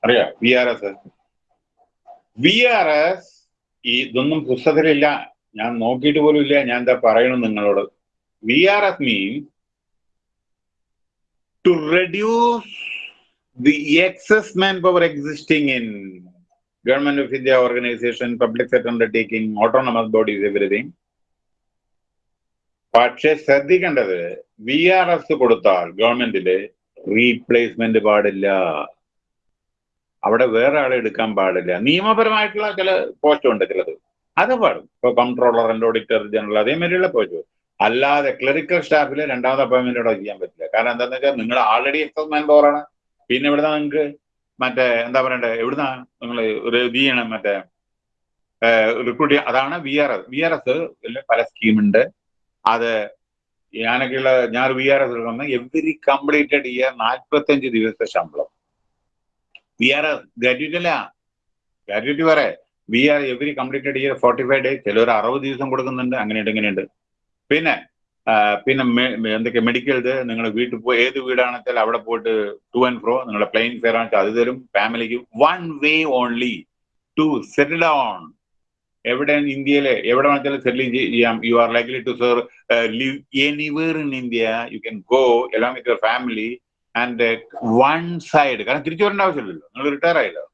അറിയാം? V R S V R S ഈ ഇതൊന്നും പുസ്തകത്തിലില്ല. ഞാൻ നോക്കിയിട്ട് പോലും ഇല്ല. ഞാൻ എന്താ പറയണം നിങ്ങളോട്? V R S mean to reduce the excess manpower existing in government of India organisation public sector undertaking autonomous bodies everything പക്ഷെ ശ്രദ്ധിക്കേണ്ടത് വി ആർ എസ് കൊടുത്താൽ ഗവൺമെന്റിൽ റീപ്ലേസ്മെന്റ് പാടില്ല. അവിടെ വേറെ ആളെ എടുക്കാൻ പാടില്ല. നിയമപരമായിട്ടുള്ള ചില പോസ്റ്റ് ഉണ്ട് ചിലത്. അത് പാടും. ഇപ്പൊ കൺട്രോളർ ആൻഡ് ഓഡിറ്റർ ജനറൽ അതേമാതിരിയുള്ള പോസ്റ്റ് അല്ലാതെ ക്ലറിക്കൽ സ്റ്റാഫിൽ രണ്ടാമത്തെ അപ്പോയിന്റ്മെന്റ് അവിടെ ചെയ്യാൻ പറ്റില്ല. കാരണം എന്താന്ന് വെച്ചാൽ നിങ്ങൾ ആൾറെഡി എക്സസ് മാൻ പവറാണ് പിന്നെ ഇവിടുന്ന് നിങ്ങൾക്ക് മറ്റേ എന്താ പറയണ്ടേ? എവിടുന്നാ നിങ്ങൾ ഒരു ഇത് ചെയ്യണം? മറ്റേ റിക്രൂട്ട് അതാണ് V R S V R S പല സ്കീമുണ്ട് അത് ഞാനൊക്കെയുള്ള ഞാൻ വി ആർ എസ് എടുക്കുന്ന എവറി കംപ്ലീറ്റഡ് ഇയർ നാൽപ്പത്തഞ്ച് ദിവസത്തെ ശമ്പളം. വി ആർ എസ് ഗ്രാറ്റുവിറ്റി അല്ല. ഗ്രാറ്റുവിറ്റി വേറെ V R every completed year forty five day ചിലർ അറുപത് ദിവസം കൊടുക്കുന്നുണ്ട്. അങ്ങനെയുണ്ട് ഇങ്ങനെയുണ്ട്. പിന്നെ പിന്നെ എന്തൊക്കെ മെഡിക്കൽ ഇത്? നിങ്ങൾ വീട്ടിൽ പോയി ഏത് വീടാണെന്ന് വെച്ചാൽ അവിടെ പോയിട്ട് ടു ആൻഡ് ഫ്രോ നിങ്ങളുടെ പ്ലെയിൻ ഫെയർ ആണെന്ന് അത് തരും. ഫാമിലിക്ക് one way only to settle down എവിടെ ഇന്ത്യയിലെ എവിടെ വേണമെങ്കിലും സെറ്റിൽ ചെയ്യാം. You are likely to sir live anywhere in India you can go along with your family and one side കാരണം തിരിച്ചു വരേണ്ട ആവശ്യമില്ലല്ലോ. നിങ്ങൾ റിട്ടയർ ആയല്ലോ.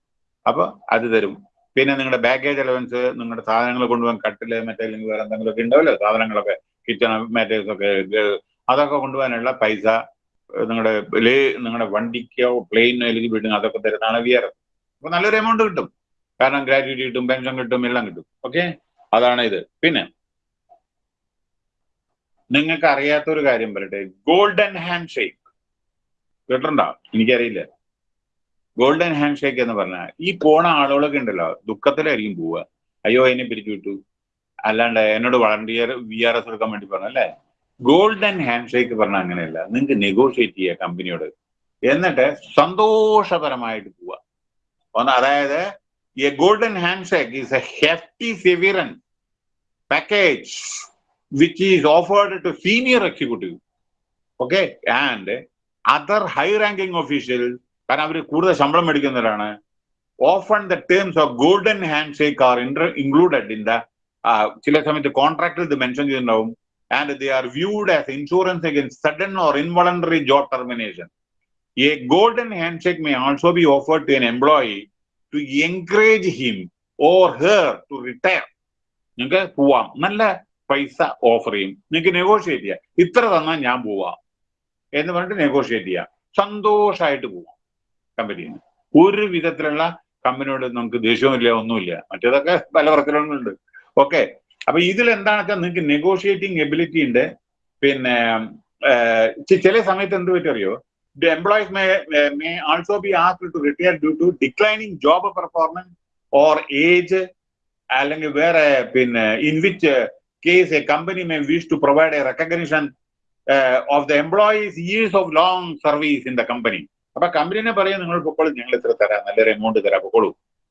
അപ്പൊ അത് തരും. പിന്നെ നിങ്ങളുടെ ബാഗേജ് അലവൻസ് നിങ്ങളുടെ സാധനങ്ങൾ കൊണ്ടുപോകാൻ കട്ടിൽ മറ്റേ അല്ലെങ്കിൽ വേറെ എന്തെങ്കിലുമൊക്കെ ഉണ്ടാവല്ലോ സാധനങ്ങളൊക്കെ കിച്ചൺ മാറ്റേഴ്സ് ഒക്കെ അതൊക്കെ കൊണ്ടുപോകാനുള്ള പൈസ നിങ്ങളുടെ നിങ്ങളുടെ വണ്ടിക്കോ പ്ലെയിനോ അല്ലെങ്കിൽ വീടിനോ അതൊക്കെ തരുന്നതാണ് വി ആർ അപ്പൊ നല്ലൊരു എമൗണ്ട് കിട്ടും. കാരണം ഗ്രാറ്റുവിറ്റി കിട്ടും പെൻഷൻ കിട്ടും എല്ലാം കിട്ടും. ഓക്കെ അതാണ് ഇത്. പിന്നെ നിങ്ങൾക്ക് അറിയാത്ത ഒരു കാര്യം പറയട്ടെ. ഗോൾഡൻ ഹാൻഡ് ഷേക്ക് കേട്ടിട്ടുണ്ടോ? എനിക്കറിയില്ല. ഗോൾഡൻ ഹാൻഡ് ഷേക്ക് എന്ന് പറഞ്ഞാൽ ഈ പോണ ആളുകളൊക്കെ ഉണ്ടല്ലോ ദുഃഖത്തിലായിരിക്കും പോവുക. അയ്യോ എന്നെ പിരിച്ചു വിട്ടു. അല്ലാണ്ട് എന്നോട് വളണ്ടിയർ വി ആർ എസ് എടുക്കാൻ വേണ്ടി പറഞ്ഞു അല്ലേ? ഗോൾഡൻ ഹാൻഡ് ഷേക്ക് പറഞ്ഞാൽ അങ്ങനെയല്ല. നിങ്ങൾക്ക് നെഗോഷിയേറ്റ് ചെയ്യുക കമ്പനിയോട് എന്നിട്ട് സന്തോഷപരമായിട്ട് പോവുക. ഒന്ന് അതായത് a golden handshake is a hefty severance package which is offered to senior executive okay and other high ranking official കാരണം അവർ കൂടുതൽ ശമ്പളം മേടിക്കുന്നവരാണ് often the terms of golden handshake are included in the ചില സമയത്ത് കോൺട്രാക്റ്റിൽ ഇത് മെൻഷൻ ചെയ്തിട്ടുണ്ടാവും. And they are viewed as insurance against sudden or involuntary job termination a golden handshake may also be offered to an employee to encourage him or her to retire നിങ്ങൾക്ക് പോവാം. നല്ല പൈസ offer ചെയ്യും. നിങ്ങൾക്ക് negotiate ചെയ്യാം. ഇത്ര തന്നാൽ ഞാൻ പോവാം എന്ന് പറഞ്ഞിട്ട് നെഗോഷിയേറ്റ് ചെയ്യാം. സന്തോഷമായിട്ട് പോവാം കമ്പനിയിൽ നിന്ന് ഒരു വിധത്തിലുള്ള കമ്പനിയോട് നമുക്ക് ദേഷ്യവുമില്ല ഒന്നുമില്ല. മറ്റേതൊക്കെ പല വർക്കിലുണ്ട് ഓക്കെ അപ്പൊ ഇതിൽ എന്താണെന്ന് വെച്ചാൽ നിങ്ങൾക്ക് നെഗോഷിയേറ്റിംഗ് എബിലിറ്റി ഉണ്ട്. പിന്നെ ചില സമയത്ത് എന്ത് പറ്ററിയോ employees may, may may also be asked to retire due to declining job performance or age അല്ലെങ്കിൽ വേറെ പിന്നെ in which case a company may wish to provide a recognition of the employees years of long service in the company അപ്പൊ കമ്പനിനെ പറയും നിങ്ങൾ പൊക്കോളൂ ഞങ്ങൾ ഇത്ര തരാം നല്ലൊരു എമൗണ്ട് തരാം പൊക്കോളൂ.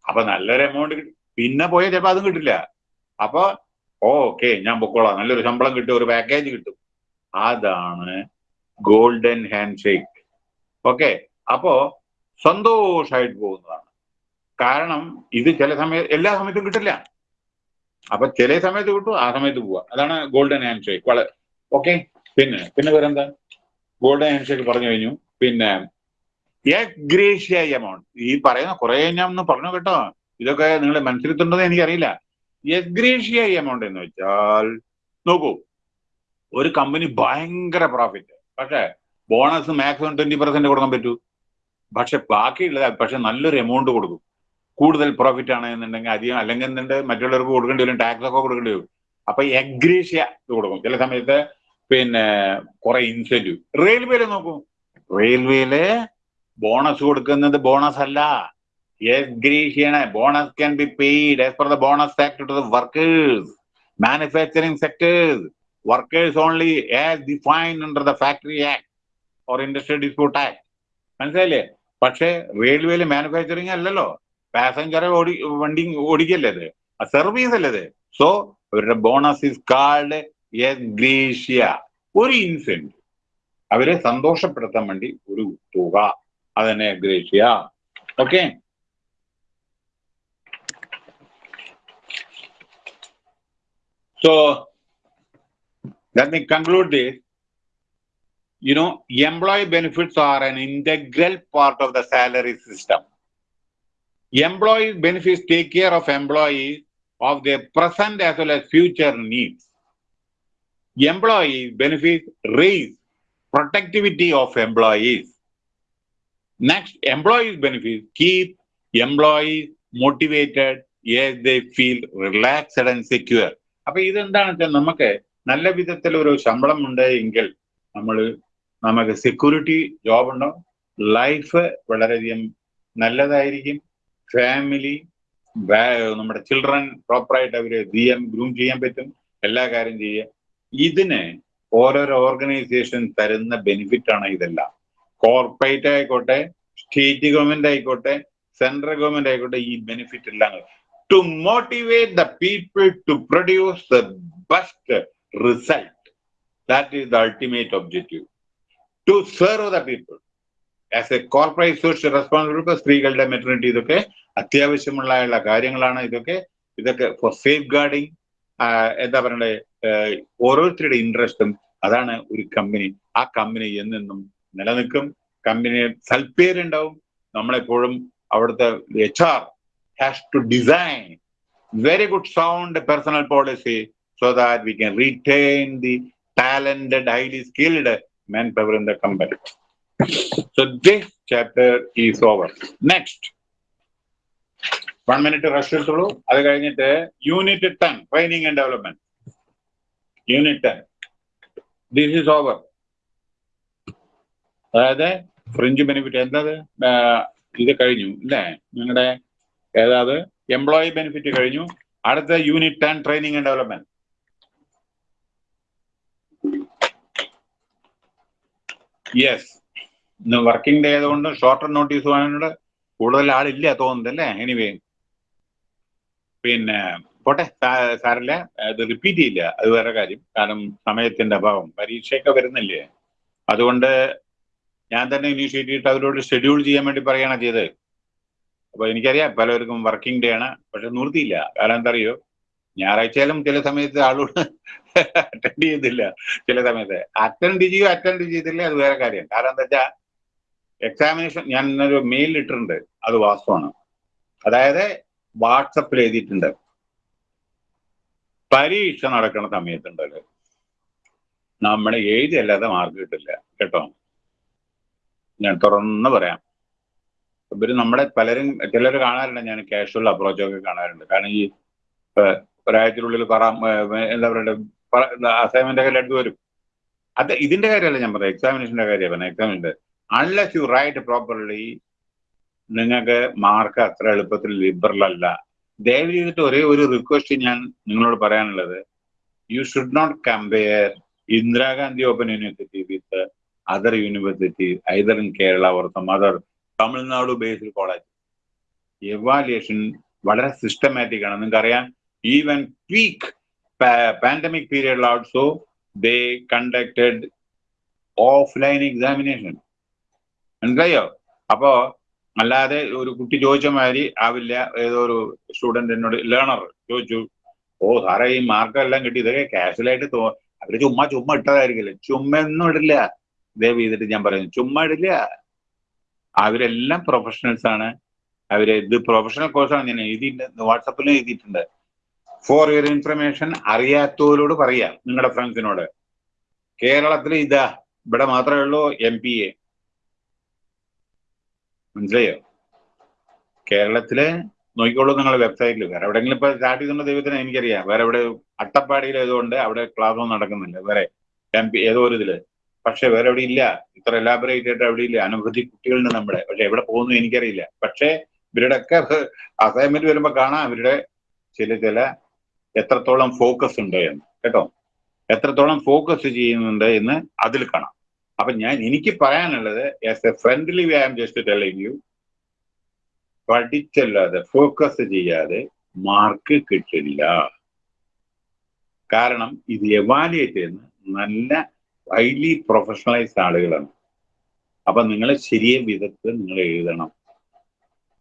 അപ്പൊ നല്ലൊരു എമൗണ്ട് പിന്നെ പോയാൽ ചിലപ്പോൾ അതും കിട്ടില്ല. അപ്പൊ ഓക്കെ ഞാൻ പൊക്കോളാം നല്ലൊരു ശമ്പളം കിട്ടും ഒരു പാക്കേജ് കിട്ടും. അതാണ് ഗോൾഡൻ ഹാൻഡ് ഷേക്ക്. ഓക്കെ. അപ്പോ സന്തോഷമായിട്ട് പോകുന്നതാണ്. കാരണം ഇത് ചില സമയത്ത് എല്ലാ സമയത്തും കിട്ടില്ല. അപ്പൊ ചില സമയത്ത് കിട്ടും ആ സമയത്ത് പോവാ. അതാണ് ഗോൾഡൻ ഹാൻഡ് ഷേക്ക് വളരെ ഓക്കെ. പിന്നെ പിന്നെ വേറെന്താ? ഗോൾഡൻ ഹാൻഡ് ഷേക്ക് പറഞ്ഞു കഴിഞ്ഞു. പിന്നെ ഗ്രേഷ്യ എമൗണ്ട് ഈ പറയുന്ന കുറെ ഞാൻ ഒന്ന് പറഞ്ഞു കേട്ടോ. ഇതൊക്കെ നിങ്ങൾ മനസ്സിലെത്തുണ്ടെന്ന് എനിക്കറിയില്ല. എഗ്രേഷ്യ എമൗണ്ട് എന്ന് വെച്ചാൽ നോക്കൂ. ഒരു കമ്പനി ഭയങ്കര പ്രോഫിറ്റ് പക്ഷേ ബോണസ് മാക്സിമം ട്വന്റി പെർസെന്റ് കൊടുക്കാൻ പറ്റൂ. പക്ഷെ ബാക്കിയുള്ളത് പക്ഷെ നല്ലൊരു എമൗണ്ട് കൊടുക്കും. കൂടുതൽ പ്രോഫിറ്റ് ആണ് എന്നുണ്ടെങ്കിൽ അധികം അല്ലെങ്കിൽ എന്നുണ്ടെങ്കിൽ മറ്റുള്ളവർക്ക് കൊടുക്കേണ്ടി വരും ടാക്സ് ഒക്കെ കൊടുക്കേണ്ടി വരും. അപ്പൊ എഗ്രീഷ്യ കൊടുക്കും. ചില സമയത്ത് പിന്നെ കുറെ ഇൻസെന്റീവ് റെയിൽവേയിൽ നോക്കൂ. റെയിൽവേയിൽ ബോണസ് കൊടുക്കുന്നത് ബോണസ് അല്ല. എഗ്രീഷ്യാണ് bonus can be paid as per the bonus act to the workers manufacturing sectors workers only as defined under the factory act or industrial dispute act മനസ്സിലായില്ലേ? പക്ഷേ റെയിൽവേയിൽ മാനുഫാക്ചറിങ് അല്ലല്ലോ. പാസഞ്ചർ ഓടി വണ്ടി ഓടിക്കല്ലേ അത് സർവീസ് അല്ലേ അത് സോ അവരുടെ ബോണസ് ഇസ് കാൾഡ് ഗ്രീഷ്യ ഒരു ഇൻസെന്റ് അവരെ സന്തോഷപ്പെടുത്താൻ വേണ്ടി ഒരു തുക. അതന്നെ gratia okay so let me conclude this. You know, employee benefits are an integral part of the salary system. Employee benefits take care of employees of their present as well as future needs. Employee benefits raise productivity of employees. Next, employees benefits keep employees motivated as they feel relaxed and secure. അപ്പൊ ഇതെന്താണെന്ന് വെച്ചാൽ നമുക്ക് നല്ല വിധത്തിൽ ഒരു ശമ്പളം ഉണ്ട് എങ്കിൽ നമ്മൾ നമുക്ക് സെക്യൂരിറ്റി ജോബ് ഉണ്ടാവും ലൈഫ് വളരെയധികം നല്ലതായിരിക്കും. ഫാമിലി നമ്മുടെ ചിൽഡ്രൻ പ്രോപ്പറായിട്ട് അവരെ ചെയ്യാൻ ഗ്രൂം ചെയ്യാൻ പറ്റും. എല്ലാ കാര്യം ചെയ്യുക. ഇതിന് ഓരോരോ ഓർഗനൈസേഷൻ തരുന്ന ബെനിഫിറ്റ് ആണ് ഇതെല്ലാം. കോർപ്പറേറ്റ് ആയിക്കോട്ടെ സ്റ്റേറ്റ് ഗവൺമെന്റ് ആയിക്കോട്ടെ സെൻട്രൽ ഗവൺമെന്റ് ആയിക്കോട്ടെ ഈ ബെനിഫിറ്റ് എല്ലാം to motivate the people to produce the best result that is the ultimate ultimate objective. To serve the people. As a corporate social responsibility, സ്ത്രീകളുടെ maternity ഇതൊക്കെ അത്യാവശ്യമുള്ള കാര്യങ്ങളാണ് ഇതൊക്കെ ഇതൊക്കെ ഫോർ സേഫ് ഗാർഡിങ് എന്താ പറയണ്ടേ ഓരോരുത്തരുടെ ഇൻട്രസ്റ്റും അതാണ് ഒരു കമ്പനി ആ കമ്പനി എന്നെന്നും നിലനിൽക്കും കമ്പനി സൽപ്പേരുണ്ടാവും നമ്മളെപ്പോഴും അവിടുത്തെ H R has to design very good sound personal policy so that we can retain the talented, highly skilled manpower in the company. So this chapter is over. Next. One minute rush എടുത്തോളൂ. അത് കഴിഞ്ഞിട്ട് unit ten training and development unit ten this is over അതായത് fringe benefit എന്താ ഇത് കഴിഞ്ഞു അല്ലേ? നിങ്ങളുടെ ഏതാത്? Employee benefit കഴിഞ്ഞു. അടുത്ത unit ten training and development yes working day ആയതുകൊണ്ട് ഷോർട്ടർ നോട്ടീസ് വാങ്ങാനുള്ള കൂടുതൽ ആളില്ല തോന്നുന്നത് അല്ലേ? എനിവേ പിന്നെ പോട്ടെ. സാറില്ല അത് റിപ്പീറ്റ് ചെയ്യില്ല. അത് വേറെ കാര്യം. കാരണം സമയത്തിന്റെ അഭാവം. പരീക്ഷയൊക്കെ വരുന്നില്ലേ? അതുകൊണ്ട് ഞാൻ തന്നെ ഇനീഷ്യേറ്റ് ചെയ്തിട്ട് അവരോട് ഷെഡ്യൂൾ ചെയ്യാൻ വേണ്ടി പറയുകയാണ് ചെയ്തത്. അപ്പൊ എനിക്കറിയാം പലർക്കും വർക്കിംഗ് ഡേ ആണ്. പക്ഷെ നിർത്തിയില്ല. കാരണം എന്താ അറിയോ? ഞായറാഴ്ചയിലും ചില സമയത്ത് ആളോട് അറ്റൻഡ് ചെയ്യുന്നില്ല. ചില സമയത്ത്. അറ്റൻഡ് ചെയ്യോ അറ്റൻഡ് ചെയ്തില്ല അത് വേറെ കാര്യം. കാരണം എന്താ വെച്ചാൽ എക്സാമിനേഷൻ ഞാൻ ഇന്നൊരു മെയിൽ ഇട്ടിട്ടുണ്ട്. അത് വാസ്തവമാണ്. അതായത് വാട്സപ്പിൽ എഴുതിയിട്ടുണ്ട്. പരീക്ഷ നടക്കുന്ന സമയത്തുണ്ടല്ലോ നമ്മളെ എഴുതിയല്ലാതെ മാർക്ക് കിട്ടില്ല. കേട്ടോ? ഞാൻ തുറന്ന് പറയാം. ഇവർ നമ്മളെ പലരും ചിലർ കാണാറുണ്ട്. ഞാൻ കാഷ്വൽ അപ്രോച്ചൊക്കെ കാണാറുണ്ട്. കാരണം ഈ ഒരാഴ്ചക്കുള്ളിൽ പറ എന്താ പറയണ്ടത് അസൈൻമെന്റ് ഒക്കെ എടുത്തു വരും. അത് ഇതിന്റെ കാര്യമല്ല ഞാൻ പറയാം എക്സാമിനേഷന്റെ കാര്യമാണ്. പറഞ്ഞ എക്സാമിന്റെ അൺലെസ് യു റൈറ്റ് പ്രോപ്പർലി നിങ്ങൾക്ക് മാർക്ക് അത്ര എളുപ്പത്തിൽ ലിബറൽ അല്ല. ദയവ് ചെയ്തിട്ട് ഒരേ ഒരു റിക്വസ്റ്റ് ഞാൻ നിങ്ങളോട് പറയാനുള്ളത്. You should not compare Indira Gandhi open university with other university either in Kerala or some other Tamil Nadu based college evaluation വളരെ സിസ്റ്റമാറ്റിക് ആണ്. നിങ്ങൾക്ക് അറിയാം peak pa pandemic period also, they conducted offline examination. മനസ്സിലായോ? അപ്പോ അല്ലാതെ ഒരു കുട്ടി ചോദിച്ച മാതിരി ആവില്ല. ഏതോ ഒരു സ്റ്റുഡന്റ് എന്നോട് ലേണർ ചോദിച്ചു. ഓ സാറേ ഈ മാർക്കെല്ലാം കിട്ടി. ഇതൊക്കെ കാഷ്വലായിട്ട് തോ അവർ ചുമ്മാ ചുമ്മാ ഇട്ടതായിരിക്കില്ല? ചുമ്മാ ഒന്നും ഇടില്ല. ദയവ് ചെയ്തിട്ട് ഞാൻ പറയുന്നു. ചുമ്മാ ഇടില്ല. അവരെല്ലാം പ്രൊഫഷണൽസ് ആണ്. അവർ ഇത് പ്രൊഫഷണൽ കോഴ്സാണ് ഞാൻ എഴുതിയിട്ടുണ്ട്. വാട്സപ്പിലും എഴുതിയിട്ടുണ്ട്. ഫോർ യുവർ ഇൻഫർമേഷൻ അറിയാത്തവരോട് പറയാം നിങ്ങളുടെ ഫ്രണ്ട്സിനോട് കേരളത്തിൽ ഇതാ ഇവിടെ മാത്രമേ ഉള്ളൂ എം പി എ മനസ്സിലായോ? കേരളത്തിൽ നോക്കിക്കോളൂ നിങ്ങളുടെ വെബ്സൈറ്റിൽ വേറെ എവിടെയെങ്കിലും ഇപ്പൊ സ്റ്റാർട്ട് ചെയ്തിട്ടുള്ള ദൈവത്തിന് എനിക്കറിയാം. വേറെ എവിടെ അട്ടപ്പാടിയിൽ ഏതുകൊണ്ട് അവിടെ ക്ലാസ് ഒന്നും നടക്കുന്നില്ല. വേറെ എം പി ഏതോ ഒരു ഇതിൽ. പക്ഷെ വേറെ എവിടെ ഇല്ല. ഇത്ര എലാബറേറ്റ് ആയിട്ട് അവിടെ ഇല്ല. അനവധി കുട്ടികളുണ്ട് നമ്മുടെ. പക്ഷെ എവിടെ പോകുന്നു എനിക്കറിയില്ല. പക്ഷെ ഇവരുടെ ഒക്കെ അസൈൻമെന്റ് വരുമ്പോ കാണാം. ഇവരുടെ ചില ചില എത്രത്തോളം ഫോക്കസ് ഉണ്ട് എന്ന് കേട്ടോ? എത്രത്തോളം ഫോക്കസ് ചെയ്യുന്നുണ്ട് എന്ന് അതിൽ കാണാം. അപ്പൊ ഞാൻ എനിക്ക് പറയാനുള്ളത് as a friendly way am just telling you പഠിച്ചല്ലാതെ focus ചെയ്യാതെ മാർക്ക് കിട്ടില്ല. കാരണം ഇത് എവാലുവേറ്റ് ചെയ്യുന്ന നല്ല ഹൈലി പ്രൊഫഷണലൈസ്ഡ് ആളുകളാണ്. അപ്പൊ നിങ്ങൾ ശരിയ വിധത്തിൽ നിങ്ങൾ എഴുതണം.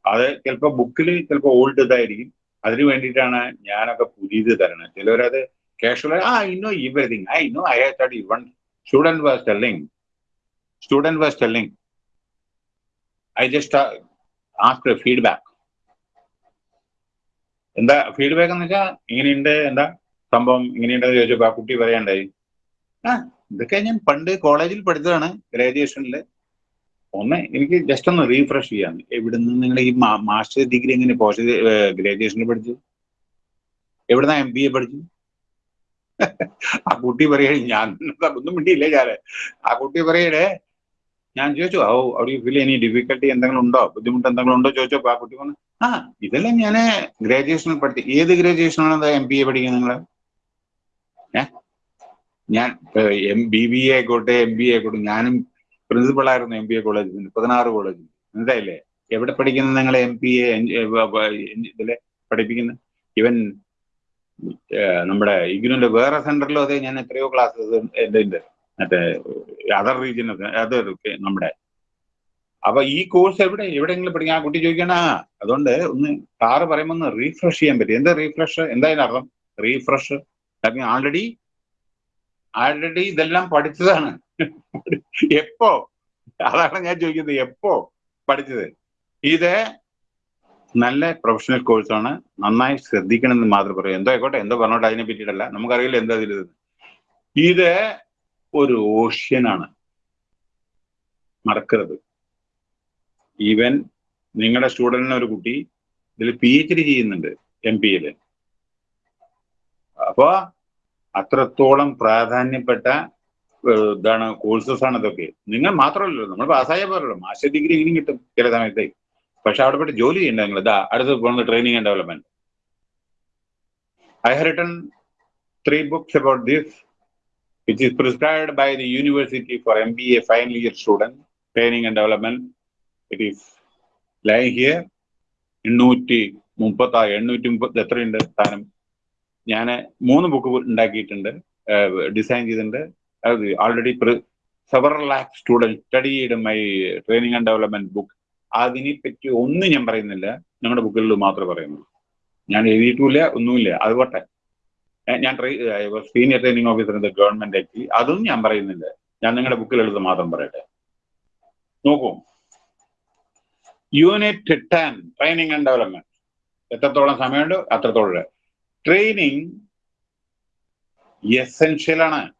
അത് ചിലപ്പോൾ ബുക്കിൽ ചിലപ്പോൾ ഓൾഡ് ഇതായിരിക്കും. അതിന് വേണ്ടിയിട്ടാണ് ഞാനൊക്കെ പുതിയത് തരണത് ചിലവരത് കാഷ്വൽ ആ I know everything I know I have study one student was telling student was telling I just after feedback എന്താ ഫീഡ്ബാക്ക് എന്ന് വെച്ചാൽ ഇങ്ങനെയുണ്ട് എന്താ സംഭവം ഇങ്ങനെയുണ്ടെന്ന് ചോദിച്ചപ്പോൾ ആ കുട്ടി പറയണ്ടായി. ആ ഇതൊക്കെ ഞാൻ പണ്ട് കോളേജിൽ പഠിച്ചതാണ് ഗ്രാജുവേഷനിൽ ഒന്ന് എനിക്ക് ജസ്റ്റ് ഒന്ന് റീഫ്രഷ് ചെയ്യാൻ. നിന്ന് നിങ്ങൾ ഈ മാസ്റ്റർ ഡിഗ്രി എങ്ങനെ പോസ്റ്റ് ഗ്രാജുവേഷനിൽ പഠിച്ചു? എവിടുന്ന എം ബി എ പഠിച്ചു? ആ കുട്ടി പറയേ ഞാൻ ഒന്നും മിണ്ടിയില്ല ഞാൻ ആ കുട്ടി പറയടേ ഞാൻ ചോദിച്ചു ഓ അവിടെ ഫീൽ ഇനി ഡിഫിക്കൽട്ടി എന്തെങ്കിലും ഉണ്ടോ? ബുദ്ധിമുട്ട് എന്തെങ്കിലും ഉണ്ടോ? ചോദിച്ചപ്പോ ആ കുട്ടി പറഞ്ഞു ആ ഇതെല്ലാം ഞാൻ ഗ്രാജുവേഷനിൽ പഠിച്ചു. ഏത് ഗ്രാജുവേഷനാണ് എം ബി എ പഠിക്കുന്നത് നിങ്ങൾ ഞാൻ എം ബി ബി എ ആയിക്കോട്ടെ എം ബി എ ആയിക്കോട്ടെ ഞാനും പ്രിൻസിപ്പൾ ആയിരുന്നു എം ബി എ കോളേജിൽ പതിനാറ് കോളേജിൽ എന്തായില്ലേ എവിടെ പഠിക്കുന്ന നിങ്ങൾ എം പി എ ഇതിലെ പഠിപ്പിക്കുന്നത് ഇവൻ നമ്മുടെ ഇഗ്നുവിന്റെ വേറെ സെന്ററിലും അതെ ഞാൻ എത്രയോ ക്ലാസ്സസ് ഉണ്ട് മറ്റേ അതർ റീജിയനൊക്കെ അത് നമ്മുടെ. അപ്പൊ ഈ കോഴ്സ് എവിടെ? എവിടെയെങ്കിലും പഠിക്കാൻ? ആ കുട്ടി ചോദിക്കണ അതുകൊണ്ട് ഒന്ന് സാറ് പറയുമ്പോൾ ഒന്ന് റീഫ്രഷ് ചെയ്യാൻ പറ്റും. എന്താ റീഫ്രഷ് എന്തായാലും അർത്ഥം? റീഫ്രഷ് ആൾറെഡി ആൾറെഡി ഇതെല്ലാം പഠിച്ചതാണ്. എപ്പോ? അതാണ് ഞാൻ ചോദിക്കുന്നത് എപ്പോ പഠിച്ചത്? ഇത് നല്ല പ്രൊഫഷണൽ കോഴ്സാണ് നന്നായി ശ്രദ്ധിക്കണമെന്ന് മാത്രം പറയും. എന്തോ ആയിക്കോട്ടെ എന്തോ പറഞ്ഞോട്ടെ അതിനെ പറ്റിയിട്ടല്ല. നമുക്കറിയില്ല എന്താ ഇതിൽ ഇത്. ഒരു ഓഷ്യനാണ് മറക്കരുത്. ഈവൻ നിങ്ങളുടെ സ്റ്റുഡന്റിന് ഒരു കുട്ടി ഇതിൽ പി എച്ച് ഡി ചെയ്യുന്നുണ്ട് എം പി യിൽ അപ്പോ അത്രത്തോളം പ്രാധാന്യപ്പെട്ട ഇതാണ് കോഴ്സസ് ആണ് ഇതൊക്കെ. നിങ്ങൾ മാത്രമല്ലല്ലോ നമ്മൾ പാസ്സായ പോലല്ലോ മാസ്റ്റർ ഡിഗ്രി ഇനിയും കിട്ടും ചില സമയത്തേ. പക്ഷെ അവിടെ പോയിട്ട് ജോലി ചെയ്യണ്ട നിങ്ങൾ. ഇതാ അടുത്ത് പോകുന്നത് training and development I have written three books about this which is prescribed by the university for M B A final year student training and development it is lie here എണ്ണൂറ്റി മുപ്പത്തി ആറ് എണ്ണൂറ്റി മുപ്പത്തി എത്രയുണ്ട് സ്ഥാനം ഞാൻ മൂന്ന് ബുക്ക് ഉണ്ടാക്കിയിട്ടുണ്ട് ഡിസൈൻ ചെയ്തിട്ടുണ്ട്. Already several lakh study സ്റ്റഡിയുടെ my training and development book അതിനെപ്പറ്റി ഒന്നും ഞാൻ പറയുന്നില്ല. ഞങ്ങളുടെ ബുക്കുകളിൽ മാത്രമേ പറയുന്നുള്ളൂ. ഞാൻ എഴുതിയിട്ടില്ല ഒന്നുമില്ല. അത് പോട്ടെ ഞാൻ senior training officer in the government actually അതൊന്നും ഞാൻ പറയുന്നില്ല. ഞാൻ നിങ്ങളുടെ ബുക്കിൽ എഴുതുന്ന മാത്രം പറയട്ടെ. നോക്കൂ. Unit ten training and development എത്രത്തോളം സമയമുണ്ട്? അത്രത്തോളം. ട്രെയിനിങ് എസെൻഷ്യൽ ആണ്.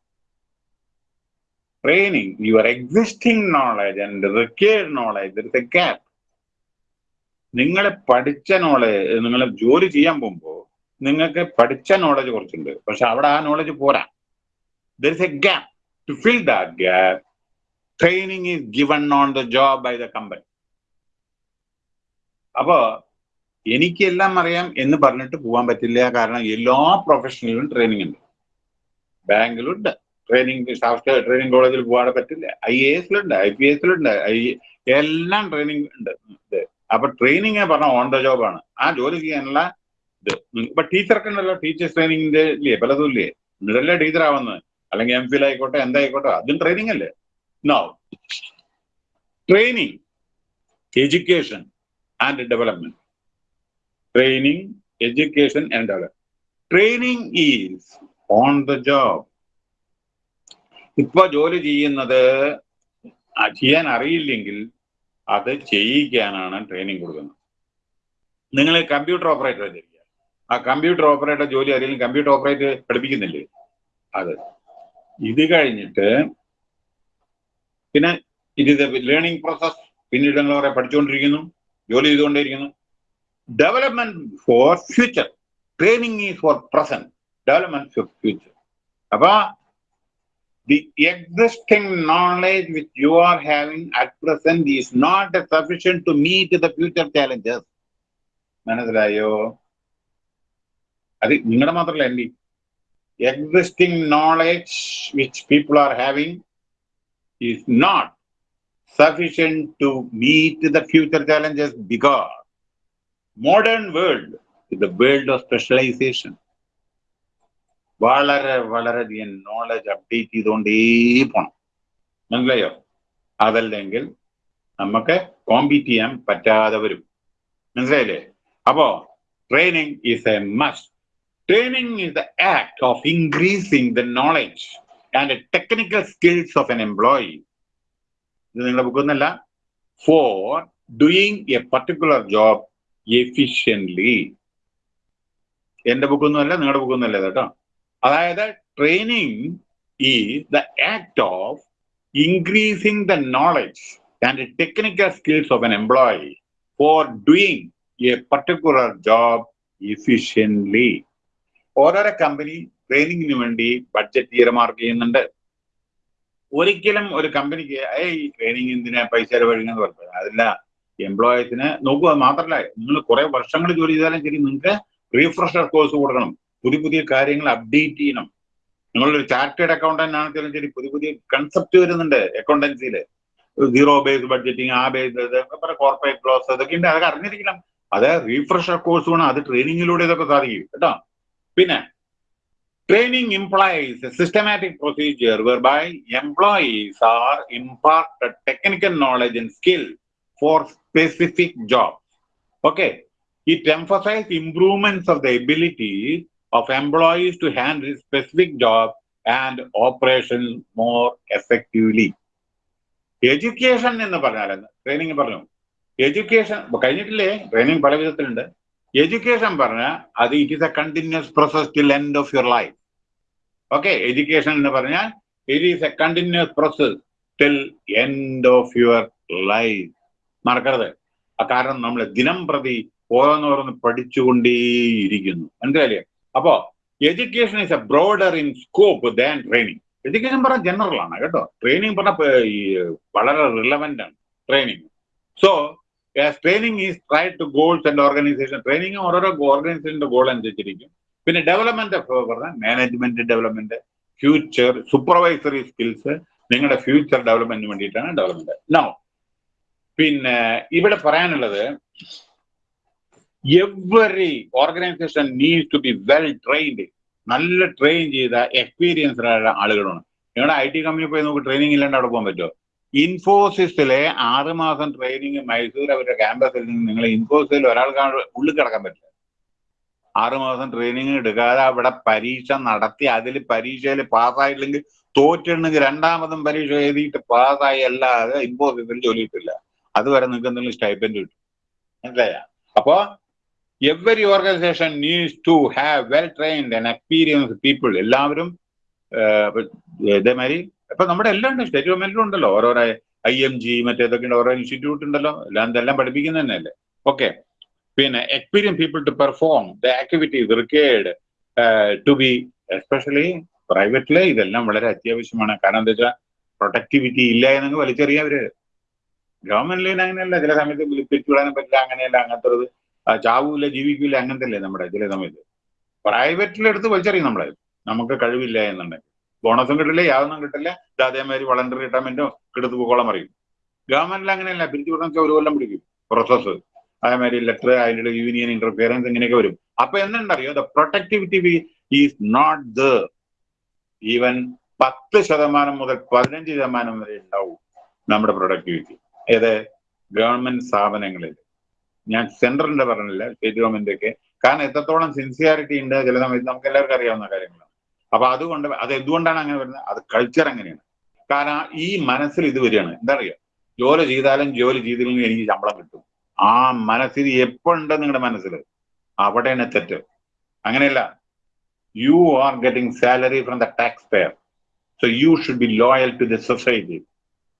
Training your existing knowledge and required knowledge, there is a gap നിങ്ങൾ പഠിച്ച നോളജ് നിങ്ങൾ ജോലി ചെയ്യാൻ പോകുമ്പോൾ നിങ്ങൾക്ക് പഠിച്ച നോളജ് കുറച്ചുണ്ട്. പക്ഷെ അവിടെ ആ നോളജ് പോരാ. There is a gap to fill that gap training is given on the job by the company അപ്പോ എനിക്കെല്ലാം അറിയാം എന്ന് പറഞ്ഞിട്ട് പോകാൻ പറ്റില്ല. കാരണം എല്ലാ പ്രൊഫഷണലിലും ട്രെയിനിങ് ഉണ്ട്. ബാങ്കിലുണ്ട് ട്രെയിനിങ് സ്റ്റാഫ് ട്രെയിനിങ് കോളേജിൽ പോകാതെ പറ്റില്ല. ഐ എ എസിലുണ്ട് ഐ പി എസിലുണ്ട് ഐ എല്ലാം ട്രെയിനിങ് ഉണ്ട്. ഇത് അപ്പൊ ട്രെയിനിങ് പറഞ്ഞ ഓൺ ദ ജോബാണ് ആ ജോലി ചെയ്യാനുള്ള ഇത്. ഇപ്പൊ ടീച്ചർക്ക് ഉണ്ടല്ലോ ടീച്ചേഴ്സ് ട്രെയിനിങ്ങിന്റെ ഇല്ലേ? പലതും ഇല്ലേ നിങ്ങളല്ലേ ടീച്ചർ ആവുന്നത് അല്ലെങ്കിൽ എം ഫിൽ ആയിക്കോട്ടെ എന്തായിക്കോട്ടെ അതും ട്രെയിനിങ് അല്ലേ? No training education and development training education and development training is on the job ഇപ്പൊ ജോലി ചെയ്യുന്നത് ചെയ്യാൻ അറിയില്ലെങ്കിൽ അത് ചെയ്യിക്കാനാണ് ട്രെയിനിങ് കൊടുക്കുന്നത്. നിങ്ങൾ കമ്പ്യൂട്ടർ ഓപ്പറേറ്റർ ചെയ്യുക ആ കമ്പ്യൂട്ടർ ഓപ്പറേറ്റർ ജോലി അറിയില്ല കമ്പ്യൂട്ടർ ഓപ്പറേറ്റർ പഠിപ്പിക്കുന്നില്ലേ? അത്. ഇത് കഴിഞ്ഞിട്ട് പിന്നെ ഇത് ലേണിംഗ് പ്രോസസ് പിന്നീട് നിങ്ങൾ പറയാം പഠിച്ചുകൊണ്ടിരിക്കുന്നു ജോലി ചെയ്തുകൊണ്ടിരിക്കുന്നു development for future training is for present development for future അപ്പൊ the existing knowledge which you are having at present is not sufficient to meet the future challenges. മനസ്സിലായോ അത് നിങ്ങളുടെ മാത്രമല്ല എന്റെ existing knowledge which people are having is not sufficient to meet the future challenges because modern world the world of specialization വളരെ വളരെ വളരെയധികം knowledge update ചെയ്തുകൊണ്ടേ പോണം. മനസ്സിലായോ? അതല്ലെങ്കിൽ നമുക്ക് കോമ്പീറ്റ് ചെയ്യാൻ പറ്റാതെ വരും. മനസ്സിലായില്ലേ? അപ്പോ training is a must training is the act of increasing the knowledge and technical skills of an employee ഇത് നിങ്ങളുടെ ബുക്കൊന്നല്ല for doing a particular job efficiently എന്റെ ബുക്കൊന്നുമല്ല നിങ്ങളുടെ ബുക്കൊന്നുമല്ല കേട്ടോ. അതായത് ട്രെയിനിങ് ഈ the act of increasing the knowledge and technical skills of an employee for doing a particular job efficiently ഓരോരോ കമ്പനി ട്രെയിനിങ്ങിന് വേണ്ടി ബഡ്ജറ്റ് തീരുമാർക്ക് ചെയ്യുന്നുണ്ട്. ഒരിക്കലും ഒരു കമ്പനിക്ക് ഈ ട്രെയിനിങ് എന്തിനാ പൈസ ചെലവഴിക്കുന്നത്? പറഞ്ഞത് അതില്ല. എംപ്ലോയീസിന് നോക്കുക മാത്രമല്ല നിങ്ങൾ കുറെ വർഷങ്ങൾ ജോലി ചെയ്താലും ശരി നിങ്ങൾക്ക് റീഫ്രഷർ കോഴ്സ് കൊടുക്കണം. പുതിയ പുതിയ കാര്യങ്ങൾ അപ്ഡേറ്റ് ചെയ്യണം. നിങ്ങളൊരു ചാർട്ടേഡ് അക്കൗണ്ടന്റ് ആണെങ്കിലും ശരി പുതിയ പുതിയ കൺസെപ്റ്റ് വരുന്നുണ്ട് അക്കൗണ്ടൻസിയിൽ സീറോ ബേസ് ബഡ്ജറ്റിങ് ആ ബേസ് കോർപ്പറേറ്റ് ലോസ് അതൊക്കെ ഉണ്ട് അതൊക്കെ അറിഞ്ഞിരിക്കണം. അത് റീഫ്രഷർ കോഴ്സ് വേണം അത് ട്രെയിനിങ്ങിലൂടെ ഇതൊക്കെ സാധിക്കും കേട്ടോ. പിന്നെ training employees systematic procedure whereby employees are imparted technical knowledge and skill for specific job okay it emphasizes improvements of the ability of employees to handle specific job and operations more effectively. Education എന്ന് പറഞ്ഞാൽ training പറഞ്ഞു. Education കഴിഞ്ഞിട്ടില്ലേ? Training പല വിധത്തിലുണ്ട്. Education പറഞ്ഞാൽ അത് it is a continuous process till end of your life okay education എന്ന് പറഞ്ഞാൽ it is a continuous process till end of your life മറക്കരുത്. കാരണം നമ്മൾ ദിനം പ്രതി ഓരോന്നോരോന്ന് പഠിച്ചുകൊണ്ടേയിരിക്കുന്നു. മനസ്സിലായില്ലേ? അപ്പോ education is a broader in scope than training education പറഞ്ഞാൽ ജനറൽ ആണ് കേട്ടോ. ട്രെയിനിങ് പറഞ്ഞാൽ ഈ വളരെ റിലവന്റ് ആണ് training so training is try to goals and organization training ഓരോരോ ഓർഗനൈസേഷന്റെ ഗോൾ അനുസരിച്ചിരിക്കും. പിന്നെ ഡെവലപ്മെന്റ് പറഞ്ഞാൽ management development future supervisory skills നിങ്ങളുടെ ഫ്യൂച്ചർ ഡെവലപ്മെന്റിന് വേണ്ടിയിട്ടാണ് ഡെവലപ്മെന്റ് നോ പിന്നെ ഇവിടെ പറയാനുള്ളത് every organization need to be well trained നല്ല ട്രെയിൻ ചെയ്ത എക്സ്പീരിയൻസ്ഡ് ആയ ആളുകളാണ്. നിങ്ങളുടെ ഐ ടി കമ്പനി പോയി നമുക്ക് ട്രെയിനിങ് ഇല്ലാണ്ട് അവിടെ പോകാൻ പറ്റുമോ? ഇൻഫോസിസിലെ ആറുമാസം ട്രെയിനിങ് മൈസൂർ അവരുടെ ക്യാമ്പസിൽ നിന്ന് നിങ്ങൾ ഇൻഫോസിസിൽ ഒരാൾക്ക് ഉള്ളിൽ കിടക്കാൻ പറ്റില്ല. ആറുമാസം ട്രെയിനിങ് എടുക്കാതെ അവിടെ പരീക്ഷ നടത്തി അതിൽ പരീക്ഷയിൽ പാസ്സായില്ലെങ്കിൽ തോറ്റിട്ടുണ്ടെങ്കിൽ രണ്ടാമതും പരീക്ഷ എഴുതിയിട്ട് പാസ്സായി അല്ലാതെ ഇൻഫോസിസിൽ ജോലി കിട്ടില്ല. അതുവരെ നിങ്ങൾക്ക് എന്തെങ്കിലും സ്റ്റൈപ്പൻഡ് കിട്ടും. മനസ്സിലായ? അപ്പോ every organization needs to have well trained and experienced people എല്ലാവരും ഇതേമാതിരി ഇപ്പൊ നമ്മുടെ എല്ലാം ഉണ്ട്. സ്റ്റേറ്റ് ഗവൺമെന്റിലും ഉണ്ടല്ലോ. ഓരോരോ ഐ എം ജി മറ്റേതൊക്കെ ഓരോ ഇൻസ്റ്റിറ്റ്യൂട്ട് ഉണ്ടല്ലോ. എല്ലാം ഇതെല്ലാം പഠിപ്പിക്കുന്ന തന്നെയല്ലേ? ഓക്കെ പിന്നെ experience people to perform the activities required to be especially പ്രൈവറ്റിൽ ഇതെല്ലാം വളരെ അത്യാവശ്യമാണ്. കാരണം എന്താ വെച്ചാൽ പ്രൊട്ടക്ടിവിറ്റി ഇല്ല എന്നങ്ങ് വലിച്ചെറിയാവര് ഗവൺമെന്റിൽ അങ്ങനെയല്ല ചില സമയത്ത് പിരിച്ചുവിടാനും പറ്റില്ല. അങ്ങനെയല്ല അങ്ങനത്തെ ചാവൂല ജീവിക്കൂല അങ്ങനത്തെ നമ്മുടെ ചില സമയത്ത്? പ്രൈവറ്റിലെടുത്ത് വലിച്ചെറിയും നമ്മളെ. നമുക്ക് കഴിവില്ല എന്നുണ്ടെങ്കിൽ. ബോണസും കിട്ടില്ല യാതൊന്നും കിട്ടില്ല. അതേമാതിരി വളണ്ടറി റിട്ടയർമെന്റോ എടുത്ത് പോകോളം അറിയും ഗവൺമെന്റിൽ അങ്ങനെയല്ല പിരിച്ചുവിടാൻ ഒരു കൊല്ലം പിടിക്കും. പ്രോസസ്സ് അതേമാതിരി ലെറ്റർ അതിന്റെ യൂണിയൻ ഇന്റർഫിയറൻസ് ഇങ്ങനെയൊക്കെ വരും. അപ്പൊ എന്തുണ്ടറിയോ? The productivity is not the even പത്ത് ശതമാനം മുതൽ പതിനഞ്ച് ശതമാനം വരെ ഉണ്ടാവും നമ്മുടെ പ്രൊഡക്ടിവിറ്റി ഏത്? ഗവൺമെന്റ് സ്ഥാപനങ്ങളിൽ ഞാൻ സെൻട്രലിന്റെ പറഞ്ഞില്ല സ്റ്റേറ്റ് ഗവൺമെന്റ് ഒക്കെ കാരണം എത്രത്തോളം സിൻസിയാരിറ്റി ഉണ്ട് ചില സമയത്ത് നമുക്ക് എല്ലാവർക്കും അറിയാവുന്ന കാര്യങ്ങളാണ്. അപ്പൊ അതുകൊണ്ട് അത് എന്തുകൊണ്ടാണ് അങ്ങനെ വരുന്നത്? അത് കൾച്ചർ അങ്ങനെയാണ്. കാരണം ഈ മനസ്സിൽ ഇത് വരികയാണ്. എന്താ അറിയുക ജോലി ചെയ്താലും ജോലി ചെയ്തില്ലെങ്കിൽ എനിക്ക് ശമ്പളം കിട്ടും. ആ മനസ്സിൽ എപ്പോഴുണ്ട് നിങ്ങളുടെ മനസ്സിൽ അവിടെയാണ് തെറ്റ്. അങ്ങനെയല്ല. You are getting salary from the tax payer so you should be loyal to the society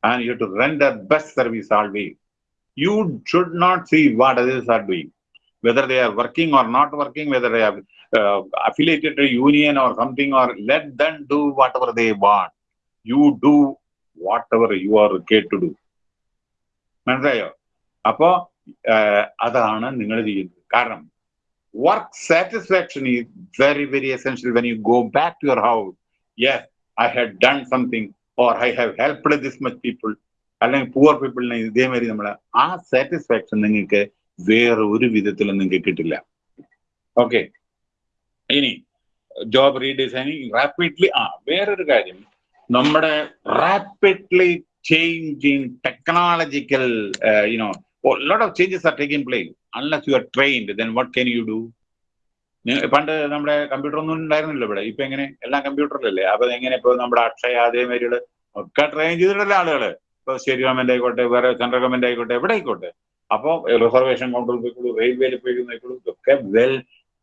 and you to render best service always you should not see what others are doing, whether they are working or not working, whether they are uh, affiliated to union or something, or let them do whatever they want. You do whatever you are required to do. മനസ്സിലായോ അപ്പോ അതാണ് നിങ്ങൾ ചെയ്യുന്നത് കാരണം work satisfaction is very very essential when you go back to your house yes I have done something or I have helped this much people അല്ലെങ്കിൽ poor പീപ്പിളിനെ ഇതേമാതിരി നമ്മൾ ആ സാറ്റിസ്ഫാക്ഷൻ നിങ്ങൾക്ക് വേറെ ഒരു വിധത്തിലും നിങ്ങൾക്ക് കിട്ടില്ല. ഓക്കെ ഇനി ജോബ് റീഡിസൈനിങ് റാപ്പിഡ്ലി ആ വേറൊരു കാര്യം. നമ്മുടെ rapidly changing technological you know lot of changes are taking place unless you are trained then what can you do പണ്ട് നമ്മുടെ കമ്പ്യൂട്ടർ ഒന്നും ഉണ്ടായിരുന്നില്ല ഇവിടെ. ഇപ്പൊ എങ്ങനെ? എല്ലാം കമ്പ്യൂട്ടറിലല്ലേ അപ്പൊ എങ്ങനെ ഇപ്പൊ നമ്മുടെ അക്ഷയ അതേമാതിരികൾ ഒക്കെ ട്രെയിൻ ചെയ്തിട്ടുള്ള ആളുകൾ. ഇപ്പൊ സ്റ്റേറ്റ് ഗവൺമെന്റ് ആയിക്കോട്ടെ വേറെ സെൻട്രൽ ഗവൺമെന്റ് ആയിക്കോട്ടെ എവിടെ ആയിക്കോട്ടെ. അപ്പൊ റിസർവേഷൻ കൗണ്ടറിൽ പോയിക്കോളൂ റെയിൽവേയിൽ പോയിക്കോളൂ ഇതൊക്കെ വെൽ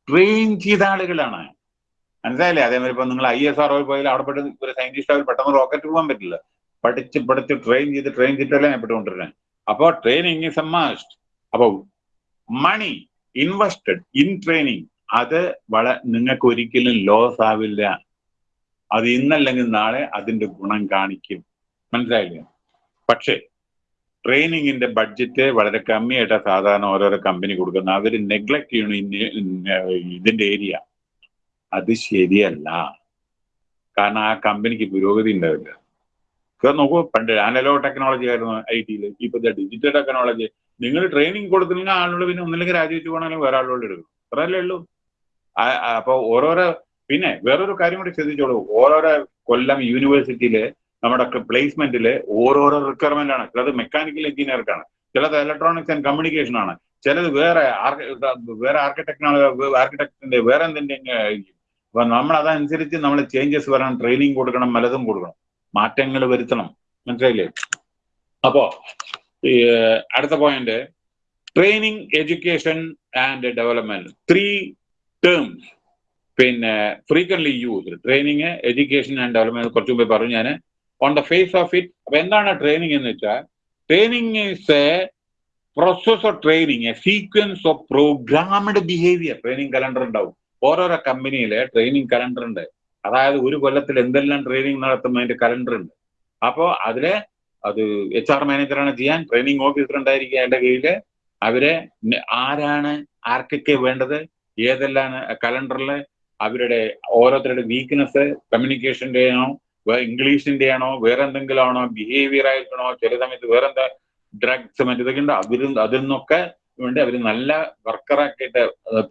ട്രെയിൻ ചെയ്ത ആളുകളാണ്. മനസ്സിലായില്ലേ? അതേമാതിരി ഇപ്പൊ നിങ്ങൾ ഐ എസ് ആർ പോയാലും അവിടെ പെട്ടെന്ന് ഒരു സയന്റിസ്റ്റ് അവർ പെട്ടെന്ന് റോക്കറ്റ് പോകാൻ പറ്റില്ല. പഠിച്ച് പഠിച്ച് ട്രെയിൻ ചെയ്ത് ട്രെയിൻ ചെയ്തിട്ടല്ലേ ഞാൻ പെട്ടുകൊണ്ടിരുന്നത് അപ്പോ ട്രെയിനിങ് ഇസ് എ മസ്റ്റ് അപ്പൊ മണി ഇൻവെസ്റ്റഡ് ഇൻ ട്രെയിനിങ് അത് വള നിങ്ങൾക്ക് ഒരിക്കലും ലോസ് ആവില്ല. അത് ഇന്നല്ലെങ്കിൽ നാളെ അതിന്റെ ഗുണം കാണിക്കും. മനസ്സിലായില്ലേ? പക്ഷേ ട്രെയിനിങ്ങിന്റെ ബഡ്ജറ്റ് വളരെ കമ്മിയായിട്ടാണ് സാധാരണ ഓരോരോ കമ്പനി കൊടുക്കുന്നത്. അവർ നെഗ്ലക്ട് ചെയ്യണം ഇതിന്റെ ഏരിയ അത് ശരിയല്ല. കാരണം ആ കമ്പനിക്ക് പുരോഗതി ഉണ്ടാവില്ല. നോക്കൂ പണ്ട് അനലോ ടെക്നോളജി ആയിരുന്നു ഐ ടിയിൽ ഇപ്പൊ ഡിജിറ്റൽ ടെക്നോളജി നിങ്ങൾ ട്രെയിനിങ് കൊടുത്തില്ലെങ്കിൽ ആളുകൾ പിന്നെ ഒന്നില്ലെങ്കിൽ രാജിവെച്ച് പോകണമെങ്കിൽ വേറെ ആളുകൾ എടുക്കും അത്രയല്ലേ ഉള്ളൂ. അപ്പൊ ഓരോരോ പിന്നെ വേറൊരു കാര്യം കൂടി ശ്രദ്ധിച്ചോളൂ. ഓരോരോ കൊല്ലം യൂണിവേഴ്സിറ്റിയിൽ നമ്മുടെ പ്ലേസ്മെന്റിൽ ഓരോരോ റിക്വയർമെന്റ് ആണ്. ചിലത് മെക്കാനിക്കൽ എഞ്ചിനീയർക്കാണ് ചിലത് ഇലക്ട്രോണിക്സ് ആൻഡ് കമ്മ്യൂണിക്കേഷൻ ആണ്. ചിലത് വേറെ വേറെ ആർക്കിടെക്ട് ആർക്കിടെക്ടിന്റെ വേറെ എന്തിന്റെ നമ്മൾ അതനുസരിച്ച് നമ്മൾ ചേഞ്ചസ് വരണം ട്രെയിനിങ് കൊടുക്കണം പലതും കൊടുക്കണം. മാറ്റങ്ങൾ വരുത്തണം. മനസ്സിലായില്ലേ? അപ്പോ അടുത്ത point training education and development three terms പിന്നെ frequently use training education and development കുറച്ചു മുമ്പേ പറഞ്ഞു ഞാൻ on the face of it അപ്പൊ എന്താണ് ട്രെയിനിങ് എന്ന് വെച്ചാൽ training is a process of training a sequence of programmed behaviour training calendar ഉണ്ടാവും. ഓരോരോ കമ്പനിയിലെ ട്രെയിനിങ് കലണ്ടർ ഉണ്ട്. അതായത് ഒരു കൊല്ലത്തിൽ എന്തെല്ലാം ട്രെയിനിങ് നടത്തുന്നതിന്റെ കലണ്ടർ ഉണ്ട്. അപ്പോ അതിൽ അത് എച്ച് ആർ മാനേജറാണ് ചെയ്യാൻ ട്രെയിനിങ് ഓഫീസർ ഉണ്ടായിരിക്കുക എന്റെ കയ്യിൽ അവരെ ആരാണ് ആർക്കൊക്കെ വേണ്ടത് ഏതെല്ലാം കലണ്ടറിൽ അവരുടെ ഓരോരുത്തരുടെ വീക്ക്നെസ് കമ്മ്യൂണിക്കേഷന്റെ ആണോ ഇംഗ്ലീഷിന്റെ ആണോ വേറെ എന്തെങ്കിലും ആണോ ബിഹേവിയർ ആയിട്ടാണോ ചില സമയത്ത് വേറെ എന്താ ഡ്രഗ്സ് മറ്റേതൊക്കെ ഉണ്ട്. അതിൽ അതിൽ നിന്നൊക്കെ വേണ്ടി അവർ നല്ല വർക്കറാക്കിയിട്ട്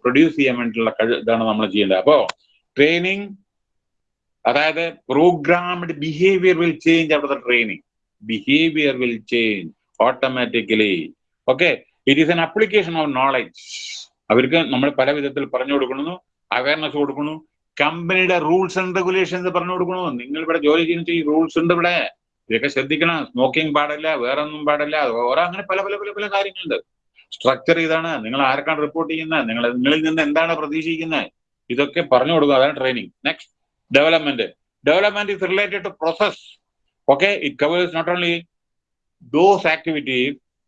പ്രൊഡ്യൂസ് ചെയ്യാൻ വേണ്ടിയിട്ടുള്ള ഇതാണ് നമ്മൾ ചെയ്യേണ്ടത്. അപ്പോ ട്രെയിനിങ് അതായത് പ്രോഗ്രാംഡ് ബിഹേവിയർ വിൽ ചേഞ്ച് അവിടുത്തെ training behaviour will change automatically okay it is an application of knowledge അവർക്ക് നമ്മൾ പല വിധത്തിൽ പറഞ്ഞു കൊടുക്കുന്നു അവയർനെസ് കൊടുക്കുന്നു കമ്പനിയുടെ റൂൾസ് ആൻഡ് റെഗുലേഷൻസ് പറഞ്ഞു കൊടുക്കണു? നിങ്ങൾ ഇവിടെ ജോലി ചെയ്യുന്ന ഈ റൂൾസ് ഉണ്ട് ഇവിടെ. ഇതൊക്കെ ശ്രദ്ധിക്കണം. സ്മോക്കിംഗ് പാടില്ല വേറെ ഒന്നും പാടില്ല. ഓരോ അങ്ങനെ പല പല പല പല കാര്യങ്ങളുണ്ട്. സ്ട്രക്ചർ ഇതാണ്. നിങ്ങൾ ആർക്കാണ് റിപ്പോർട്ട് ചെയ്യുന്നത്? നിങ്ങൾ നിങ്ങളിൽ നിന്ന് എന്താണ് പ്രതീക്ഷിക്കുന്നത്? ഇതൊക്കെ പറഞ്ഞു കൊടുക്കുക. അതാണ് training next development development is related to process okay it covers not only those activity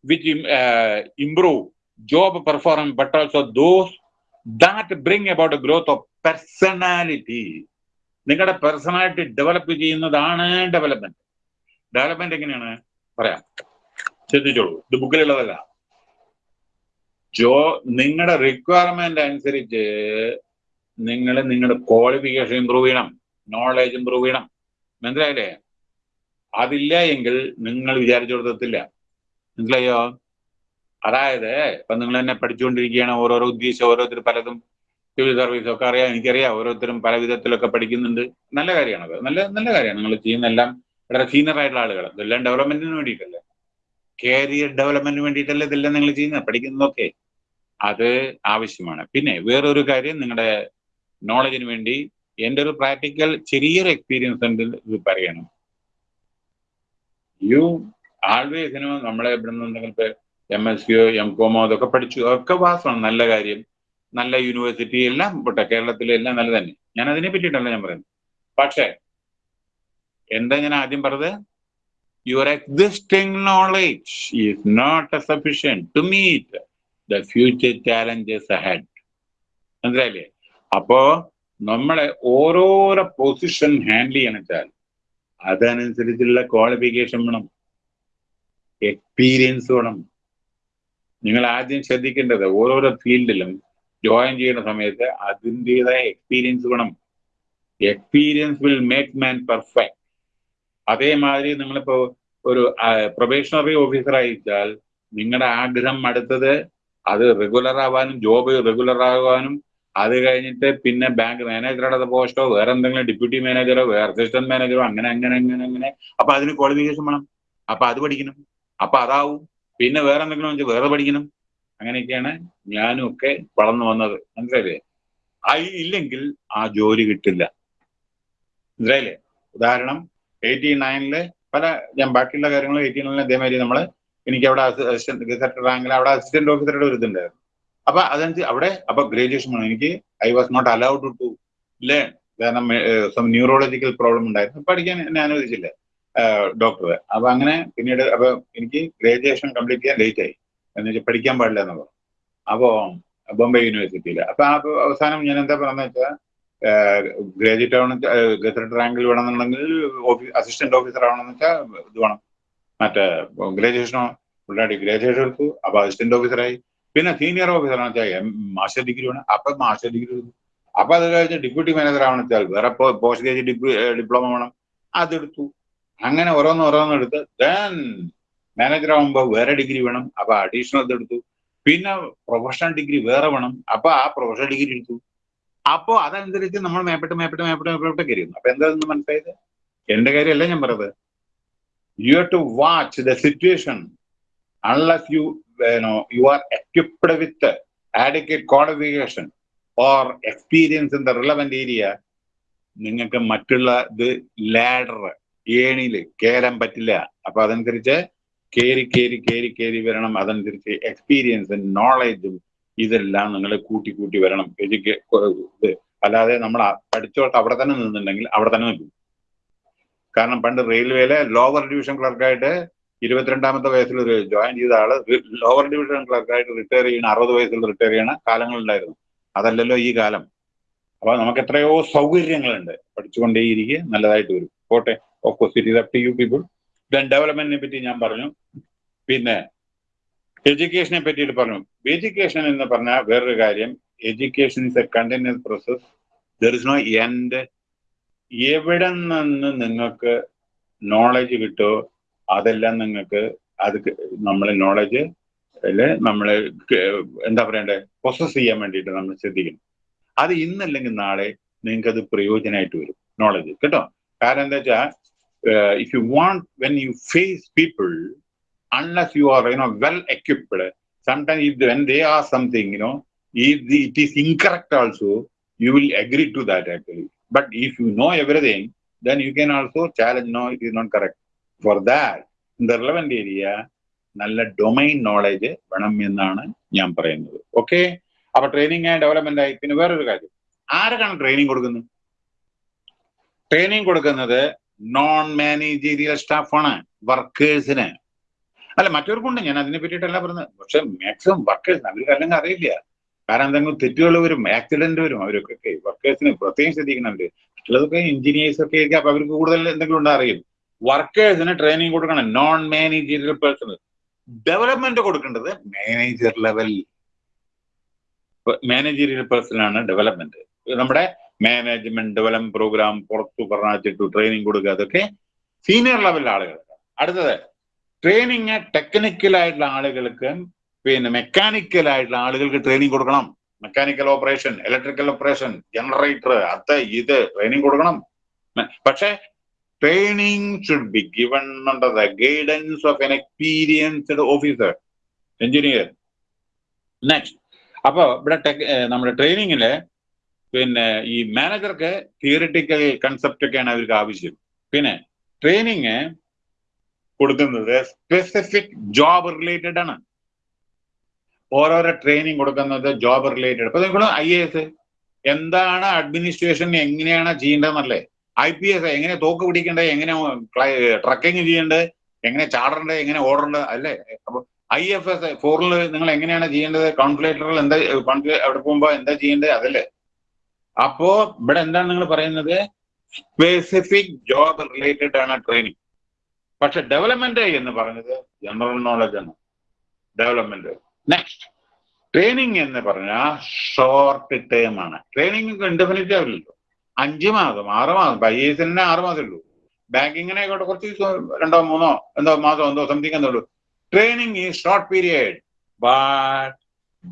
which improve job performance but also those that bring about growth growth personality. നിങ്ങളുടെ പേഴ്സണാലിറ്റി ഡെവലപ്പ് ചെയ്യുന്നതാണ് ഡെവലപ്മെന്റ് ഡെവലപ്മെന്റ് എങ്ങനെയാണ്? പറയാം. ശ്രദ്ധിച്ചോളൂ. ഇത് ബുക്കിലുള്ളതല്ല ജോ നിങ്ങളുടെ requirement അനുസരിച്ച് നിങ്ങൾ നിങ്ങളുടെ ക്വാളിഫിക്കേഷൻ ഇമ്പ്രൂവ് ചെയ്യണം. നോളേജ് ഇമ്പ്രൂവ് ചെയ്യണം. മനസ്സിലായില്ലേ? അതില്ല എങ്കിൽ നിങ്ങൾ വിചാരിച്ചെടുത്തില്ല മനസ്സിലായോ? അതായത് ഇപ്പൊ നിങ്ങൾ തന്നെ പഠിച്ചുകൊണ്ടിരിക്കുകയാണ് ഓരോരോ ഉദ്ദേശം ഓരോരുത്തർ പലതും സിവിൽ സർവീസ് ഒക്കെ അറിയാം എനിക്കറിയാം. ഓരോരുത്തരും പല വിധത്തിലൊക്കെ പഠിക്കുന്നുണ്ട്. നല്ല കാര്യമാണ് അത്. നല്ല നല്ല കാര്യമാണ്. നിങ്ങൾ ചെയ്യുന്ന എല്ലാം വളരെ സീനിയർ ആയിട്ടുള്ള ആളുകൾ ഇതെല്ലാം ഡെവലപ്മെന്റിന് വേണ്ടിയിട്ടല്ലേ? കരിയർ ഡെവലപ്മെന്റിന് വേണ്ടിയിട്ടല്ലേ ഇതെല്ലാം നിങ്ങൾ ചെയ്യുന്നത്? പഠിക്കുന്നതൊക്കെ അത് ആവശ്യമാണ്. പിന്നെ വേറൊരു കാര്യം നിങ്ങളുടെ നോളജിന് വേണ്ടി എന്റെ ഒരു പ്രാക്ടിക്കൽ ചെറിയൊരു എക്സ്പീരിയൻസ് ഉണ്ട് ഇത് പറയണം. യു ആൾവേസിനോ നമ്മളെ ഇവിടെ നിന്ന് എം എസ് സിയോ എം കോമോ അതൊക്കെ പഠിച്ചു. ഒക്കെ പാസ്സാണ് നല്ല കാര്യം. നല്ല യൂണിവേഴ്സിറ്റി എല്ലാം പോട്ടെ കേരളത്തിലെ എല്ലാം നല്ല തന്നെ ഞാൻ അതിനെ പറ്റിയിട്ടല്ല ഞാൻ പറയുന്നത്. പക്ഷേ എന്താ ഞാൻ ആദ്യം പറഞ്ഞത്? Your existing knowledge is not a sufficient to meet the future challenges ahead മനസ്സിലായില്ലേ? അപ്പോ നമ്മളെ ഓരോരോ പൊസിഷൻ ഹാൻഡിൽ ചെയ്യണം വെച്ചാൽ അതനുസരിച്ചുള്ള ക്വാളിഫിക്കേഷൻ വേണം. എക്സ്പീരിയൻസ് വേണം. നിങ്ങൾ ആദ്യം ശ്രദ്ധിക്കേണ്ടത് ഓരോരോ ഫീൽഡിലും ജോയിൻ ചെയ്യുന്ന സമയത്ത് അതിന്റെതായ എക്സ്പീരിയൻസ് വേണം. Experience will make man perfect അതേമാതിരി നിങ്ങളിപ്പോ ഒരു പ്രൊബേഷണറി ഓഫീസർ അയച്ചാൽ നിങ്ങളുടെ ആഗ്രഹം അടുത്തത് അത് റെഗുലർ ആവാനും ജോബ് റെഗുലർ ആവാനും അത് കഴിഞ്ഞിട്ട് പിന്നെ ബാങ്ക് മാനേജറുടെ പോസ്റ്റോ വേറെ എന്തെങ്കിലും ഡെപ്യൂട്ടി മാനേജറോ വേറെ അസിസ്റ്റന്റ് മാനേജറോ അങ്ങനെ അങ്ങനെ അങ്ങനെ അങ്ങനെ. അപ്പൊ അതിന് ക്വാളിഫിക്കേഷൻ വേണം. അപ്പൊ അത് പഠിക്കണം. അപ്പൊ അതാവും. പിന്നെ വേറെ എന്തെങ്കിലും വേറെ പഠിക്കണം. അങ്ങനെയൊക്കെയാണ് ഞാനും ഒക്കെ വളർന്നു വന്നത്. മനസ്സിലായില്ലേ? ആയി ഇല്ലെങ്കിൽ ആ ജോലി കിട്ടില്ല. മനസ്സിലായില്ലേ? ഉദാഹരണം എയ്റ്റി നയനിൽ പല ഞാൻ ബാക്കിയുള്ള കാര്യങ്ങൾ എയ്റ്റി നയനിൽ അതേമാതിരി നമ്മൾ എനിക്ക് അവിടെ അസിസ്റ്റന്റ് ഗസറ്റ് റാങ്കിൽ അവിടെ അസിസ്റ്റന്റ് ഓഫീസറുടെ ഒരു ഇതുണ്ടായിരുന്നു. അപ്പൊ അതനുസരിച്ച് അവിടെ അപ്പൊ ഗ്രാജുവേഷൻ എനിക്ക് I was not allowed to learn. കാരണം സം ന്യൂറോളജിക്കൽ പ്രോബ്ലം ഉണ്ടായിരുന്നു. പഠിക്കാൻ എന്നെ അനുവദിച്ചില്ല ഡോക്ടർ അപ്പൊ അങ്ങനെ പിന്നീട് അപ്പൊ എനിക്ക് ഗ്രാജുവേഷൻ കംപ്ലീറ്റ് ചെയ്യാൻ ലേറ്റ് ആയി എന്ന് വെച്ചാൽ പഠിക്കാൻ പാടില്ല എന്ന് പറഞ്ഞു. അപ്പോ ബോംബെ യൂണിവേഴ്സിറ്റിയിൽ അപ്പൊ ആ അവസാനം ഞാൻ എന്താ പറഞ്ഞ വെച്ചാൽ ഗ്രാജുവേറ്റ് ആവണം ഗസറ്റ് റാങ്കിൽ വേണമെന്നുണ്ടെങ്കിൽ ഓഫീസ് അസിസ്റ്റന്റ് ഓഫീസർ ആവണമെന്ന് വെച്ചാൽ ഇത് വേണം. മറ്റേ ഗ്രാജുവേഷനോ പുള്ളാടി ഗ്രാജുവേഷൻ എടുത്തു. അപ്പൊ അസിസ്റ്റന്റ് ഓഫീസറായി. പിന്നെ സീനിയർ ഓഫീസർ ആണെന്ന് വെച്ചാൽ മാസ്റ്റർ ഡിഗ്രി വേണം. അപ്പൊ മാസ്റ്റർ ഡിഗ്രി എടുത്തു. അപ്പൊ അത് കഴിഞ്ഞ് ഡെപ്യൂട്ടി മാനേജർ ആവണം വെച്ചാൽ വേറെ പോസ്റ്റ് ഗ്രാജുവേറ്റ് ഡിപ്ലോമ വേണം. അതെടുത്തു. അങ്ങനെ ഓരോന്ന് ഓരോന്ന് എടുത്ത്. ദെൻ മാനേജർ ആവുമ്പോൾ വേറെ ഡിഗ്രി വേണം അപ്പൊ അഡീഷണൽ ഇതെടുത്തു പിന്നെ പ്രൊഫഷണൽ ഡിഗ്രി വേറെ വേണം അപ്പൊ ആ പ്രൊഫഷണൽ ഡിഗ്രി എടുത്തു. അപ്പോ അതനുസരിച്ച് നമ്മൾ മേപ്പെട്ട് മേപ്പെട്ട് മേപ്പെട്ട് മേപ്പെട്ട് കയറിയുന്നു അപ്പൊ എന്താ മനസ്സിലായത്? എന്റെ കാര്യമല്ല ഞാൻ പറഞ്ഞത്. You have to watch the situation unless you know you are equipped with adequate qualification or experience in the relevant area നിങ്ങൾക്ക് മറ്റുള്ള ഇത് ലാഡർ ഏണിയിൽ കയറാൻ പറ്റില്ല. അപ്പൊ അതനുസരിച്ച് കയറി കയറി കയറി കയറി വരണം. അതനുസരിച്ച് എക്സ്പീരിയൻസും നോളജും ഇതെല്ലാം നിങ്ങൾ കൂട്ടി കൂട്ടി വരണം. എഡ്യൂക്കേ അല്ലാതെ നമ്മൾ പഠിച്ചോട്ട് അവിടെ തന്നെ നിന്നുണ്ടെങ്കിൽ അവിടെ തന്നെ നിൽക്കും. കാരണം പണ്ട് റെയിൽവേയിലെ ലോവർ ഡിവിഷൻ ക്ലർക്കായിട്ട് ഇരുപത്തിരണ്ടാമത്തെ വയസ്സിൽ ഒരു ജോയിൻ ചെയ്ത ആൾ ലോവർ ഡിവിഷൻ ക്ലർക്കായിട്ട് റിട്ടയർ ചെയ്യണ അറുപത് വയസ്സിൽ റിട്ടയർ ചെയ്യണ കാലങ്ങളുണ്ടായിരുന്നു. അതല്ലല്ലോ ഈ കാലം. അപ്പൊ നമുക്ക് എത്രയോ സൗകര്യങ്ങളുണ്ട്. പഠിച്ചുകൊണ്ടേയിരിക്കെ നല്ലതായിട്ട് വരും. പോട്ടെ. Of it is up to you people then ഡെവലപ്മെന്റിനെ പറ്റി ഞാൻ പറഞ്ഞു. പിന്നെ എഡ്യൂക്കേഷനെ പറ്റിയിട്ട് പറഞ്ഞു. എഡ്യൂക്കേഷൻ എന്ന് പറഞ്ഞാൽ വേറൊരു കാര്യം. Education is a continuous process there is no end എവിടെ നിന്ന് നിങ്ങൾക്ക് നോളജ് കിട്ടുമോ അതെല്ലാം നിങ്ങൾക്ക് അത് നമ്മൾ നോളജ് അല്ലെ നമ്മൾ എന്താ പറയണ്ടേ പ്രൊസസ് ചെയ്യാൻ വേണ്ടിയിട്ട് നമ്മൾ ശ്രദ്ധിക്കണം. അത് ഇന്നല്ലെങ്കിൽ നാളെ നിങ്ങൾക്ക് അത് പ്രയോജനമായിട്ട് വരും നോളജ് കേട്ടോ? കാരണം എന്താ വെച്ചാൽ if you want, when you face people, unless you are you know well equipped sometimes if when they ask something you know if the, it is incorrect also you will agree to that actually but if you know everything then you can also challenge no it is not correct for that in the relevant area നല്ല domain knowledge വേണം എന്നാണ് ഞാൻ പറയുന്നത് okay അപ്പൊ training and development ആയി പിന്നെ വേറൊരു കാര്യം ആരൊക്കെയാണ് ട്രെയിനിങ് കൊടുക്കുന്നത് ട്രെയിനിങ് കൊടുക്കുന്നത് നോൺ മാനേജീരിയൽ സ്റ്റാഫാണ് വർക്കേഴ്സിന് അല്ല മറ്റവർക്കുണ്ട്. ഞാൻ അതിനെ പറ്റിയിട്ടല്ല പറഞ്ഞത്. പക്ഷെ മാക്സിമം വർക്കേഴ്സിന് അവർക്ക് അല്ലെങ്കിൽ അറിയില്ല. കാരണം എന്തെങ്കിലും തെറ്റുകൾ വരും ആക്സിഡന്റ് വരും അവരൊക്കെ വർക്കേഴ്സിന് പ്രത്യേകം ശ്രദ്ധിക്കണം അവർ മറ്റുള്ളതൊക്കെ എഞ്ചിനീയേഴ്സ് ഒക്കെ ആയിരിക്കും. അപ്പൊ അവർക്ക് കൂടുതൽ എന്തെങ്കിലും ഉണ്ടോ അറിയും വർക്കേഴ്സിന് ട്രെയിനിങ് കൊടുക്കണം. നോൺ മാനേജീരിയൽ പേഴ്സണൽ ഡെവലപ്മെന്റ് കൊടുക്കേണ്ടത് മാനേജർ ലെവൽ മാനേജീരിയൽ പേഴ്സണാണ് ഡെവലപ്മെന്റ് നമ്മുടെ മാനേജ്മെന്റ് ഡെവലപ്മെന്റ് പ്രോഗ്രാം പുറത്തു പറഞ്ഞിട്ട് ട്രെയിനിങ് കൊടുക്കുക. അതൊക്കെ സീനിയർ ലെവലിലെ ആളുകൾക്ക്. അടുത്തത് ട്രെയിനിങ് ടെക്നിക്കലായിട്ടുള്ള ആളുകൾക്ക് പിന്നെ മെക്കാനിക്കൽ ആയിട്ടുള്ള ആളുകൾക്ക് ട്രെയിനിങ് കൊടുക്കണം. Mechanical operation electrical operation generator അത് ഇത് ട്രെയിനിങ് കൊടുക്കണം. പക്ഷേ training should be given under the guidance of an experienced officer engineer next അപ്പോ ഇവിടെ നമ്മുടെ ട്രെയിനിങ്ങിൽ പിന്നെ ഈ മാനേജർക്ക് തിയറിറ്റിക്കൽ കൺസെപ്റ്റ് ഒക്കെയാണ് അവർക്ക് ആവശ്യം. പിന്നെ ട്രെയിനിങ് കൊടുക്കുന്നത് സ്പെസിഫിക് ജോബ് റിലേറ്റഡ് ആണ്. ഓരോരോ ട്രെയിനിങ് കൊടുക്കുന്നത് ജോബ് റിലേറ്റഡ് ഇപ്പൊ നിങ്ങൾ ഐ എ എസ് എന്താണ് അഡ്മിനിസ്ട്രേഷൻ എങ്ങനെയാണ് ചെയ്യേണ്ടതെന്നല്ലേ? ഐ പി എസ് എങ്ങനെ തോക്ക് പിടിക്കേണ്ടത് എങ്ങനെ ട്രക്കിങ് ചെയ്യേണ്ടത് എങ്ങനെ ചാടേണ്ടത് എങ്ങനെ ഓടേണ്ടത് അല്ലേ? അപ്പൊ ഐ എഫ് എസ് ഫോറിൽ നിങ്ങൾ എങ്ങനെയാണ് ചെയ്യേണ്ടത്? കോൺഫ്ലേറ്ററിൽ എന്താ അവിടെ പോകുമ്പോ എന്താ ചെയ്യേണ്ടത്? അതല്ലേ? അപ്പോ ഇവിടെ എന്താണ് നിങ്ങൾ പറയുന്നത്? സ്പെസിഫിക് ജോബ് റിലേറ്റഡ് ആണ് ട്രെയിനിങ് പക്ഷെ ഡെവലപ്മെന്റ് എന്ന് പറഞ്ഞത് ജനറൽ നോളജ് ആണ്. ഡെവലപ്മെന്റ് നെക്സ്റ്റ് ട്രെയിനിങ് എന്ന് പറഞ്ഞാൽ ഷോർട്ട് ടേം ആണ്. ട്രെയിനിങ് ഇൻഡെഫിനിറ്റ് ആവില്ലല്ലോ. അഞ്ച് മാസം ആറ് മാസം ഐ എസ് ആറ് മാസം ഉള്ളൂ. ബാങ്കിങ്ങിനെ ആയിക്കോട്ടെ കുറച്ച് രണ്ടോ മൂന്നോ എന്തോ മാസം എന്തോ സംതിങ് എന്തോ ഉള്ളൂ. Training is short period but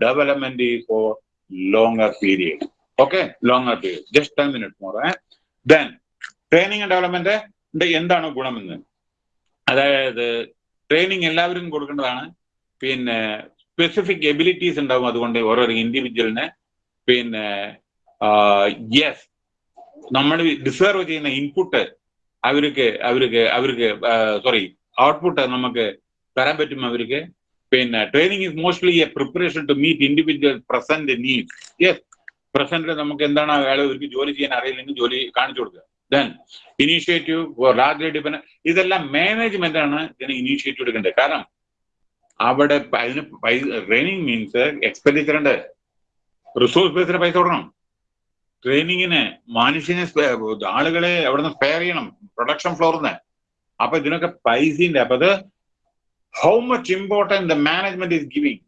development is for longer period. Okay, longer period. Just 10 minutes more. Eh? Then, training and development എന്താണ് ഗുണമെന്ന് അതായത് ട്രെയിനിങ് എല്ലാവരും കൊടുക്കേണ്ടതാണ് പിന്നെ സ്പെസിഫിക് എബിലിറ്റീസ് ഉണ്ടാവും അതുകൊണ്ട് ഓരോരോ ഇൻഡിവിജ്വലിന് പിന്നെ യെസ് നമ്മൾ ഡിസേർവ് ചെയ്യുന്ന ഇൻപുട്ട് അവർക്ക് അവർക്ക് അവർക്ക് സോറി ഔട്ട്പുട്ട് നമുക്ക് തരാൻ പറ്റും അവർക്ക് പിന്നെ training is mostly a preparation to meet individual present need yes പ്രസന്റിൽ നമുക്ക് എന്താണ് അയാളെ ഒരു ജോലി ചെയ്യാൻ അറിയില്ലെങ്കിൽ ജോലി കാണിച്ചു കൊടുക്കുക. ദെൻ ഇനീഷ്യേറ്റീവ് ലാർജ്ലി ഡിപെൻഡ് ഇതെല്ലാം മാനേജ്മെന്റ് ആണ് ഇതിന് ഇനീഷ്യേറ്റീവ് എടുക്കേണ്ടത്. കാരണം അവിടെ അതിന് പൈസ ട്രെയിനിങ് മീൻസ് എക്സ്പെൻഡിച്ചർ ഉണ്ട്. റിസോഴ്സ് ബേസിന് പൈസ കൊടുക്കണം. ട്രെയിനിങ്ങിന് മനുഷ്യനെ ആളുകളെ അവിടെ നിന്ന് സ്പെയർ ചെയ്യണം പ്രൊഡക്ഷൻ ഫ്ലോറിന്ന് അപ്പൊ ഇതിനൊക്കെ പൈസയുണ്ട്. അപ്പൊ അത് how much important the management is giving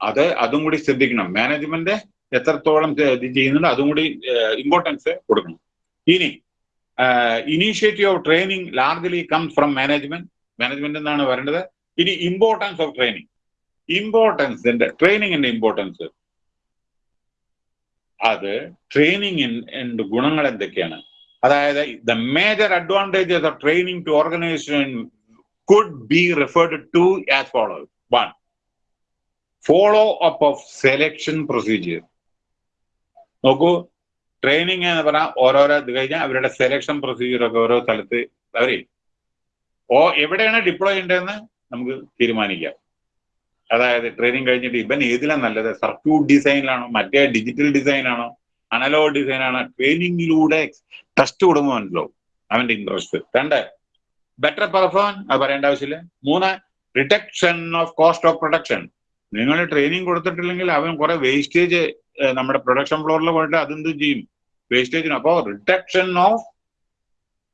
അത് അതും കൂടി ശ്രദ്ധിക്കണം. മാനേജ്മെന്റ് എത്രത്തോളം ഇത് ചെയ്യുന്നുണ്ട് അതും കൂടി ഇമ്പോർട്ടൻസ് കൊടുക്കണം. ഇനി initiative of training largely comes from management management എന്നാണ് വരേണ്ടത് ഇനി ഇമ്പോർട്ടൻസ് ഓഫ് ട്രെയിനിങ് ഇമ്പോർട്ടൻസിന്റെ ട്രെയിനിങ്ങിന്റെ ഇമ്പോർട്ടൻസ് അത് ട്രെയിനിങ് ഗുണങ്ങൾ എന്തൊക്കെയാണ്? അതായത് the major advantages of training to organisation could be referred to as follow one follow up of selection procedure നോക്കൂ ട്രെയിനിങ് എന്ന് പറഞ്ഞാൽ ഓരോരോ ഇത് കഴിഞ്ഞാൽ അവരുടെ സെലക്ഷൻ പ്രൊസീജിയർ ഒക്കെ ഓരോ സ്ഥലത്ത് അവരെ ഓ എവിടെയാണ് ഡിപ്ലോയ് ചെയ്യേണ്ടതെന്ന് നമുക്ക് തീരുമാനിക്കാം. അതായത് ട്രെയിനിങ് കഴിഞ്ഞിട്ട് ഇവൻ ഏതിലാണ് നല്ലത്? സർക്യൂട്ട് ഡിസൈനിലാണോ മറ്റേ ഡിജിറ്റൽ ഡിസൈനാണോ അനലോഗ് ഡിസൈൻ ആണോ ട്രെയിനിങ്ങിലൂടെ ടെസ്റ്റ് കൊടുക്കുമ്പോൾ അവന്റെ ഇൻട്രസ്റ്റ് രണ്ട് ബെറ്റർ പെർഫോം അത് പറയേണ്ട ആവശ്യമില്ല. മൂന്ന് reduction of cost of production നിങ്ങൾ ട്രെയിനിങ് കൊടുത്തിട്ടില്ലെങ്കിൽ അവൻ കുറെ വേസ്റ്റേജ് നമ്മുടെ പ്രൊഡക്ഷൻ ഫ്ലോറിൽ പോയിട്ട് അതെന്ത് ചെയ്യും? വേസ്റ്റേജിന് അപ്പോ reduction of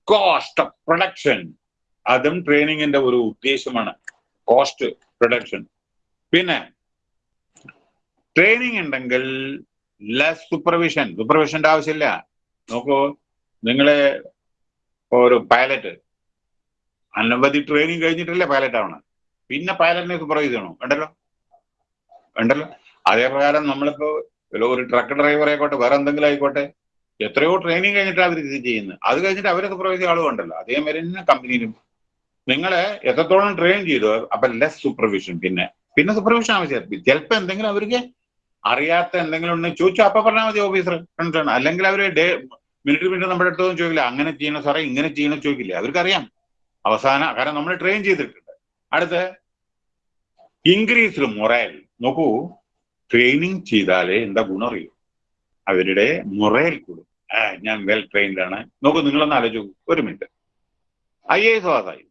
cost of production അതും ട്രെയിനിങ്ങിന്റെ ഒരു ഉദ്ദേശമാണ്. കോസ്റ്റ് പ്രൊഡക്ഷൻ പിന്നെ ട്രെയിനിങ് ഉണ്ടെങ്കിൽ ലെസ് സൂപ്പർവിഷൻ സൂപ്പർവിഷന്റെ ആവശ്യമില്ല. നോക്കൂ നിങ്ങളെ ഒരു പൈലറ്റ് അനവധി ട്രെയിനിങ് കഴിഞ്ഞിട്ടല്ലേ പൈലറ്റ് ആവണം. പിന്നെ പൈലറ്റിനെ സൂപ്പർവൈസ് ചെയ്യണോ? വേണ്ടല്ലോ വേണ്ടല്ലോ അതേ പ്രകാരം നമ്മളിപ്പോ ഒരു ട്രക്ക് ഡ്രൈവർ ആയിക്കോട്ടെ വേറെ എന്തെങ്കിലും ആയിക്കോട്ടെ. എത്രയോ ട്രെയിനിങ് കഴിഞ്ഞിട്ട് അവർ ഇത് ചെയ്യുന്നത്. അത് കഴിഞ്ഞിട്ട് അവരൊക്കെ പ്രവേശിച്ച ആളും ഉണ്ടല്ലോ. അതേമാതിരി തന്നെ കമ്പനിയിലും നിങ്ങളെ എത്രത്തോളം ട്രെയിൻ ചെയ്തു അപ്പൊ ലെസ് സൂപ്പർവിഷൻ പിന്നെ. പിന്നെ സൂപ്പർവിഷൻ ആവശ്യം. ചിലപ്പോ എന്തെങ്കിലും അവർക്ക് അറിയാത്ത എന്തെങ്കിലും ഉണ്ടെങ്കിൽ ചോദിച്ചു. അപ്പൊ പറഞ്ഞാൽ മതി ഓഫീസർ അല്ലെങ്കിൽ അവർ ഡേ മിനിറ്റ് മിനിറ്റ് നമ്മുടെ അടുത്തൊന്നും ചോദിക്കില്ല അങ്ങനെ ചെയ്യണം സാറേ? ഇങ്ങനെ ചെയ്യണം? ചോദിക്കില്ല. അവർക്കറിയാം. അവസാനം കാരണം നമ്മൾ ട്രെയിൻ ചെയ്തിട്ടുണ്ട്. അടുത്ത് ഇൻക്രീസ് മൊറൽ നോക്കൂ. ട്രെയിനിങ് ചെയ്താലേ എന്താ ഗുണം അറിയൂ? അവരുടെ മുറയിൽ കൂടും. ആ ഞാൻ വെൽ ട്രെയിൻഡ് ആണ്. നോക്കൂ നിങ്ങളൊന്ന് ആലോചിച്ചു ഒരു മിനിറ്റ് ഐ എ എസ് പാസ്സായി.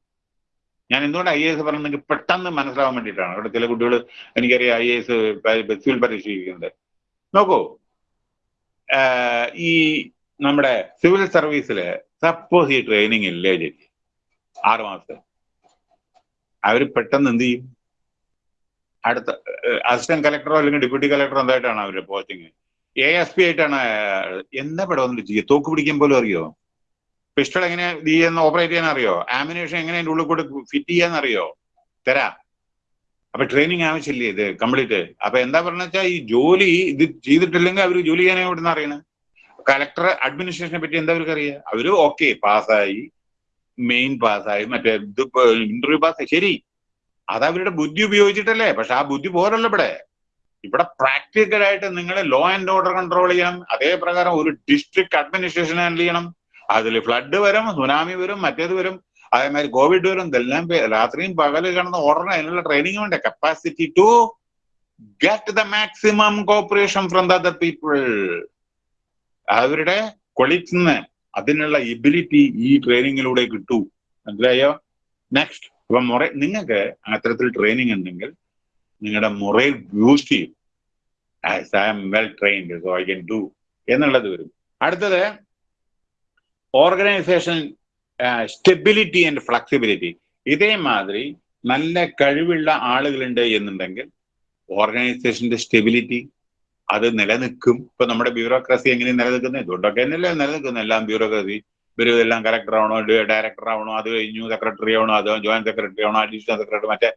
ഞാൻ എന്തുകൊണ്ട് ഐ എ എസ് പറഞ്ഞെങ്കിൽ പെട്ടെന്ന് മനസ്സിലാവാൻ വേണ്ടിയിട്ടാണ്? ഇവിടെ ചില കുട്ടികൾ എനിക്കറിയാം ഐ എ എസ് ബസ്സിൽ പരീക്ഷിക്കുന്നത് നോക്കൂ ഈ നമ്മുടെ സിവിൽ സർവീസിൽ സപ്പോസ് ഈ ട്രെയിനിങ് ഇല്ലേ ചേച്ചി? ആറ് മാസത്തെ. അവർ പെട്ടെന്ന് എന്ത് ചെയ്യും? അടുത്ത അസിസ്റ്റന്റ് കളക്ടറോ അല്ലെങ്കിൽ ഡെപ്യൂട്ടി കളക്ടറോ എന്തായിട്ടാണ് അവർ പോസ്റ്റിങ്? എ എസ് പി ആയിട്ടാണ് എന്താ ഇവിടെ വന്നിട്ട് ചെയ്യുക തോക്ക് പിടിക്കാൻ പോലും അറിയോ? പിസ്റ്റൾ എങ്ങനെ ഇത് ചെയ്യുന്ന ഓപ്പറേറ്റ് ചെയ്യാൻ അറിയോ? ആമിനേഷൻ എങ്ങനെ അതിന്റെ ഉള്ളിൽ കൂടെ ഫിറ്റ് ചെയ്യാൻ അറിയോ? തരാ. അപ്പൊ ട്രെയിനിങ് ആവശ്യമില്ലേ ഇത് കംപ്ലീറ്റ് അപ്പൊ എന്താ പറഞ്ഞ വെച്ചാൽ ഈ ജോലി ഇത് ചെയ്തിട്ടില്ലെങ്കിൽ അവർ ജോലി ചെയ്യാനേ ഇവിടുന്ന് അറിയണം? കലക്ടർ അഡ്മിനിസ്ട്രേഷനെ പറ്റി എന്താ അവർക്ക് അറിയാം? അവർ ഓക്കെ പാസ്സായി മെയിൻ പാസ്സായി മറ്റേ ഇത് ഇന്റർവ്യൂ പാസ്സായി ശരി. അത് അവരുടെ ബുദ്ധി ഉപയോഗിച്ചിട്ടല്ലേ? പക്ഷെ ആ ബുദ്ധി പോരല്ലോ ഇവിടെ. ഇവിടെ പ്രാക്ടിക്കലായിട്ട് നിങ്ങൾ ലോ ആൻഡ് ഓർഡർ കൺട്രോൾ ചെയ്യണം. അതേപ്രകാരം ഒരു ഡിസ്ട്രിക്ട് അഡ്മിനിസ്ട്രേഷൻ ഹാൻഡിൽ ചെയ്യണം. അതിൽ ഫ്ലഡ് വരും സുനാമി വരും മറ്റേത് വരും. അതേമാതിരി കോവിഡ് വരും. ഇതെല്ലാം രാത്രിയും പകൽ കിടന്ന് ഓർഡറിന് അതിനുള്ള ട്രെയിനിങ് വേണ്ട capacity to get the maximum cooperation from the other people അവരുടെ കൊളീഗ്സിന് അതിനുള്ള എബിലിറ്റി ഈ ട്രെയിനിങ്ങിലൂടെ കിട്ടൂ. മനസ്സിലായോ? നെക്സ്റ്റ് ഇപ്പൊ മുറ നിങ്ങൾക്ക് അത്തരത്തിൽ ട്രെയിനിങ് ഉണ്ടെങ്കിൽ നിങ്ങളുടെ മുറയിൽ ബൂസ്റ്റ് ചെയ്യും. As I am well trained so I can do എന്നുള്ളത് വരും. അടുത്തത് ഓർഗനൈസേഷൻ സ്റ്റെബിലിറ്റി ആൻഡ് ഫ്ലെക്സിബിലിറ്റി ഇതേമാതിരി നല്ല കഴിവുള്ള ആളുകളുണ്ട് എന്നുണ്ടെങ്കിൽ ഓർഗനൈസേഷന്റെ സ്റ്റെബിലിറ്റി അത് നിലനിൽക്കും. ഇപ്പൊ നമ്മുടെ ബ്യൂറോക്രസി എങ്ങനെ നിലനിൽക്കുന്നത്? ഇതുകൊണ്ടൊക്കെ തന്നെയല്ലേ നിലനിൽക്കുന്നത്? എല്ലാം ബ്യൂറോക്രസി ഇവർ ഇതെല്ലാം കലക്ടർ ആവണോ ഡയറക്ടർ ആവണോ അത് കഴിഞ്ഞു സെക്രട്ടറി ആവണോ അത് ജോയിന്റ് സെക്രട്ടറി ആവണോ അഡീഷണൽ സെക്രട്ടറി മറ്റേ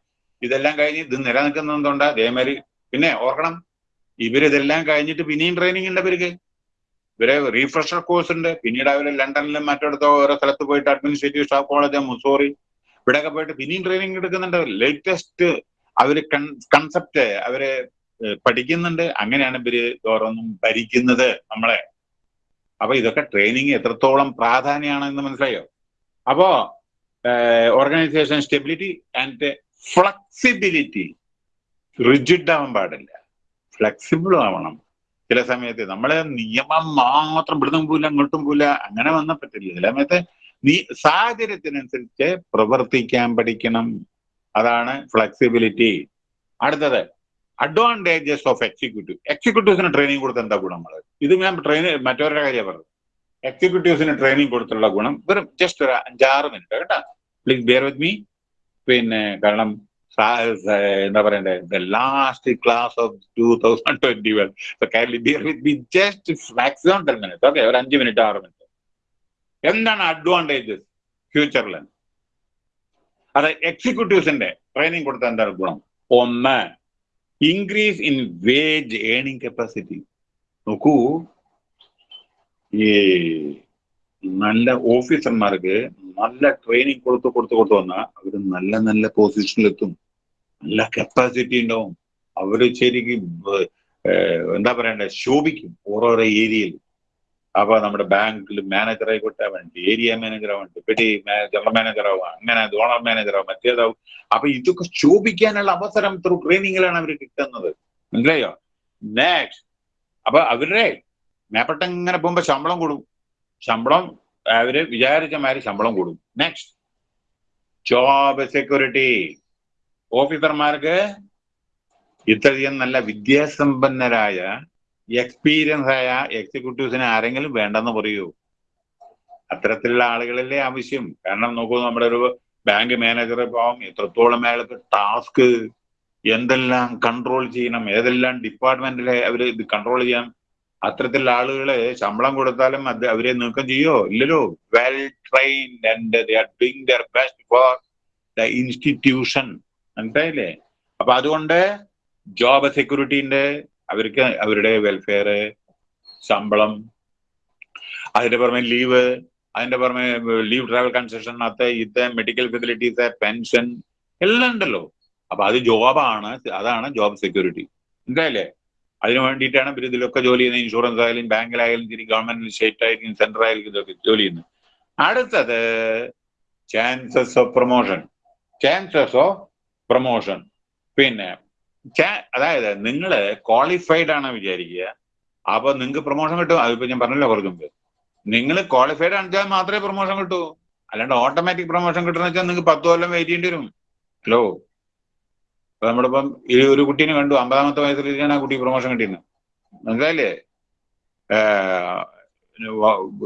ഇതെല്ലാം കഴിഞ്ഞ് ഇത് നിലനിൽക്കുന്നതുകൊണ്ട് അതേമാതിരി പിന്നെ ഓർക്കണം ഇവരിതെല്ലാം കഴിഞ്ഞിട്ട് പിന്നെയും ട്രെയിനിങ് ഉണ്ട് ഇവർക്ക്. ഇവരെ റീഫ്രഷർ കോഴ്സ് ഉണ്ട്. പിന്നീട് അവർ ലണ്ടനിലും മറ്റിടത്തോ ഓരോ സ്ഥലത്ത് പോയിട്ട് അഡ്മിനിസ്ട്രേറ്റീവ് സ്റ്റാഫ് കോളേജ് മുസോറി ഇവിടെയൊക്കെ പോയിട്ട് പിന്നെയും ട്രെയിനിങ് എടുക്കുന്നുണ്ട്. ലേറ്റസ്റ്റ് അവർ കൺസെപ്റ്റ് അവർ പഠിക്കുന്നുണ്ട്. അങ്ങനെയാണ് ഇവർ ഓരോന്നും ഭരിക്കുന്നത് നമ്മളെ. അപ്പൊ ഇതൊക്കെ ട്രെയിനിങ് എത്രത്തോളം പ്രാധാന്യമാണ് എന്ന് മനസ്സിലായോ? അപ്പോ organisation stability and flexibility rigid ആവാൻ പാടില്ല. ഫ്ലെക്സിബിൾ ആവണം. ചില സമയത്ത് നമ്മളെ നിയമം മാത്രം ഇവിടുന്നും പോല അങ്ങോട്ടും പോല അങ്ങനെ വന്നാൽ പറ്റില്ല. ചില സമയത്ത് നീ സാഹചര്യത്തിനനുസരിച്ച് പ്രവർത്തിക്കാൻ പഠിക്കണം. അതാണ് ഫ്ലെക്സിബിലിറ്റി അടുത്തത് അഡ്വാന്റേജസ് ഓഫ് എക്സിക്യൂട്ടീവ് എക്സിക്യൂട്ടീവ്സിന് ട്രെയിനിങ് കൊടുത്ത എന്താ ഗുണം നമ്മൾ ഇത് ഞാൻ ട്രെയിൻ മറ്റവരുടെ കാര്യമാണ് പറഞ്ഞത്. എക്സിക്യൂട്ടീവ്സിന് ട്രെയിനിങ് കൊടുത്തുള്ള ഗുണം വെറും ജസ്റ്റ് ഒരു അഞ്ചാറ് മിനിറ്റ് കേട്ടോ. പ്ലീസ് ബിയർ വിത്ത് മീ പിന്നെ കാരണം എന്താ പറയണ്ടേ? The last class of two thousand twenty one kindly bear with me just maximum ten minute okay ഒരു അഞ്ച് മിനിറ്റ് ആറ് മിനിറ്റ് എന്താണ് അഡ്വാന്റേജസ് ഫ്യൂച്ചറിൽ അത് എക്സിക്യൂട്ടീവ്സിന്റെ ട്രെയിനിങ് കൊടുത്ത എന്താണ് ഗുണം? ഒന്ന് increase in wage earning capacity നോക്കൂ ഈ നല്ല ഓഫീസർമാർക്ക് നല്ല ട്രെയിനിങ് കൊടുത്ത് കൊടുത്ത് കൊടുത്ത് വന്നാൽ അവർ നല്ല നല്ല പൊസിഷനിലെത്തും നല്ല കപ്പാസിറ്റി ഉണ്ടാവും. അവർ ശരിക്കും എന്താ പറയണ്ടേ ശോഭിക്കും ഓരോരോ ഏരിയയിൽ അപ്പൊ നമ്മുടെ ബാങ്കിൽ മാനേജർ ആയിക്കോട്ടെ വേണ്ടി ഏരിയ മാനേജർ ആവട്ടെ പെട്ടി ജനറൽ മാനേജർ ആവാം അങ്ങനെ ഓണർ മാനേജർ ആവും മറ്റേതാവും. അപ്പൊ ഇതൊക്കെ ശോഭിക്കാനുള്ള അവസരം ത്രൂ ട്രെയിനിങ്ങിലാണ് അവർ കിട്ടുന്നത്. മനസ്സിലായോ? നെക്സ്റ്റ് അപ്പൊ അവരുടെ മേപ്പെട്ട ഇങ്ങനെ പോകുമ്പോ ശമ്പളം കൂടും. ശമ്പളം അവർ വിചാരിച്ച മാതിരി ശമ്പളം കൂടും. നെക്സ്റ്റ് ജോബ് സെക്യൂരിറ്റി ഓഫീസർമാർക്ക് ഇത്രയധികം നല്ല വിദ്യാസമ്പന്നരായ എക്സ്പീരിയൻസ് ആയ എക്സിക്യൂട്ടീവ്സിന് ആരെങ്കിലും വേണ്ടെന്ന് പറയൂ. അത്തരത്തിലുള്ള ആളുകളല്ലേ ആവശ്യം കാരണം നോക്കൂ നമ്മുടെ ഒരു ബാങ്ക് മാനേജർ ഇപ്പം എത്രത്തോളം അയാൾക്ക് ടാസ്ക് എന്തെല്ലാം കൺട്രോൾ ചെയ്യണം ഏതെല്ലാം ഡിപ്പാർട്ട്മെന്റിലെ അവർ ഇത് കൺട്രോൾ ചെയ്യാം. അത്തരത്തിലുള്ള ആളുകളെ ശമ്പളം കൊടുത്താലും അത് അവരെ നീക്കം ചെയ്യോ? ഇല്ലല്ലോ. Well trained and they are doing their best for the institution മനസ്സിലായില്ലേ? അപ്പൊ അതുകൊണ്ട് ജോബ് സെക്യൂരിറ്റിന്റെ അവർക്ക് അവരുടെ വെൽഫെയർ ശമ്പളം അതിന്റെ പുറമെ ലീവ് അതിന്റെ പുറമെ ലീവ് ട്രാവൽ കൺസെഷൻ അത് ഇത് മെഡിക്കൽ ഫെസിലിറ്റീസ് പെൻഷൻ എല്ലാം ഉണ്ടല്ലോ. അപ്പൊ അത് ജോബാണ് അതാണ് ജോബ് സെക്യൂരിറ്റി എന്തായാലേ അതിനു വേണ്ടിയിട്ടാണ് ഇവർ ഇതിലൊക്കെ ജോലി ചെയ്യുന്നത്. ഇൻഷുറൻസ് ആയാലും ബാങ്കിലായാലും ശരി ഗവൺമെന്റ് സ്റ്റേറ്റ് ആയിരിക്കും സെൻട്രൽ ആയിരിക്കും ഇതൊക്കെ ജോലി ചെയ്യുന്നത്. അടുത്തത് chances of promotion chances of promotion പിന്നെ അതായത് നിങ്ങൾ ക്വാളിഫൈഡ് ആണ് വിചാരിക്കുക. അപ്പൊ നിങ്ങൾക്ക് പ്രൊമോഷൻ കിട്ടും. അതിപ്പോ ഞാൻ പറഞ്ഞല്ലോ മുമ്പ്. നിങ്ങൾ ക്വാളിഫൈഡ് ആണെച്ചാൽ മാത്രമേ പ്രൊമോഷൻ കിട്ടൂ. അല്ലാണ്ട് ഓട്ടോമാറ്റിക് പ്രൊമോഷൻ കിട്ടുന്ന വെച്ചാൽ നിങ്ങൾക്ക് പത്ത് കൊല്ലം വെയിറ്റ് ചെയ്യേണ്ടി വരും. ഹലോ അപ്പൊ നമ്മളിപ്പം ഈ ഒരു കുട്ടീനെ കണ്ടു. അമ്പതാമത്തെ വയസ്സിലാണ് ആ കുട്ടി പ്രൊമോഷൻ കിട്ടിയിരുന്നത് മനസ്സിലായില്ലേ?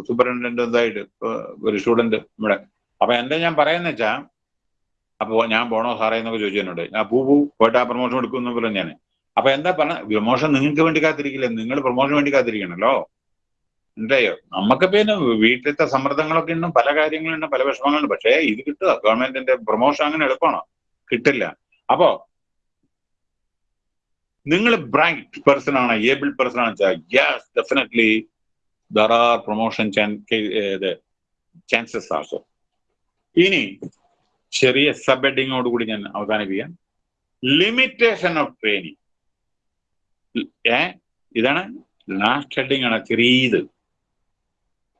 സൂപ്രണ്ടന്റ് എന്തായിട്ട് ഒരു സ്റ്റുഡന്റ് ഇവിടെ. അപ്പൊ എന്താ ഞാൻ പറയുന്ന വെച്ചാ അപ്പൊ ഞാൻ പോണോ സാറേ എന്നൊക്കെ ചോദിച്ചു എന്നോട്. ഞാൻ പൂ പൂ പോയിട്ട് ആ പ്രൊമോഷൻ എടുക്കുന്ന പോലെ ഞാൻ അപ്പൊ എന്താ പറഞ്ഞ പ്രൊമോഷൻ നിങ്ങൾക്ക് വേണ്ടി കാത്തിരിക്കില്ല? നിങ്ങൾ പ്രൊമോഷൻ വേണ്ടി കാത്തിരിക്കണല്ലോ. മനസ്സിലായോ? നമുക്ക് പിന്നെ വീട്ടിലത്തെ സമ്മർദ്ദങ്ങളൊക്കെ ഉണ്ട് പല കാര്യങ്ങളുണ്ട് പല വിഷമങ്ങളുണ്ട്. പക്ഷേ ഇത് കിട്ടുക. ഗവൺമെന്റിന്റെ പ്രൊമോഷൻ അങ്ങനെ എളുപ്പമാണോ? കിട്ടില്ല. അപ്പോ നിങ്ങൾ ബ്രൈറ്റ് പേഴ്സൺ ആണ് ഏബിൾ പേഴ്സൺ ആണ് വെച്ചാൽ yes definitely there are promotion chances also ഇനി ചെറിയ സബ് ഹെഡിങ്ങോട് കൂടി ഞാൻ അവസാനിപ്പിക്കാം. ലിമിറ്റേഷൻ ഓഫ് ട്രെയിനിങ് ഏ? ഇതാണ് ലാസ്റ്റ് ഹെഡിങ് ആണ് ചെറിയത്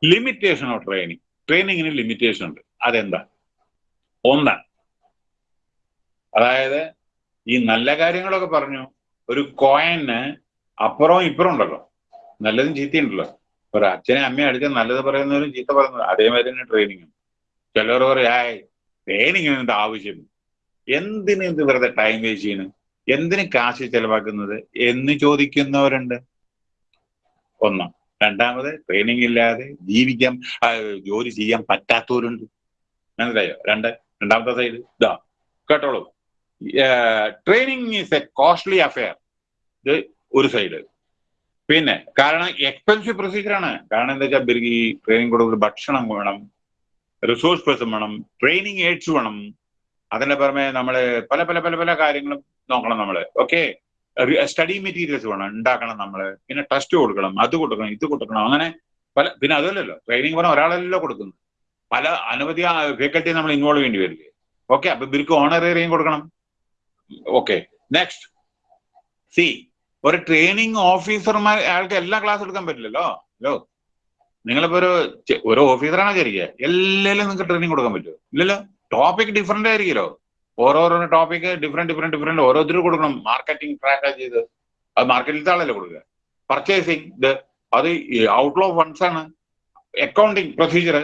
ലിമിറ്റേഷൻ ഓഫ് ട്രെയിനിങ് ട്രെയിനിങ്ങിന് ലിമിറ്റേഷൻ ഉണ്ട്. അതെന്താ? ഒന്ന്. അതായത് ഈ നല്ല കാര്യങ്ങളൊക്കെ പറഞ്ഞു. ഒരു കോയിന് അപ്പുറവും ഇപ്പുറം ഉണ്ടല്ലോ. നല്ലതും ചീത്തയുണ്ടല്ലോ. ഒരു അച്ഛനെ അമ്മയെ അടിച്ചാൽ നല്ലത് പറയുന്നവരും ചീത്ത പറയുന്നവരും അതേമാതിരി തന്നെ ട്രെയിനിങ്ങും ചിലർ പറയും ആയ് ട്രെയിനിങ്ങിന് ആവശ്യം. എന്തിന് ഇത് വെറുതെ ടൈം വേസ്റ്റ് ചെയ്യുന്നു എന്തിന് കാശ് ചെലവാക്കുന്നത് എന്ന് ചോദിക്കുന്നവരുണ്ട്. ഒന്ന്. രണ്ടാമത് ട്രെയിനിങ് ഇല്ലാതെ ജീവിക്കാൻ ജോലി ചെയ്യാൻ പറ്റാത്തവരുണ്ട്. മനസ്സിലായോ? രണ്ട്. രണ്ടാമത്തെ സൈഡ് ഇതാ കേട്ടോളൂ. Training is a costly affair ഇത് ഒരു സൈഡ് പിന്നെ കാരണം എക്സ്പെൻസീവ് പ്രൊസീജിയർ ആണ്. കാരണം എന്താ വെച്ചാൽ ഈ ട്രെയിനിങ് കൊടുക്കുന്ന ഭക്ഷണം വേണം. റിസോഴ്സ് പേഴ്സൺ വേണം ട്രെയിനിങ് എയ്ഡ്സ് വേണം. അതിന്റെ പുറമെ നമ്മൾ പല പല പല പല കാര്യങ്ങളും നോക്കണം നമ്മൾ. ഓക്കെ സ്റ്റഡി മെറ്റീരിയൽസ് വേണം. ഉണ്ടാക്കണം നമ്മൾ. പിന്നെ ടെസ്റ്റ് കൊടുക്കണം. അത് കൊടുക്കണം ഇത് കൊടുക്കണം. അങ്ങനെ പല പിന്നെ അതല്ലല്ലോ. ട്രെയിനിങ് പറഞ്ഞാൽ ഒരാളല്ലോ കൊടുക്കുന്നത്. പല അനവധി ഫേക്കൽറ്റി നമ്മൾ ഇൻവോൾവ് ചെയ്യേണ്ടി വരില്ലേ? ഓക്കെ അപ്പൊ ഇവർക്ക് ഓണറേറിയം കൊടുക്കണം. ഓക്കെ നെക്സ്റ്റ് സി ഒരു ട്രെയിനിങ് ഓഫീസർമാർ അയാൾക്ക് എല്ലാ ക്ലാസ് എടുക്കാൻ പറ്റില്ലല്ലോ? ഹലോ നിങ്ങളിപ്പോ ഒരു ഒരു ഓഫീസറാണ് വിചാരിക്കുക എല്ലാവരും നിങ്ങൾക്ക് ട്രെയിനിങ് കൊടുക്കാൻ പറ്റുമോ ഇല്ലല്ലോ. ടോപ്പിക് ഡിഫറെന്റ് ആയിരിക്കുമല്ലോ. ഓരോരോ ടോപ്പിക് ഡിഫറെന്റ് ഡിഫറെന്റ് ഡിഫറെന്റ് ഓരോരുത്തർ കൊടുക്കണം. മാർക്കറ്റിംഗ് ട്രാക്ക് ചെയ്ത്. അത് മാർക്കറ്റിലത്തെ ആളല്ലേ കൊടുക്കുക. പർച്ചേസിങ് ഇത് അത് ഔട്ട്ലോ ഫണ്ട്സ് ആണ്. അക്കൗണ്ടിങ് പ്രൊസീജിയർ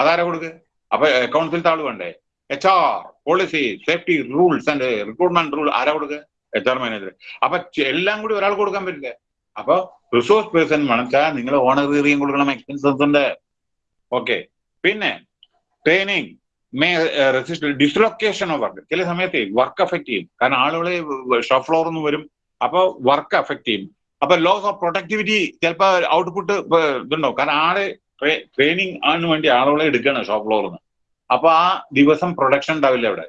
അതാരാ കൊടുക്കുക അപ്പൊ അക്കൗണ്ട്സിലത്തെ ആൾ വേണ്ടേ? H R policy safety rules and recruitment rule ആരാ കൊടുക്കുക എച്ച് ആർ മാനേജർ അപ്പൊ എല്ലാം കൂടി ഒരാൾ കൊടുക്കാൻ പറ്റില്ല. അപ്പൊ റിസോഴ്സ് പേഴ്സൺ വേണമെച്ചാൽ നിങ്ങൾ ഓണറേറിയം കൊടുക്കണം എക്സ്പെൻസസ് ഉണ്ട്. ഓക്കെ പിന്നെ training may resist dislocation of work ചില സമയത്ത് വർക്ക് അഫക്ട് ചെയ്യും. കാരണം ആളുകളെ ഷോ ഫ്ലോറിൽ നിന്ന് വരും അപ്പൊ വർക്ക് അഫക്ട് ചെയ്യും. അപ്പൊ ലോസ് ഓഫ് പ്രൊഡക്ടിവിറ്റി ചിലപ്പോ ഔട്ട്പുട്ട് ഇതുണ്ടാവും. കാരണം ആൾ ട്രെയിനിങ് ആണ് വേണ്ടി ആളുകളെ എടുക്കണം ഷോ ഫ്ലോറിൽ നിന്ന് അപ്പൊ ആ ദിവസം പ്രൊഡക്ഷൻ ഉണ്ടാവില്ല അവിടെ.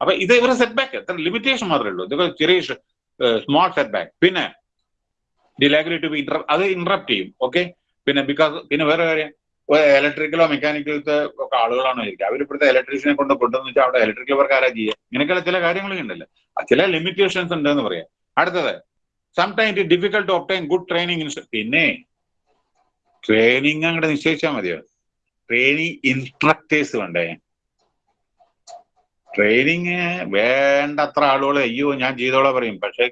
അപ്പൊ ഇത് ഇവരെ സെറ്റ് ബാക്ക് ലിമിറ്റേഷൻ മാത്രമേ ഉള്ളൂ. ഇതൊക്കെ ചെറിയ സ്മോൾ സെറ്റ് ബാക്ക് പിന്നെ ലൈബ്രറി ടു ബി ഇന്റർ അത് ഇന്ററപ്റ്റ് ചെയ്യും ഓക്കെ പിന്നെ ബിക്കോസ് പിന്നെ വേറെ കാര്യം ഇലക്ട്രിക്കലോ മെക്കാനിക്കലത്തെ ഒക്കെ ആളുകളാണോ ഇരിക്കുക അവർ ഇപ്പോഴത്തെ ഇലക്ട്രീഷ്യനെ കൊണ്ട് കൊണ്ടുവന്ന് വെച്ചാൽ അവിടെ ഇലക്ട്രിക്കൽ വർക്ക് ആരാ ചെയ്യുക? ഇങ്ങനെയൊക്കെയുള്ള ചില കാര്യങ്ങളൊക്കെ ഉണ്ടല്ലോ ചില ലിമിറ്റേഷൻസ് ഉണ്ട് എന്ന് പറയാം. അടുത്തത് sometime it difficult to obtain good training പിന്നെ ട്രെയിനിങ് അങ്ങോട്ട് നിശ്ചയിച്ചാൽ മതിയോ? ട്രെയിനിങ് ഇൻസ്ട്രക്ടേഴ്സ് വേണ്ടേ? ട്രെയിനിങ് വേണ്ടത്ര ആളുകൾ അയ്യോ ഞാൻ ചെയ്തോളാം പറയും. പക്ഷെ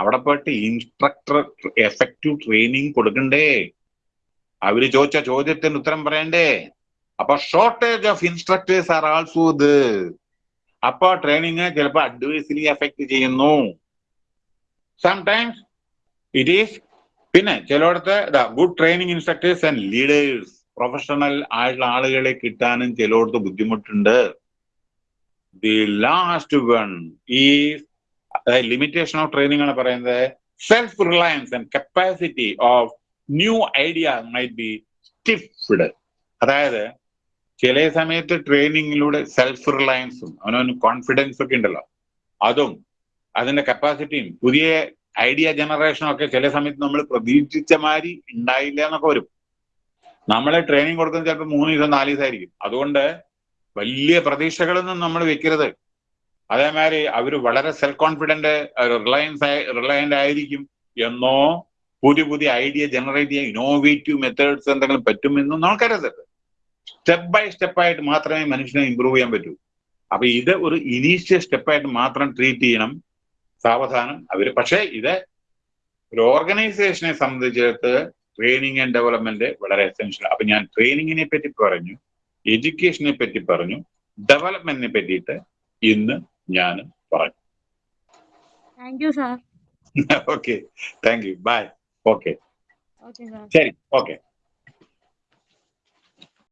അവിടെ പോയിട്ട് ഇൻസ്ട്രക്ടർ എഫക്റ്റീവ് ട്രെയിനിങ് കൊടുക്കണ്ടേ? അവർ ചോദിച്ച ചോദ്യത്തിന് ഉത്തരം പറയണ്ടേ? അപ്പൊ shortage of instructors are also ഇത്. അപ്പൊ ട്രെയിനിങ് ചിലപ്പോൾ അഡ്വൈസിലി എഫക്ട് ചെയ്യുന്നു. സംടൈംസ് ഇറ്റ് ഈസ് പിന്നെ ചിലയിടത്ത് good training instructors and leaders professional ആയിട്ടുള്ള ആളുകളെ കിട്ടാനും ചിലയിടത്ത് ബുദ്ധിമുട്ടുണ്ട്. ദി ലാസ്റ്റ് വൺ ഈ ലിമിറ്റേഷൻ ഓഫ് ട്രെയിനിങ് ആണ് പറയുന്നത്. Self reliance and capacity of new idea might be stifled അതായത് ചില സമയത്ത് ട്രെയിനിങ്ങിലൂടെ സെൽഫ് റിലയൻസും അവനവന് കോൺഫിഡൻസ് ഒക്കെ ഉണ്ടല്ലോ. അതും അതിന്റെ കപ്പാസിറ്റിയും പുതിയ ഐഡിയ ജനറേഷനും ഒക്കെ ചില സമയത്ത് നമ്മൾ പ്രതീക്ഷിച്ച മാതിരി ഉണ്ടായില്ല എന്നൊക്കെ വരും. നമ്മളെ ട്രെയിനിങ് കൊടുക്കുന്നത് ചിലപ്പോൾ മൂന്ന് ദിവസം നാല് ദിവസമായിരിക്കും അതുകൊണ്ട് വലിയ പ്രതീക്ഷകളൊന്നും നമ്മൾ വെക്കരുത്. അതേമാതിരി അവർ വളരെ സെൽഫ് കോൺഫിഡന്റ് റിലയൻസ് റിലയന്റ് ആയിരിക്കും എന്നോ പുതിയ പുതിയ ഐഡിയ ജനറേറ്റ് ചെയ്യാൻ ഇന്നോവേറ്റീവ് മെത്തേഡ്സ് എന്തെങ്കിലും പറ്റുമെന്നും നമുക്കറിയരുത് സ്റ്റെപ്പ് ബൈ സ്റ്റെപ്പായിട്ട് മാത്രമേ മനുഷ്യനെ ഇമ്പ്രൂവ് ചെയ്യാൻ പറ്റൂ. അപ്പൊ ഇത് ഒരു ഇനീഷ്യൽ സ്റ്റെപ്പായിട്ട് മാത്രം ട്രീറ്റ് ചെയ്യണം. സാവധാനം അവർ. പക്ഷേ ഇത് ഒരു ഓർഗനൈസേഷനെ സംബന്ധിച്ചിടത്ത് ട്രെയിനിങ് ആൻഡ് ഡെവലപ്മെന്റ് വളരെ എസെൻഷ്യൽ അപ്പൊ ഞാൻ ട്രെയിനിങ്ങിനെ പറ്റി പറഞ്ഞു എഡ്യൂക്കേഷനെ പറ്റി പറഞ്ഞു ഡെവലപ്മെന്റിനെ പറ്റിയിട്ട് ഇന്ന് ഞാൻ പറഞ്ഞു thank you sir okay thank you bye okay ശരി. ഓക്കെ